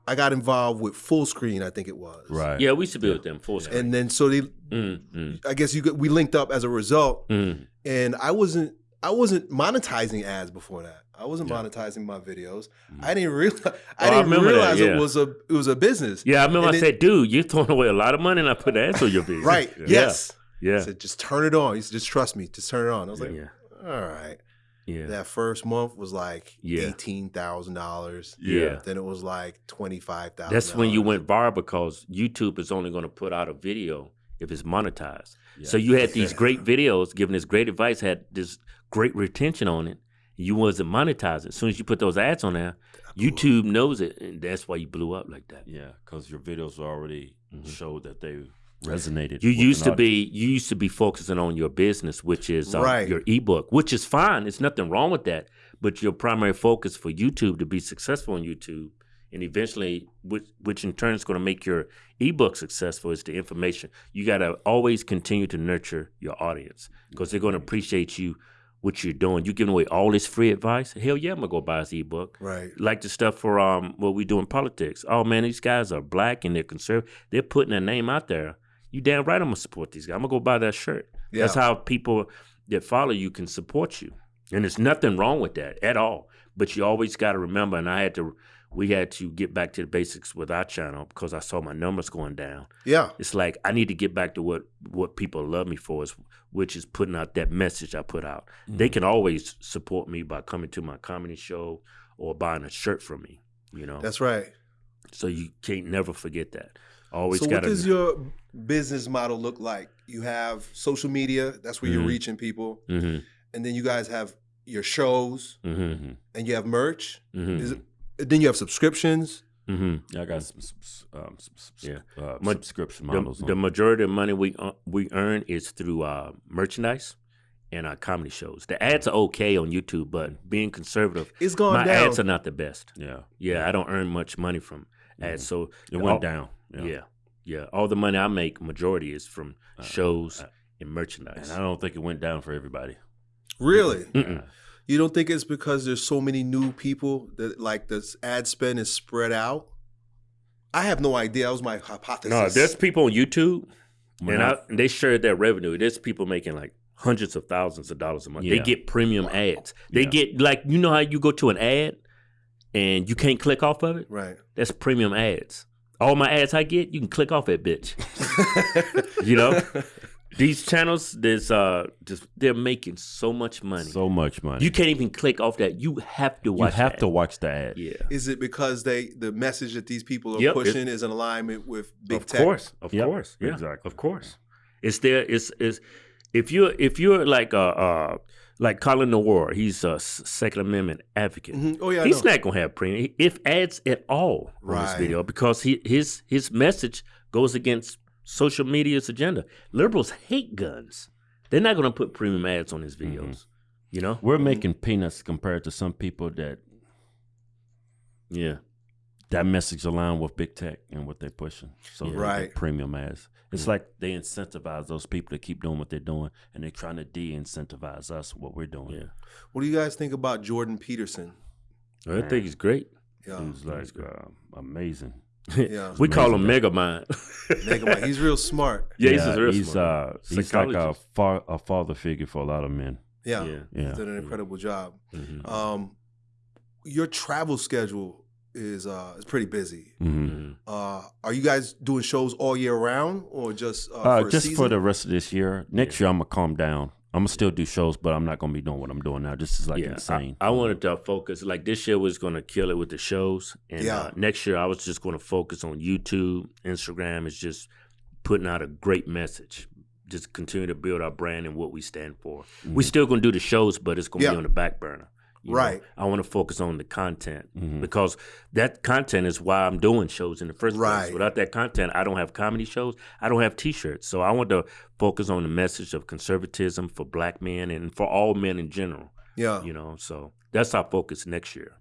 I got involved with Fullscreen. I think it was. Right. Yeah, we used to be with them Fullscreen. And then so they, I guess you could, we linked up as a result. and I wasn't I wasn't monetizing ads before that. I wasn't Yeah. monetizing my videos. Mhm. I didn't realize. I Oh, I didn't that, realize yeah. it was a it was a business. Yeah, I remember And I it- said, dude, you're throwing away a lot of money and I put ads on your video. Right. Yeah. Yes. Yeah. I said just turn it on. He said just trust me. Just turn it on. I was like, Yeah. all right. Yeah. That first month was like Yeah. eighteen thousand dollars. Yeah. Then it was like twenty five thousand. That's when you went viral because YouTube is only going to put out a video if it's monetized. So you had (laughs) these great videos giving this great advice, had this great retention on it. You wasn't monetizing. As soon as you put those ads on there, YouTube knows it, and that's why you blew up like that. Yeah, because your videos already Mhm. showed that they resonated. You used to be you used to be focusing on your business, which is um, Right. your ebook, which is fine. There's nothing wrong with that. But your primary focus for YouTube to be successful on YouTube, and eventually, which, which in turn is going to make your ebook successful, is the information. You got to always continue to nurture your audience because they're going to appreciate you, what you're doing. You giving away all this free advice. Hell yeah, I'm gonna go buy his ebook right. like the stuff for um what we do in politics. Oh man, these guys are black and they're conservative. They're putting their name out there. You damn right I'm gonna support these guys. I'm gonna go buy that shirt. Yeah. That's how people that follow you can support you. And there's nothing wrong with that at all. But you always gotta remember, and I had to we had to get back to the basics with our channel because I saw my numbers going down. Yeah. It's like I need to get back to what what people love me for is which is putting out that message I put out. They can always support me by coming to my comedy show or buying a shirt from me. You know, That's right. so you can't never forget that. Always so got what does your business model look like? You have social media, that's where you're Mhm. reaching people. hmm And then you guys have your shows hmm Mm-hmm. and you have merch. hmm Is it, then you have subscriptions. hmm Yeah, I got some, some, um, some, some Yeah. uh, Ma- subscription The, models. the on. majority of money we uh, we earn is through uh, merchandise and our comedy shows. The ads are okay on YouTube, but being conservative, It's gone my down. ads are not the best. yeah, Yeah, I don't earn much money from ads. So it went all- down. Yeah. yeah, All the money I make, majority is from Uh, shows uh, and merchandise. and I don't think it went down for everybody. really? You don't think it's because there's so many new people that like the ad spend is spread out? I have no idea. That was my hypothesis. No, there's people on YouTube, When and, I- I, and they share their revenue. There's people making like hundreds of thousands of dollars a month. They get premium ads. They Yeah. get like you know how you go to an ad and you can't click off of it. right. That's premium ads. All my ads I get, you can click off that bitch. (laughs) You know, these channels, there's uh, just they're making so much money. so much money. you can't even click off that. You have to watch. You have that. to watch the ad. Yeah. Is it because they the message that these people are Yep, pushing is in alignment with big of tech? Of course, of Yep, course, yeah, exactly. of course. It's there. It's is if you're if you're like uh uh like Colion Noir, he's a Second Amendment advocate. Mhm. Oh yeah, I he's know. not gonna have premium if ads at all on this video because he his his message goes against social media's agenda. Liberals hate guns. They're not gonna put premium ads on his Mm-hmm. videos. You know? We're making peanuts compared to some people that Yeah. that message align with big tech and what they're pushing. So Yeah. Right. premium ads. It's like they incentivize those people to keep doing what they're doing, and they're trying to de-incentivize us what we're doing. Yeah. What do you guys think about Jordan Peterson? I think he's great. Yeah, He's like uh, amazing. Yeah. we call him Amazing Megamind. Megamind. (laughs) He's real smart. Yeah, he's real he's smart. uh he's like a Psychologist. far a father figure for a lot of men. Yeah, Yeah. Yeah. He's done an incredible job. Mhm. Um, your travel schedule is uh is pretty busy. hmm Mhm. Uh, are you guys doing shows all year round or just uh, Uh, for just season? for the rest of this year. Next year, I'm gonna calm down. I'm gonna still do shows, but I'm not gonna be doing what I'm doing now. This is like yeah, insane. I, I wanted to focus. Like this year was going to kill it with the shows, and Yeah. uh, next year I was just going to focus on YouTube, Instagram. Is just putting out a great message. Just continue to build our brand and what we stand for. We still going to do the shows, but it's going to Yeah. be on the back burner. You know? Right. I want to focus on the content Mhm. because that content is why I'm doing shows in the first Right. place. Without that content, I don't have comedy shows. I don't have T-shirts. So I want to focus on the message of conservatism for Black men and for all men in general yeah. you know so that's our focus next year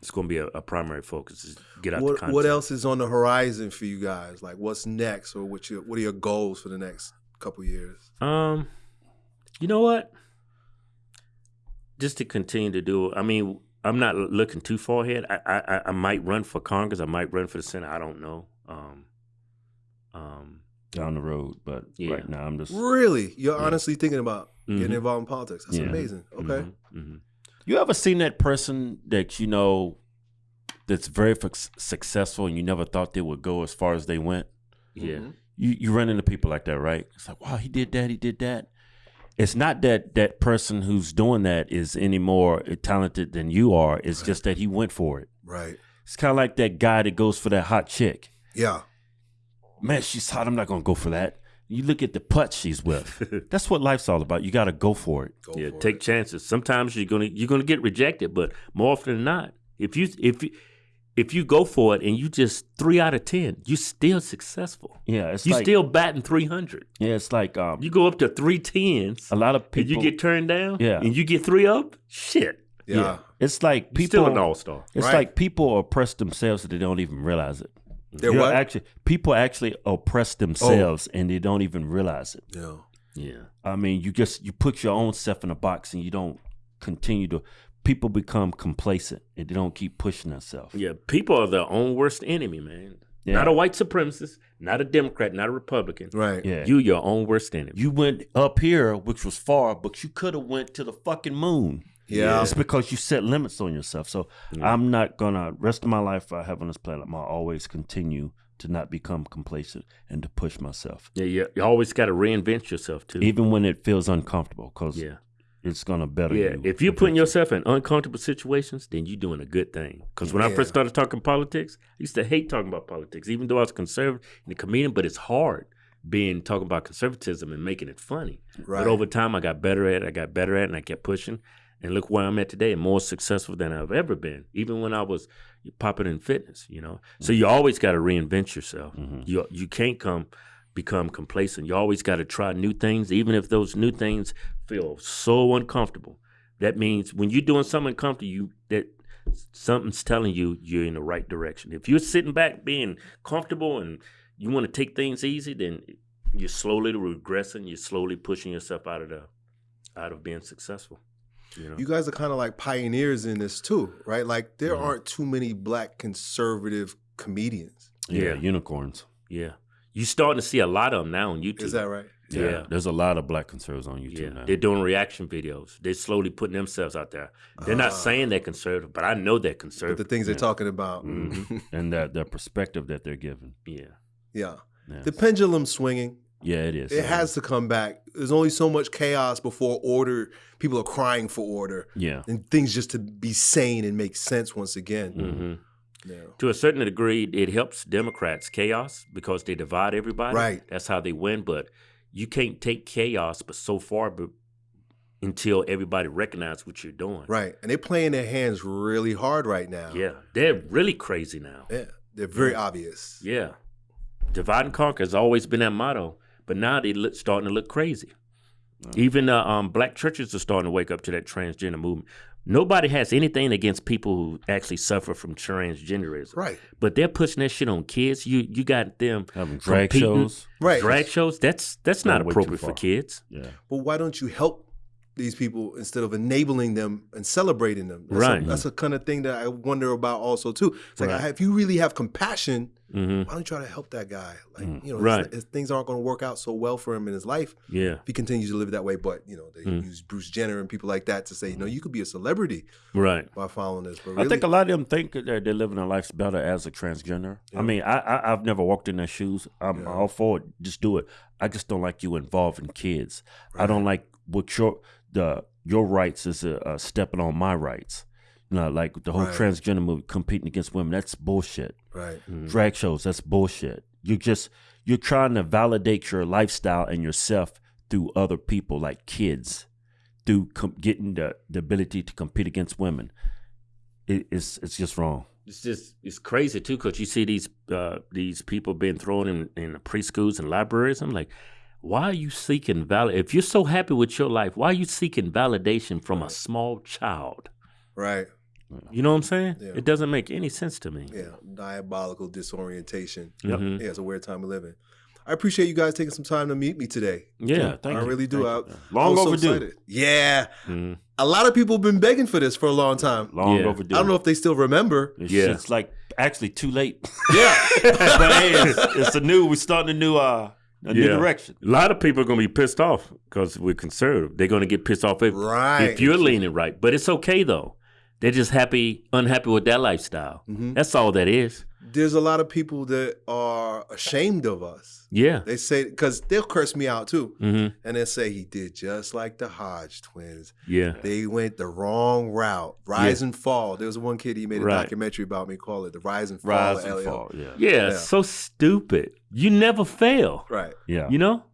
it's going to be a, a primary focus is get out the What content. what else is on the horizon for you guys? Like what's next, or what your what are your goals for the next couple years? um you know what just to continue to do i mean i'm not looking too far ahead i i, I might run for congress i might run for the senate i don't know um um down the road, but Yeah. right now I'm just Really, you're Yeah. honestly thinking about mhm, getting involved in politics? That's Yeah. amazing. Okay, mhm, mhm. You ever seen that person that you know that's very f- successful and you never thought they would go as far as they went? Yeah. Mm-hmm. You you run into people like that, right? It's like, wow, he did that, he did that. It's not that that person who's doing that is any more talented than you are. It's just that he went for it. Right. It's kind of like that guy that goes for that hot chick. Yeah. Man, she's hot. I'm not gonna go for that. You look at the putt she's with. (laughs) That's what life's all about. You got to go for it. Go yeah, for take it. chances. Sometimes you're gonna you're gonna get rejected, but more often than not, if you if you if you go for it and you just three out of ten, you're still successful. Yeah, it's You like still batting three hundred. yeah, it's like um, You go up to three tens, a lot of and people. you get turned down. Yeah. and you get three up. Shit, Yeah. it's like you still an people. all star. It's Right. like people oppress themselves and they don't even realize it. They're You're what? Actually, people actually oppress themselves and they don't even realize it. yeah. Yeah, I mean, you just you put your own self in a box and you don't continue to. People become complacent and they don't keep pushing themselves. yeah. People are their own worst enemy, man. Yeah. Not a white supremacist, not a Democrat, not a Republican. Right. Yeah, You your own worst enemy. you went up here, which was far, but you could have went to the fucking moon. Yeah. It's because you set limits on yourself. So I'm not gonna rest of my life I have on this planet. I'm gonna always continue to not become complacent and to push myself, yeah, yeah. you always got to reinvent yourself too. even when it feels uncomfortable, because yeah. It's gonna better Yeah, you. if you're putting yourself in uncomfortable situations, then you're doing a good thing. Because when I first started talking politics, I used to hate talking about politics, even though I was conservative and a comedian. But it's hard being talking about conservatism and making it funny. Right. But over time, I got better at it. I got better at it, and I kept pushing. And look where I'm at today, more successful than I've ever been, even when I was popping in fitness. You know, so mm-hmm. you always got to reinvent yourself. Mm-hmm. You you can't come become complacent. You always got to try new things, even if those new things feel so uncomfortable. That means when you're doing something uncomfortable, you that something's telling you you're in the right direction. If you're sitting back being comfortable and you want to take things easy, then you're slowly regressing. You're slowly pushing yourself out of the out of being successful. You know, You guys are kind of like pioneers in this too, right? Like there Mhm. aren't too many black conservative comedians. yeah, Yeah. unicorns. yeah. You're starting to see a lot of them now on YouTube. Is that right? Yeah. Yeah. there's a lot of black conservatives on YouTube Yeah, now. they're doing reaction videos. They're slowly putting themselves out there. They're not Ah. saying they're conservative, but I know they're But conservative. the things they're talking about. Mhm. (laughs) and that the perspective that they're given. yeah, Yeah. Yeah, The pendulum's swinging. yeah it is. It has to come back. There's only so much chaos before order. People are crying for order Yeah, and things just to be sane and make sense once again. hmm Yeah. to a certain degree, it helps Democrats chaos because they divide everybody. Right. That's how they win. But you can't take chaos, but so far, but until everybody recognizes what you're doing. Right. And they're playing their hands really hard right now. Yeah, they're really crazy now. Yeah. They're very obvious. Yeah, divide and conquer has always been that motto, but now they're starting to look crazy. Even uh, um, black churches are starting to wake up to that transgender movement. Nobody has anything against people who actually suffer from transgenderism, Right. but they're pushing that shit on kids. You you got them having drag shows. Right. drag shows. That's that's not Going appropriate for kids. Yeah, But why don't you help these people instead of enabling them and celebrating them? That's Right. A, that's a kind of thing that I wonder about also too. It's like Right. if you really have compassion, hmm why don't you try to help that guy? Like Mm. you know, Right. his things aren't going to work out so well for him in his life Yeah, if he continues to live that way. But you know, they Mm. use Bruce Jenner and people like that to say, you know, you could be a celebrity right. by following this. But I think a lot of them think that they're living their lives better as a transgender. Yeah. I mean, I, I I've never walked in their shoes. I'm Yeah. all for it. Just do it. I just don't like you involving kids. I don't like what your the your rights is uh, uh, stepping on my rights. You know, like the whole Right. transgender movie competing against women. That's bullshit. right. Mhm. Drag shows. That's bullshit. You just you're trying to validate your lifestyle and yourself through other people, like kids, through com- getting the, the ability to compete against women. It, it's it's just wrong. It's just it's crazy too because you see these uh, these people being thrown in in the preschools and libraries. I'm like, why are you seeking valid? If you're so happy with your life, why are you seeking validation from a small child? Right. You know what I'm saying? Yeah. It doesn't make any sense to me. Yeah. Diabolical disorientation. Yep. Mhm. Yeah, it's a weird time we live in. I appreciate you guys taking some time to meet me today. Yeah. thank you. I you. really do. Thank I, you. I Long so overdue. excited. Yeah. Mhm. A lot of people have been begging for this for a long time. Long Yeah. overdue. I don't know if they still remember. It's, Yeah. it's like actually too late. (laughs) Yeah. (laughs) but hey, it's, it's a new. We're starting a new uh a new direction. A lot of people are going to be pissed off because we're conservative. They're going to get pissed off if, Right. if you're leaning right. But it's okay though. They're just happy, unhappy with that lifestyle. Mm-hmm. That's all that is. There's a lot of people that are ashamed of us. Yeah. They say because they'll curse me out too, hmm and they'll say he did just like the Hodge twins. Yeah. They went the wrong route. Rise and fall. There was one kid he made a Right. documentary about me. Call it the Rise and Fall. Rise and fall. Yeah. Yeah. Yeah. So stupid. You never fail. Right. Yeah. You know?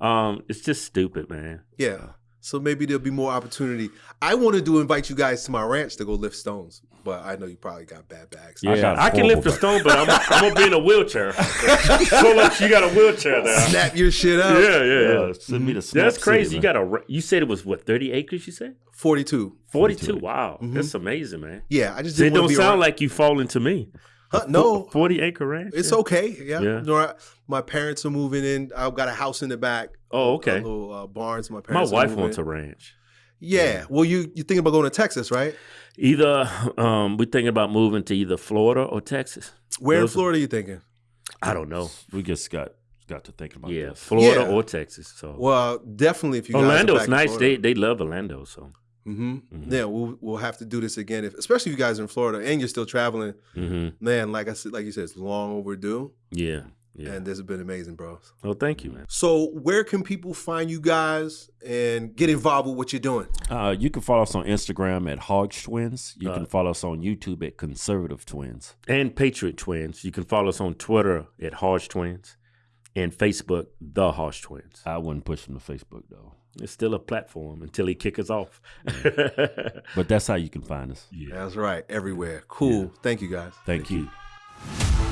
Um, it's just stupid, man. Yeah. So maybe there'll be more opportunity. I wanted to invite you guys to my ranch to go lift stones, but I know you probably got bad bags. I got I, can lift a stone, but I'm, I'm gonna be in a wheelchair. Pull up, you got a wheelchair there. Snap your shit up. Yeah, yeah, yeah. Yeah, send me the Snap That's crazy. City, you got a. You said it was what thirty acres? You said 42. forty-two. Wow, mm-hmm. that's amazing, man. Yeah, I just it didn't want don't be sound around- like you falling to me. Huh, no, forty acre ranch. it's Yeah. okay. Yeah. Yeah. No, I- my parents are moving in. I've got a house in the back. Oh, A okay. little uh, barns. My My parents. are wife wants in. a ranch. Yeah. Well, you you thinking about going to Texas, right? Either um, we're thinking about moving to either Florida or Texas. Where in Those are- Florida are you thinking? I don't know. We just got got to thinking about Yeah, this. Florida Yeah. or Texas. So Well, definitely if you guys are Orlando's back in nice. Florida. They they love Orlando. So hmm Mhm. Yeah, we'll we'll have to do this again, if, especially if you guys are in Florida and you're still traveling. hmm Man, like I said, like you said, it's long overdue, yeah, yeah. and this has been amazing, bro. well, thank you, man. So, where can people find you guys and get involved with what you're doing? Uh, you can follow us on Instagram at Hodge Twins. You Uh, can follow us on YouTube at Conservative Twins. and Patriot Twins. You can follow us on Twitter at Hodge Twins and Facebook, The Hodge Twins. I wouldn't push them to Facebook though, It's still a platform until he kick us off. (laughs) but that's how you can find us. yeah. That's right, everywhere. Cool. Thank you guys. Thank, Thank you. you.